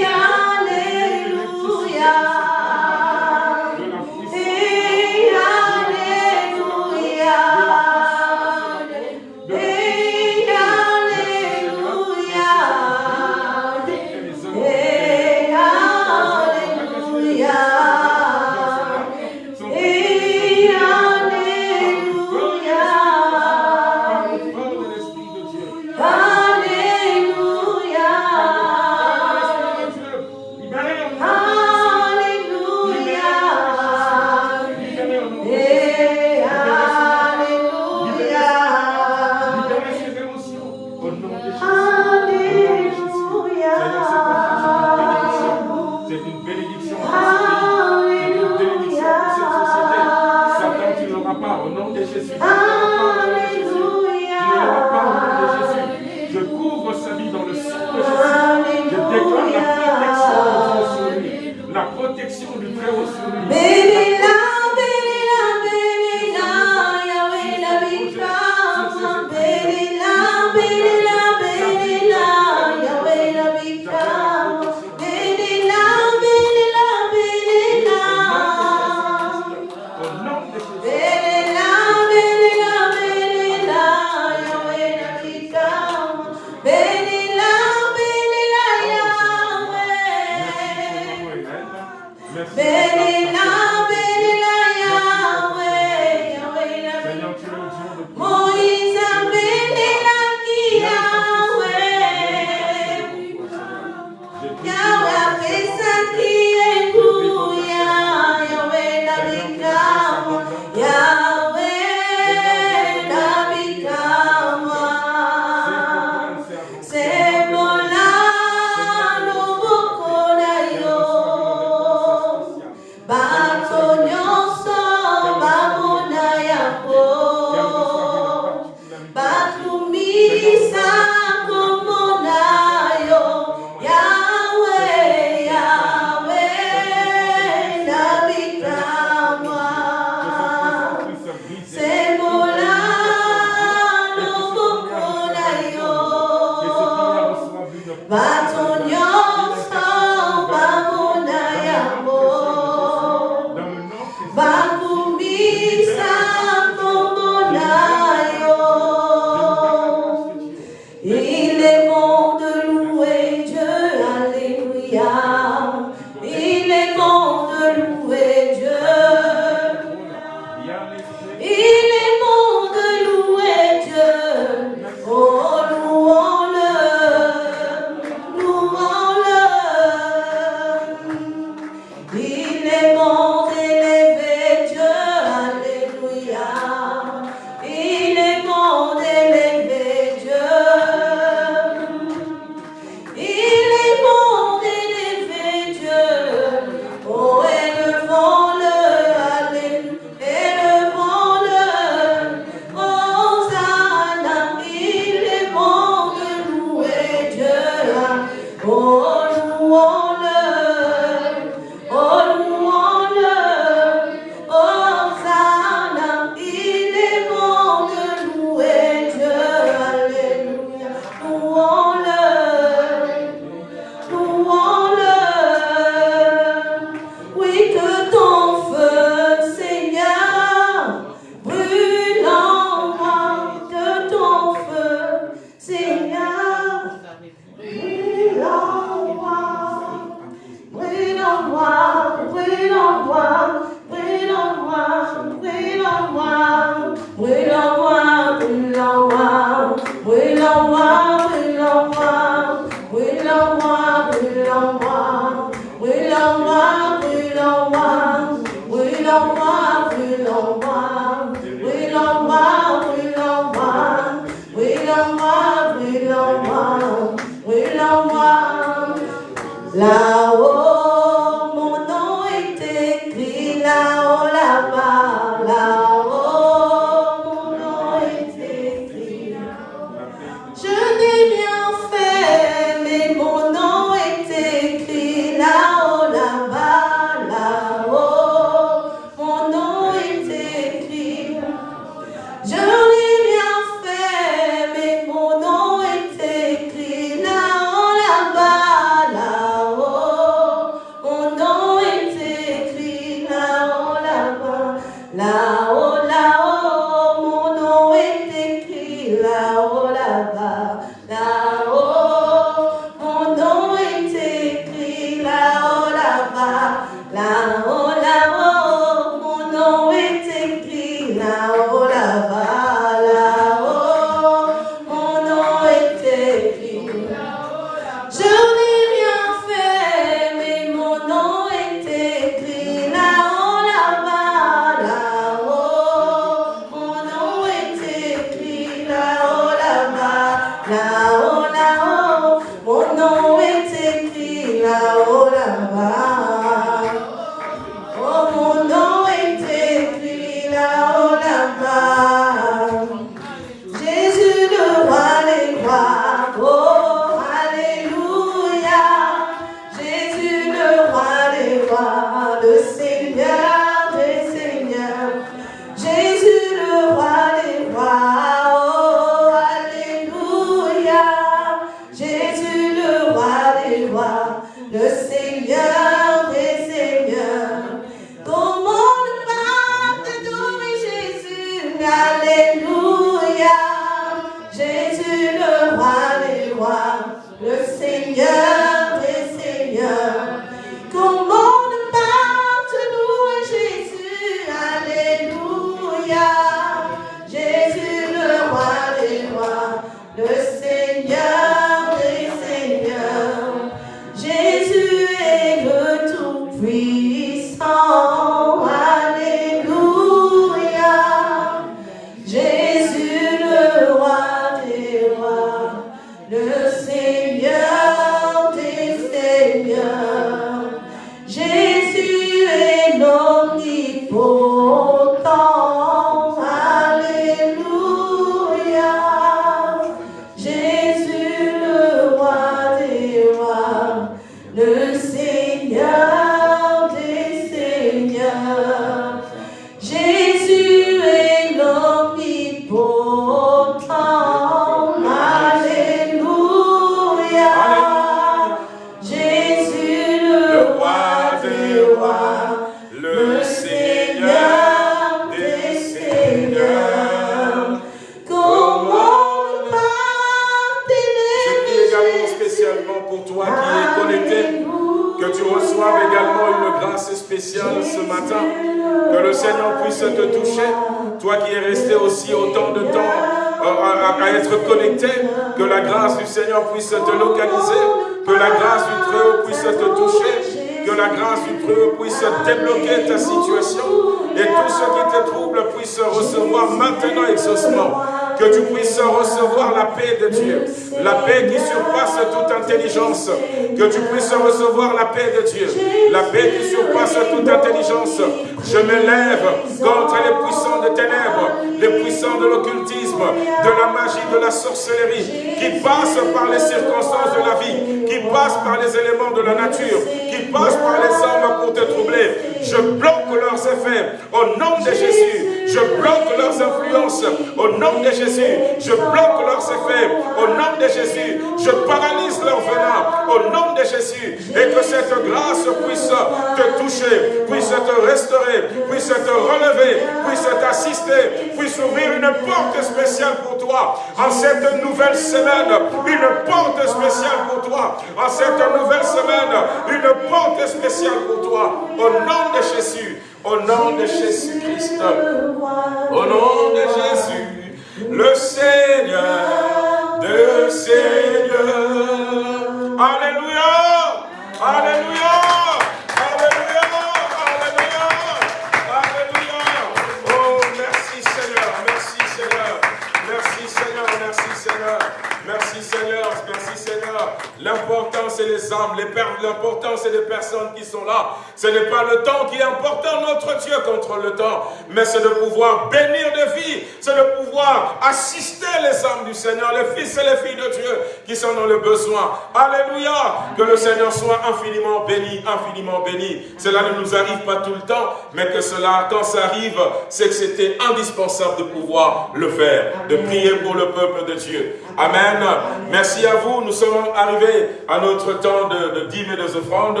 mais c'est de pouvoir bénir de vie, c'est de pouvoir assister les hommes du Seigneur, les fils et les filles de Dieu qui sont dans le besoin. Alléluia! Que le Seigneur soit infiniment béni, infiniment béni. Cela ne nous arrive pas tout le temps, mais que cela, quand ça arrive, c'est que c'était indispensable de pouvoir le faire, de prier pour le peuple de Dieu. Amen. Merci à vous. Nous sommes arrivés à notre temps de, de dîmes et des offrandes.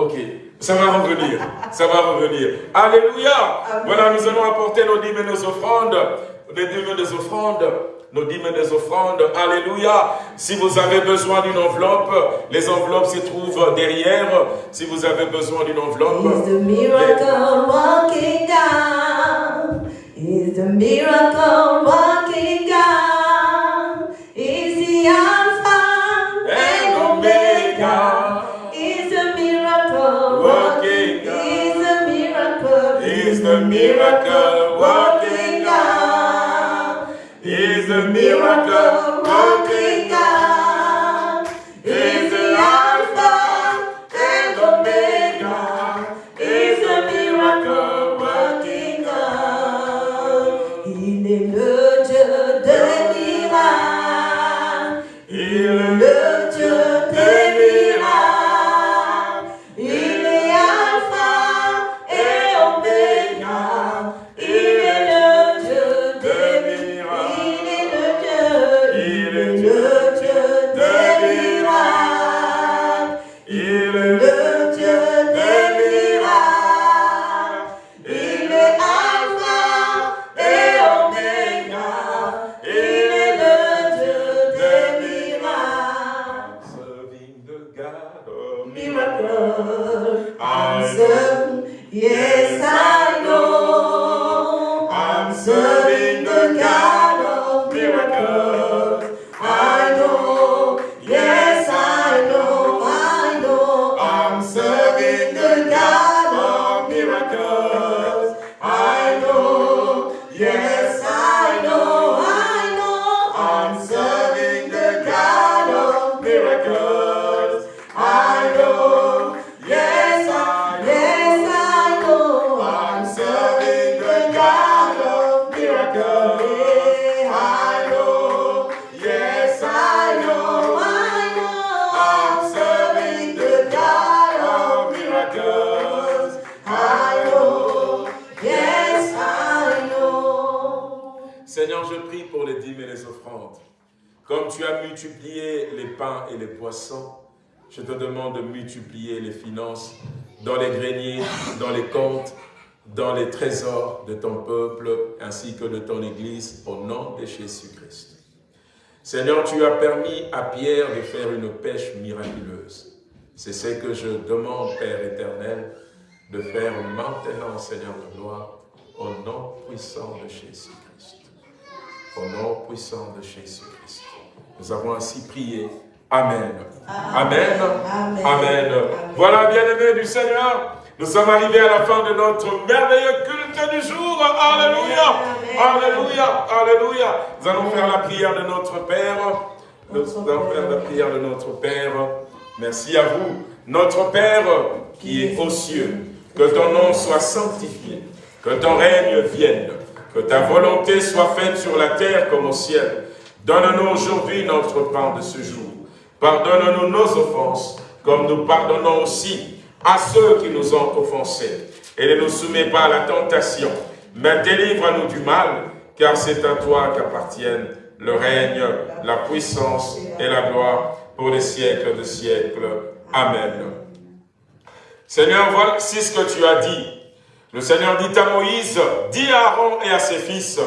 Ok, ça va revenir, ça va revenir. Alléluia Voilà, nous allons apporter nos dîmes et nos offrandes, les dîmes et les offrandes nos dîmes et des offrandes. Alléluia. Si vous avez besoin d'une enveloppe, les enveloppes se trouvent derrière. Si vous avez besoin d'une enveloppe. Is the miracle down? Is the miracle ainsi que de ton Église au nom de Jésus-Christ. Seigneur, tu as permis à Pierre de faire une pêche miraculeuse. C'est ce que je demande, Père éternel, de faire maintenant, Seigneur de gloire, au nom puissant de Jésus-Christ. Au nom puissant de Jésus-Christ. Nous avons ainsi prié. Amen. Amen. Amen. Amen. Voilà, bien-aimés du Seigneur, nous sommes arrivés à la fin de notre merveilleux culte du jour. Alléluia. Alléluia. Alléluia. Nous allons faire la prière de notre Père. Nous allons faire la prière de notre Père. Merci à vous. Notre Père qui est aux cieux, que ton nom soit sanctifié, que ton règne vienne, que ta volonté soit faite sur la terre comme au ciel. Donne-nous aujourd'hui notre pain de ce jour. Pardonne-nous nos offenses, comme nous pardonnons aussi à ceux qui nous ont offensés. Et ne nous soumets pas à la tentation, mais délivre-nous du mal, car c'est à toi qu'appartiennent le règne, la puissance et la gloire pour les siècles de siècles. Amen. Seigneur, voici ce que tu as dit. Le Seigneur dit à Moïse, dis à Aaron et à ses fils,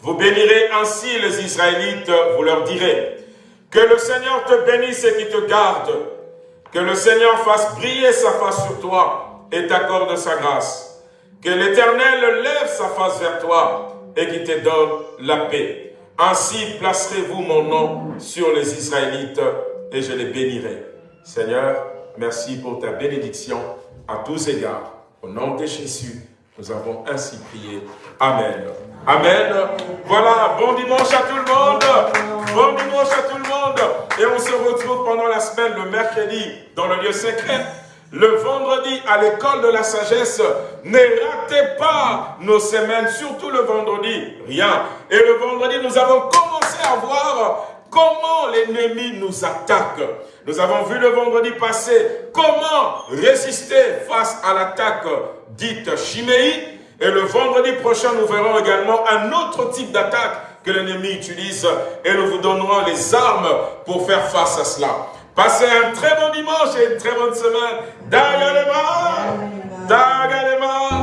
vous bénirez ainsi les Israélites, vous leur direz, que le Seigneur te bénisse et qui te garde, que le Seigneur fasse briller sa face sur toi et t'accorde sa grâce. Que l'Éternel lève sa face vers toi et qui te donne la paix. Ainsi placerez-vous mon nom sur les Israélites et je les bénirai. Seigneur, merci pour ta bénédiction à tous égards. Au nom de Jésus, nous avons ainsi prié. Amen. Amen. Voilà, bon dimanche à tout le monde. Bon dimanche à tout le monde. Et on se retrouve pendant la semaine, le mercredi, dans le lieu secret. Le vendredi, à l'école de la sagesse, ne ratez pas nos semaines, surtout le vendredi, rien. Et le vendredi, nous avons commencé à voir comment l'ennemi nous attaque. Nous avons vu le vendredi passé comment résister face à l'attaque dite chiméie. Et le vendredi prochain, nous verrons également un autre type d'attaque que l'ennemi utilise et nous vous donnerons les armes pour faire face à cela. Passez un très bon dimanche et une très bonne semaine. Dagalema, Dagalema.